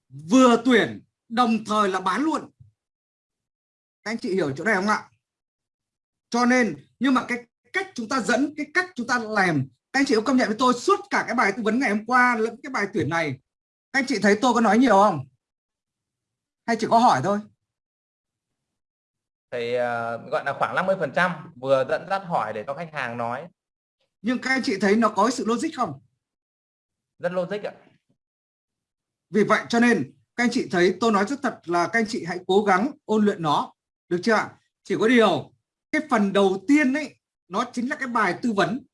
Vừa tuyển đồng thời là bán luôn. Các anh chị hiểu chỗ này không ạ? Cho nên nhưng mà cái cách chúng ta dẫn cái cách chúng ta làm các anh chị có công nhận với tôi suốt cả cái bài tư vấn ngày hôm qua lẫn cái bài tuyển này. Các anh chị thấy tôi có nói nhiều không hay chỉ có hỏi thôi? Thầy à, gọi là khoảng 50 phần trăm vừa dẫn dắt hỏi để cho khách hàng nói. Nhưng các anh chị thấy nó có sự logic không? Rất logic ạ. Vì vậy cho nên các anh chị thấy tôi nói rất thật là các anh chị hãy cố gắng ôn luyện nó. Được chưa ạ? Chỉ có điều cái phần đầu tiên ấy nó chính là cái bài tư vấn.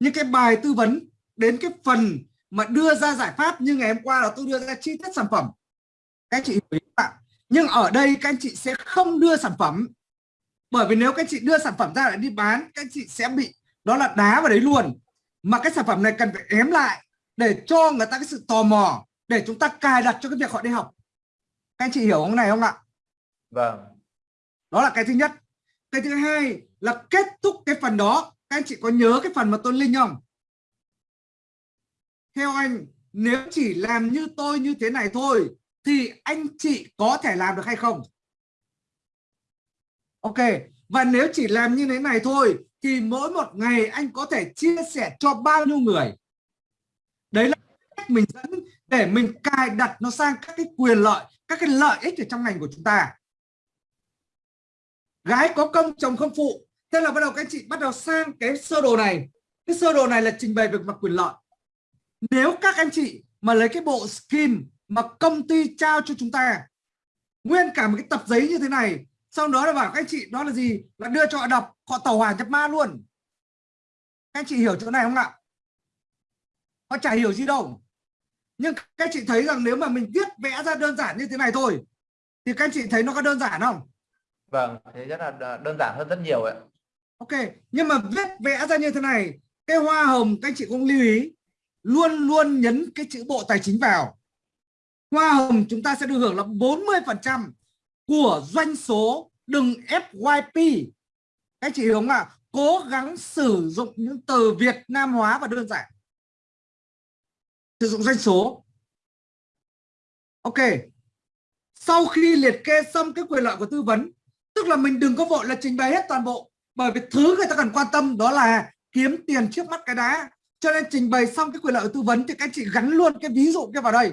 Nhưng cái bài tư vấn đến cái phần mà đưa ra giải pháp như ngày hôm qua là tôi đưa ra chi tiết sản phẩm. Các anh chị nhưng ở đây các anh chị sẽ không đưa sản phẩm. Bởi vì nếu các anh chị đưa sản phẩm ra để đi bán các anh chị sẽ bị đó là đá vào đấy luôn. Mà cái sản phẩm này cần phải ém lại để cho người ta cái sự tò mò để chúng ta cài đặt cho cái việc họ đi học. Các anh chị hiểu không này không ạ? Vâng. Đó là cái thứ nhất. Cái thứ hai là kết thúc cái phần đó. Các anh chị có nhớ cái phần mà tôi linh không? Theo anh nếu chỉ làm như tôi như thế này thôi thì anh chị có thể làm được hay không? Ok, và nếu chỉ làm như thế này thôi, thì mỗi một ngày anh có thể chia sẻ cho bao nhiêu người? Đấy là cách mình dẫn để mình cài đặt nó sang các cái quyền lợi, các cái lợi ích ở trong ngành của chúng ta. Gái có công, chồng không phụ. Thế là bắt đầu các anh chị bắt đầu sang cái sơ đồ này. Cái sơ đồ này là trình bày về mặt quyền lợi. Nếu các anh chị mà lấy cái bộ skin mà công ty trao cho chúng ta. Nguyên cả một cái tập giấy như thế này. Sau đó là bảo các anh chị đó là gì? Là đưa cho họ đọc họ tàu hỏa nhập ma luôn. Các anh chị hiểu chỗ này không ạ? Họ chả hiểu gì đâu. Nhưng các anh chị thấy rằng nếu mà mình viết vẽ ra đơn giản như thế này thôi thì các anh chị thấy nó có đơn giản không? Vâng thế rất là đơn giản hơn rất nhiều ạ. Ok, nhưng mà viết vẽ ra như thế này, cái hoa hồng các anh chị cũng lưu ý, luôn luôn nhấn cái chữ bộ tài chính vào. Hoa hồng chúng ta sẽ được hưởng là 40% của doanh số, đừng FYP. Các anh chị hiểu không ạ? Cố gắng sử dụng những từ Việt Nam hóa và đơn giản. Sử dụng doanh số. Ok. Sau khi liệt kê xong cái quyền lợi của tư vấn, tức là mình đừng có vội là trình bày hết toàn bộ bởi vì thứ người ta cần quan tâm đó là kiếm tiền trước mắt cái đá cho nên trình bày xong cái quyền lợi của tư vấn thì các anh chị gắn luôn cái ví dụ kia vào đây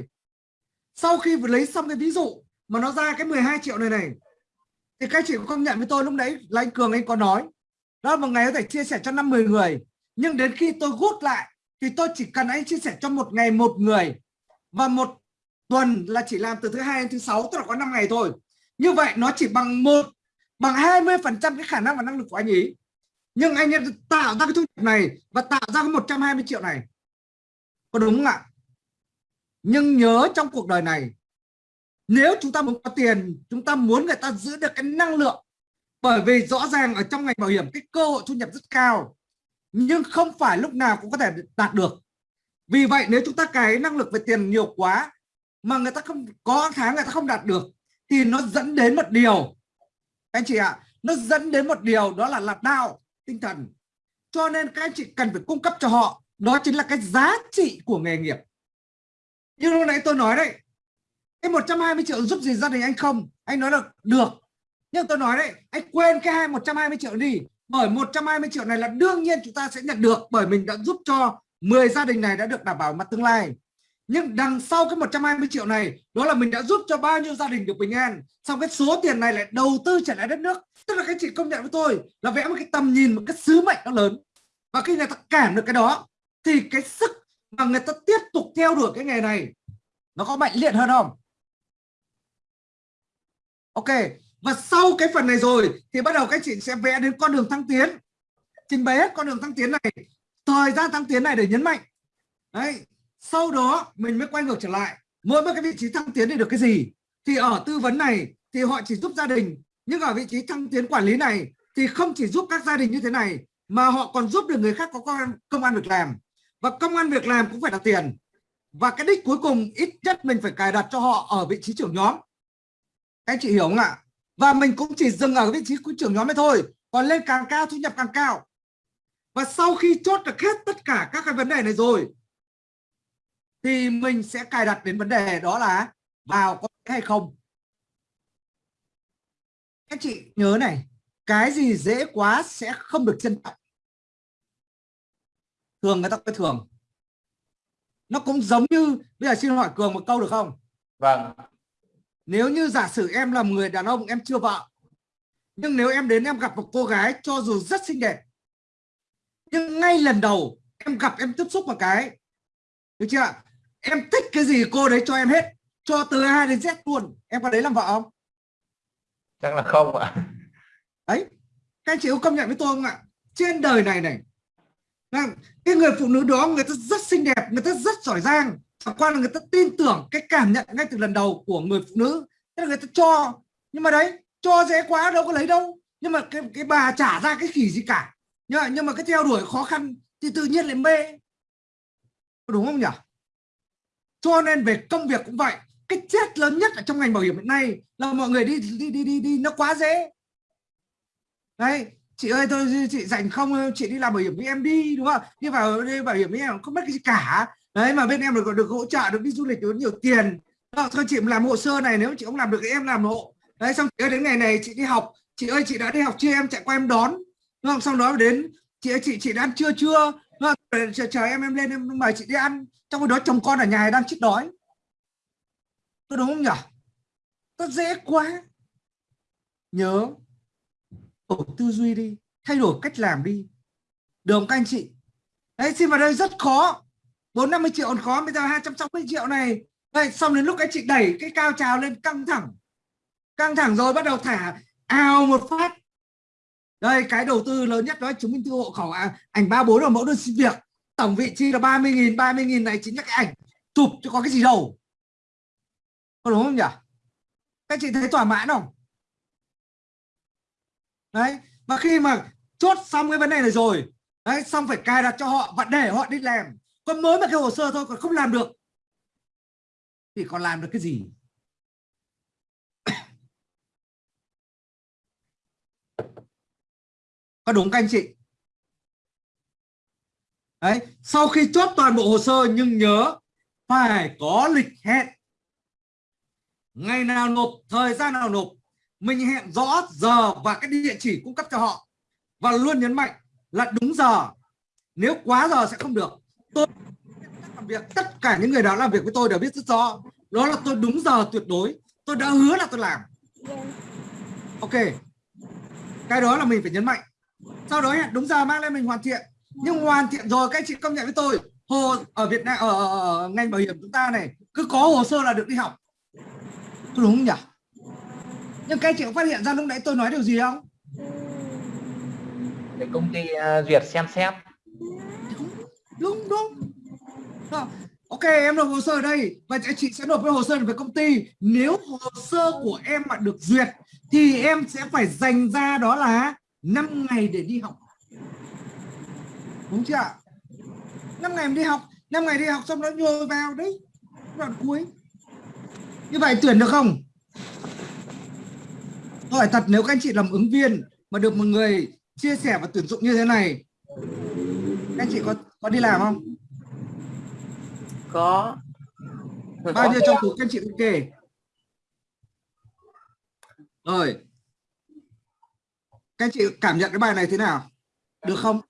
sau khi lấy xong cái ví dụ mà nó ra cái 12 triệu này này, thì các chị có công nhận với tôi lúc đấy là anh Cường anh có nói, đó là một ngày có thể chia sẻ cho năm 10 người. Nhưng đến khi tôi gút lại thì tôi chỉ cần anh chia sẻ cho một ngày một người và một tuần là chỉ làm từ thứ hai đến thứ sáu, tức là có 5 ngày thôi. Như vậy nó chỉ bằng một, bằng 20 phần trăm cái khả năng và năng lực của anh ấy nhưng anh ấy tạo ra cái thu nhập này và tạo ra cái 120 triệu này. Có đúng không ạ? Nhưng nhớ trong cuộc đời này, nếu chúng ta muốn có tiền, chúng ta muốn người ta giữ được cái năng lượng. Bởi vì rõ ràng ở trong ngành bảo hiểm, cái cơ hội thu nhập rất cao, nhưng không phải lúc nào cũng có thể đạt được. Vì vậy, nếu chúng ta cái năng lực về tiền nhiều quá, mà người ta không, có tháng người ta không đạt được, thì nó dẫn đến một điều. Anh chị ạ, nó dẫn đến một điều đó là lạc đạo tinh thần. Cho nên các anh chị cần phải cung cấp cho họ, đó chính là cái giá trị của nghề nghiệp như lúc nãy tôi nói đấy, cái 120 triệu giúp gì gia đình anh không? Anh nói là được. Nhưng tôi nói đấy, anh quên cái hai 120 triệu đi. Bởi 120 triệu này là đương nhiên chúng ta sẽ nhận được, bởi mình đã giúp cho 10 gia đình này đã được đảm bảo mặt tương lai. Nhưng đằng sau cái 120 triệu này, đó là mình đã giúp cho bao nhiêu gia đình được bình an. Xong cái số tiền này lại đầu tư trở lại đất nước. Tức là các chị công nhận với tôi là vẽ một cái tầm nhìn, một cái sứ mệnh nó lớn. Và khi người ta cảm được cái đó, thì cái sức mà người ta tiếp tục theo đuổi cái nghề này. Nó có mạnh liệt hơn không? Ok và sau cái phần này rồi thì bắt đầu các chị sẽ vẽ đến con đường thăng tiến. Trình bày hết con đường thăng tiến này thời gian thăng tiến này để nhấn mạnh. Đấy sau đó mình mới quay ngược trở lại. Mỗi một cái vị trí thăng tiến để được cái gì? Thì ở tư vấn này thì họ chỉ giúp gia đình. Nhưng ở vị trí thăng tiến quản lý này thì không chỉ giúp các gia đình như thế này mà họ còn giúp được người khác có công an, công an việc làm và công an việc làm cũng phải là tiền. Và cái đích cuối cùng, ít nhất mình phải cài đặt cho họ ở vị trí trưởng nhóm. Các anh chị hiểu không ạ? Và mình cũng chỉ dừng ở vị trí trưởng nhóm ấy thôi, còn lên càng cao, thu nhập càng cao. Và sau khi chốt được hết tất cả các cái vấn đề này rồi, thì mình sẽ cài đặt đến vấn đề đó là vào có hay không. Các chị nhớ này, cái gì dễ quá sẽ không được trân trọng thường người ta cái thường. Nó cũng giống như bây giờ xin hỏi cường một câu được không? Vâng. Nếu như giả sử em là người đàn ông em chưa vợ nhưng nếu em đến em gặp một cô gái cho dù rất xinh đẹp nhưng ngay lần đầu em gặp em tiếp xúc một cái được chưa em thích cái gì cô đấy cho em hết cho từ A đến Z luôn. Em có đấy làm vợ không? Chắc là không ạ. Đấy các anh chị có công nhận với tôi không ạ? Trên đời này này Vâng, cái người phụ nữ đó người ta rất xinh đẹp người ta rất giỏi giang. Chẳng qua là người ta tin tưởng cái cảm nhận ngay từ lần đầu của người phụ nữ. Thế là người ta cho. Nhưng mà đấy cho dễ quá đâu có lấy đâu. Nhưng mà cái cái bà trả ra cái khỉ gì cả. Nhưng mà, nhưng mà cái theo đuổi khó khăn thì tự nhiên lại mê. Đúng không nhỉ? Cho nên về công việc cũng vậy. Cái chết lớn nhất ở trong ngành bảo hiểm hiện nay là mọi người đi đi đi đi đi nó quá dễ. Đấy chị ơi tôi chị dành không? Chị đi làm bảo hiểm với em đi đúng không? Đi vào đi bảo hiểm với em không mất cái gì cả. Đấy mà bên em được được hỗ trợ được đi du lịch được nhiều tiền. Đó, thôi chị làm hồ sơ này nếu chị không làm được thì em làm hộ. Đấy xong chị ơi đến ngày này chị đi học. Chị ơi chị đã đi học chưa? Em chạy qua em đón. Đúng không? Xong đó đến chị ơi chị chị đã ăn trưa chưa? Chờ, chờ em em lên em mời chị đi ăn. Trong khi đó chồng con ở nhà đang chết đói. Tôi đúng không nhỉ nó dễ quá. Nhớ đổi tư duy đi thay đổi cách làm đi. Được không các anh chị? Đấy xin vào đây rất khó. Bốn năm mươi triệu còn khó bây giờ hai trăm sáu mươi triệu này. Đây xong đến lúc anh chị đẩy cái cao trào lên căng thẳng. Căng thẳng rồi bắt đầu thả ào một phát. Đây cái đầu tư lớn nhất đó chứng minh thư hộ khẩu à, ảnh ba bốn là mẫu đơn xin việc. Tổng vị trí là 30.000 30.000 này chính là cái ảnh. Chụp chứ có cái gì đâu. Có đúng không nhỉ? Các chị thấy thỏa mãn không? Đấy và khi mà chốt xong cái vấn đề này rồi, đấy, xong phải cài đặt cho họ và để họ đi làm. Còn mới mà cái hồ sơ thôi, còn không làm được. Thì còn làm được cái gì? Có đúng các anh chị? Đấy, sau khi chốt toàn bộ hồ sơ nhưng nhớ phải có lịch hẹn. Ngày nào nộp, thời gian nào nộp mình hẹn rõ giờ và cái địa chỉ cung cấp cho họ. Và luôn nhấn mạnh là đúng giờ. Nếu quá giờ sẽ không được. Tôi làm việc tất cả những người đó làm việc với tôi đều biết rất rõ. Đó là tôi đúng giờ tuyệt đối. Tôi đã hứa là tôi làm. Ok. Cái đó là mình phải nhấn mạnh. Sau đó hẹn đúng giờ mang lên mình hoàn thiện. Nhưng hoàn thiện rồi các anh chị công nhận với tôi hồ ở Việt Nam ở, ở, ở ngành bảo hiểm chúng ta này cứ có hồ sơ là được đi học. Đúng không nhỉ? Nhưng các chị có phát hiện ra lúc nãy tôi nói điều gì không? Để công ty uh, duyệt xem xét. Đúng đúng. Ok em nộp hồ sơ ở đây và chị sẽ nộp cái hồ sơ về công ty. Nếu hồ sơ của em mà được duyệt thì em sẽ phải dành ra đó là 5 ngày để đi học. Đúng chưa ạ? 5 ngày đi học 5 ngày đi học xong đó nhồi vào đấy. Đoạn cuối. Như vậy tuyển được không hỏi thật nếu các anh chị làm ứng viên mà được một người chia sẻ và tuyển dụng như thế này các anh chị có có đi làm không? Có. Bao nhiêu trong số các anh chị ok rồi. Các anh chị cảm nhận cái bài này thế nào? Được không